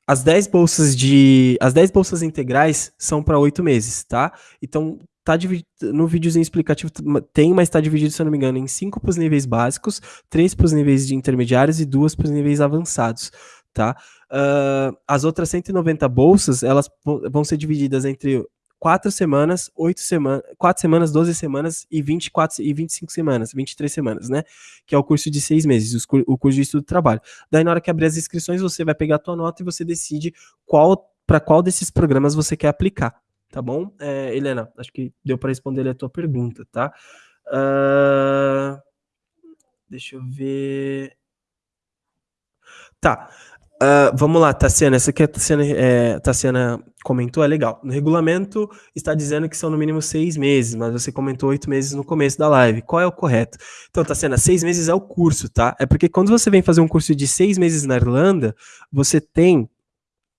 As 10 bolsas de. As 10 bolsas integrais são para 8 meses, tá? Então, tá dividido, no videozinho explicativo tem, mas está dividido, se eu não me engano, em 5 para os níveis básicos, 3 para os níveis de intermediários e 2 para os níveis avançados, tá? Uh, as outras 190 bolsas, elas vão ser divididas entre 4 semanas, 8 semanas, 4 semanas, 12 semanas e 24 e 25 semanas, 23 semanas, né? Que é o curso de 6 meses, o curso de estudo do trabalho. Daí na hora que abrir as inscrições, você vai pegar a tua nota e você decide qual para qual desses programas você quer aplicar, tá bom? É, Helena, acho que deu para responder a tua pergunta, tá? Uh, deixa eu ver. Tá. Uh, vamos lá, Tassiana. Essa aqui a Tassiana, é, Tassiana comentou, é legal. No regulamento está dizendo que são no mínimo seis meses, mas você comentou oito meses no começo da live. Qual é o correto? Então, Tassiana, seis meses é o curso, tá? É porque quando você vem fazer um curso de seis meses na Irlanda, você tem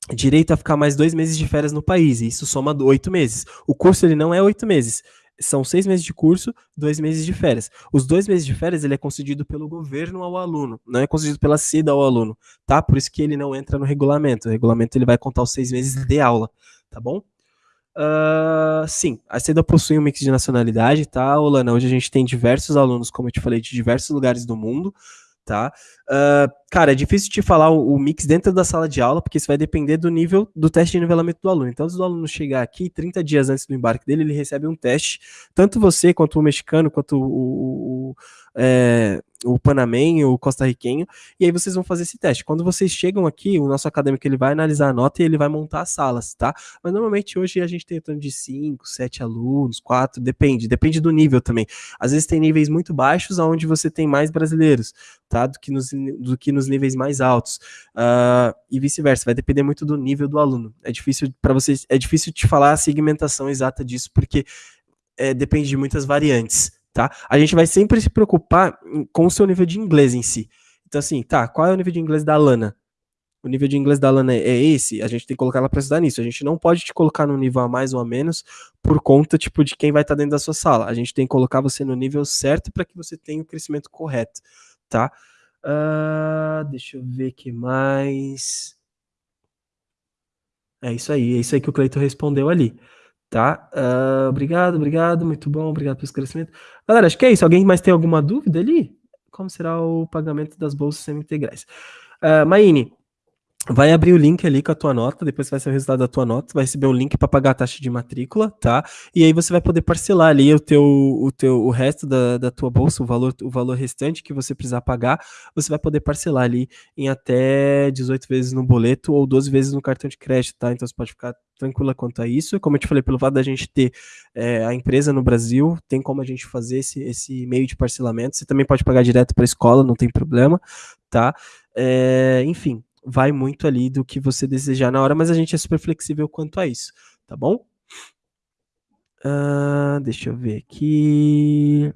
direito a ficar mais dois meses de férias no país, e isso soma oito meses. O curso ele não é oito meses, são seis meses de curso, dois meses de férias. Os dois meses de férias ele é concedido pelo governo ao aluno, não é concedido pela SIDA ao aluno, tá? Por isso que ele não entra no regulamento. O regulamento ele vai contar os seis meses de aula, tá bom? Uh, sim, a SEDA possui um mix de nacionalidade, tá, Olana? Hoje a gente tem diversos alunos, como eu te falei, de diversos lugares do mundo tá? Uh, cara, é difícil te falar o, o, mix dentro da sala de aula, porque isso vai depender do nível do teste de nivelamento do aluno. Então, se o aluno chegar aqui 30 dias antes do embarque dele, ele recebe um teste, tanto você, quanto o mexicano, quanto o, o, é, o panamenho, o costarriquenho, e aí vocês vão fazer esse teste. Quando vocês chegam aqui, o nosso acadêmico ele vai analisar a nota e ele vai montar as salas, tá? Mas normalmente hoje a gente tem em torno de 5, 7 alunos, 4, depende, depende do nível também. Às vezes tem níveis muito baixos onde você tem mais brasileiros, tá? Do que nos, do que nos níveis mais altos. Uh, e vice-versa, vai depender muito do nível do aluno. É difícil para vocês, é difícil te falar a segmentação exata disso, porque é, depende de muitas variantes tá? A gente vai sempre se preocupar com o seu nível de inglês em si. Então, assim, tá, qual é o nível de inglês da Lana? O nível de inglês da Lana é esse, a gente tem que colocar ela para estudar nisso. A gente não pode te colocar no nível a mais ou a menos por conta, tipo, de quem vai estar tá dentro da sua sala. A gente tem que colocar você no nível certo para que você tenha o crescimento correto, tá? Uh, deixa eu ver que mais. É isso aí, é isso aí que o Cleiton respondeu ali tá? Uh, obrigado, obrigado, muito bom, obrigado pelo esclarecimento. Galera, acho que é isso. Alguém mais tem alguma dúvida ali? Como será o pagamento das bolsas semi-integrais? Uh, Maine, vai abrir o link ali com a tua nota, depois vai ser o resultado da tua nota, vai receber um link para pagar a taxa de matrícula, tá? E aí você vai poder parcelar ali o teu o teu o resto da, da tua bolsa, o valor o valor restante que você precisar pagar, você vai poder parcelar ali em até 18 vezes no boleto ou 12 vezes no cartão de crédito, tá? Então você pode ficar tranquila quanto a isso. Como eu te falei, pelo fato da gente ter é, a empresa no Brasil, tem como a gente fazer esse, esse meio de parcelamento. Você também pode pagar direto para a escola, não tem problema, tá? É, enfim, vai muito ali do que você desejar na hora, mas a gente é super flexível quanto a isso, tá bom? Uh, deixa eu ver aqui.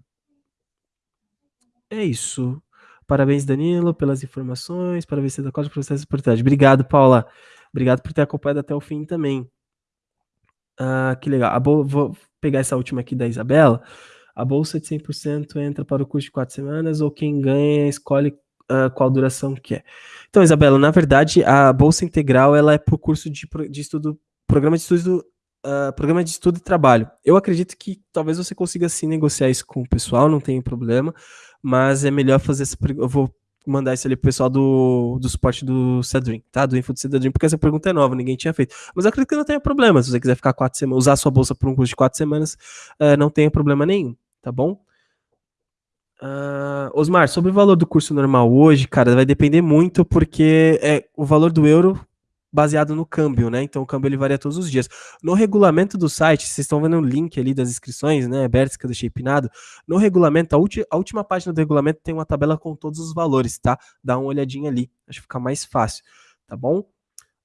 É isso. Parabéns, Danilo, pelas informações. Parabéns, da Costa, por essa oportunidade. Obrigado, Paula. Obrigado por ter acompanhado até o fim também. Ah, que legal. vou pegar essa última aqui da Isabela. A bolsa de 100% entra para o curso de quatro semanas ou quem ganha escolhe uh, qual duração que é. Então, Isabela, na verdade, a bolsa integral ela é para o curso de, de estudo, programa de estudo, uh, programa de estudo e trabalho. Eu acredito que talvez você consiga sim negociar isso com o pessoal, não tem problema, mas é melhor fazer essa. Eu vou mandar isso ali pro pessoal do, do suporte do Cedrin, tá? Do Info do Cedrin, porque essa pergunta é nova, ninguém tinha feito. Mas eu acredito que não tenha problema. Se você quiser ficar quatro semanas, usar sua bolsa por um curso de quatro semanas, uh, não tem problema nenhum, tá bom? Uh, Osmar, sobre o valor do curso normal hoje, cara, vai depender muito, porque é o valor do euro baseado no câmbio, né? Então o câmbio ele varia todos os dias. No regulamento do site, vocês estão vendo o link ali das inscrições, né? Bertska do Shapenado. No regulamento, a, a, última página do regulamento tem uma tabela com todos os valores, tá? Dá uma olhadinha ali, acho que fica mais fácil, tá bom?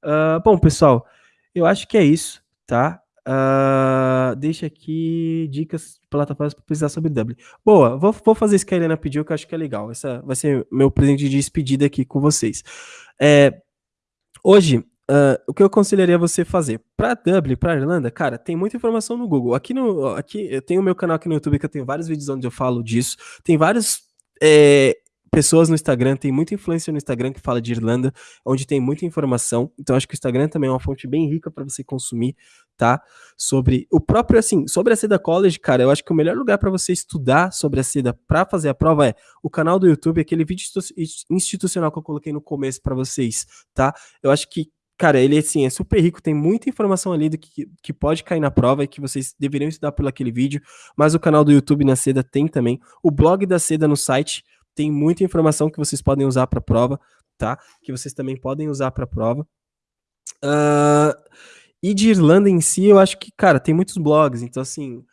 Uh, bom, pessoal, eu acho que é isso, tá? Uh, deixa aqui dicas de plataformas para pesquisar sobre Dublin. Boa, vou, vou fazer isso que a Helena pediu, que eu acho que é legal. Essa vai ser meu presente de despedida aqui com vocês. É, hoje, uh, o que eu aconselharia você fazer? Para Dublin, para Irlanda, cara, tem muita informação no Google. Aqui no, aqui eu tenho o meu canal aqui no YouTube que eu tenho vários vídeos onde eu falo disso. Tem vários é, pessoas no Instagram, tem muita influência no Instagram que fala de Irlanda, onde tem muita informação. Então acho que o Instagram também é uma fonte bem rica para você consumir, tá? Sobre o próprio assim, sobre a Seda College, cara, eu acho que o melhor lugar para você estudar sobre a Seda para fazer a prova é o canal do YouTube, aquele vídeo institucional que eu coloquei no começo para vocês, tá? Eu acho que cara, ele assim, é super rico, tem muita informação ali do que, que pode cair na prova e que vocês deveriam estudar pelo aquele vídeo, mas o canal do YouTube na Seda tem também, o blog da Seda no site, tem muita informação que vocês podem usar para a prova, tá? Que vocês também podem usar para a prova. Uh, e de Irlanda em si, eu acho que, cara, tem muitos blogs, então assim,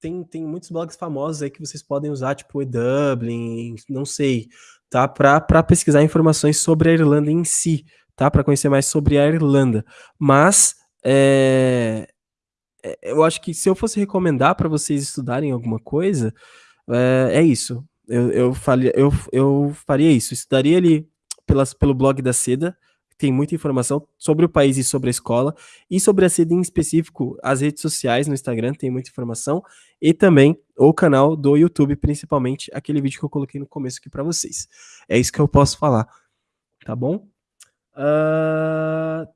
tem, tem muitos blogs famosos aí que vocês podem usar, tipo Dublin, não sei, tá? Para pesquisar informações sobre a Irlanda em si, tá? Para conhecer mais sobre a Irlanda. Mas é, é eu acho que se eu fosse recomendar para vocês estudarem alguma coisa, é, é isso. Eu, eu, faria, eu, eu faria isso. Estudaria ali pelas, pelo blog da Seda, tem muita informação sobre o país e sobre a escola, e sobre a sede em específico, as redes sociais no Instagram tem muita informação, e também o canal do YouTube, principalmente aquele vídeo que eu coloquei no começo aqui para vocês. É isso que eu posso falar, tá bom? Uh,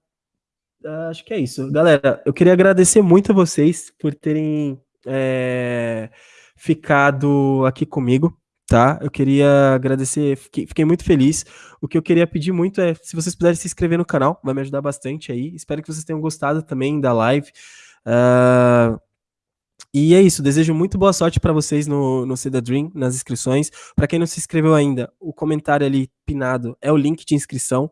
acho que é isso. Galera, eu queria agradecer muito a vocês por terem é, ficado aqui comigo tá? Eu queria agradecer, fiquei, fiquei, muito feliz. O que eu queria pedir muito é, se vocês puderem se inscrever no canal, vai me ajudar bastante aí. Espero que vocês tenham gostado também da live. Uh, e é isso, desejo muito boa sorte para vocês no, no Seda Dream, nas inscrições. Para quem não se inscreveu ainda, o comentário ali pinado é o link de inscrição,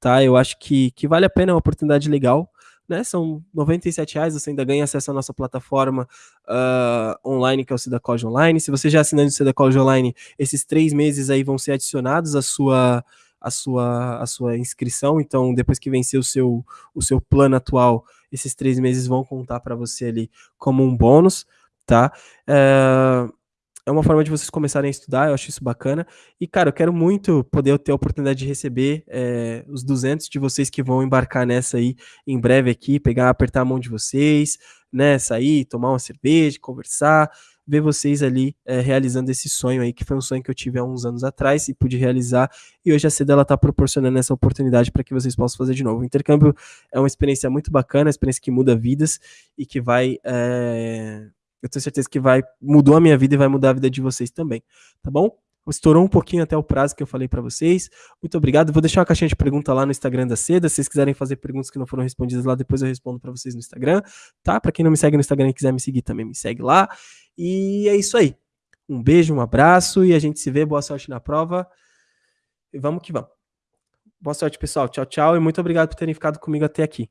tá? Eu acho que, que vale a pena, é uma oportunidade legal né? São 97 reais, você ainda ganha acesso à nossa plataforma uh, online, que é o Cidacode Online. Se você já assinando o Cidacode Online, esses três meses aí vão ser adicionados à sua a sua, a sua inscrição. Então, depois que vencer o seu, o seu plano atual, esses três meses vão contar para você ali como um bônus, tá? Uh, é uma forma de vocês começarem a estudar, eu acho isso bacana. E, cara, eu quero muito poder ter a oportunidade de receber é, os 200 de vocês que vão embarcar nessa aí em breve aqui, pegar, apertar a mão de vocês, né, sair, tomar uma cerveja, conversar, ver vocês ali é, realizando esse sonho aí, que foi um sonho que eu tive há uns anos atrás e pude realizar, e hoje a CEDA ela tá proporcionando essa oportunidade para que vocês possam fazer de novo. O intercâmbio é uma experiência muito bacana, uma experiência que muda vidas e que vai... É eu tenho certeza que vai mudou a minha vida e vai mudar a vida de vocês também, tá bom? Estourou um pouquinho até o prazo que eu falei para vocês. Muito obrigado. Vou deixar uma caixinha de pergunta lá no Instagram da Seda. Se vocês quiserem fazer perguntas que não foram respondidas lá, depois eu respondo para vocês no Instagram, tá? Para quem não me segue no Instagram e quiser me seguir também, me segue lá. E é isso aí. Um beijo, um abraço e a gente se vê. Boa sorte na prova. E vamos que vamos. Boa sorte, pessoal. Tchau, tchau. E muito obrigado por terem ficado comigo até aqui.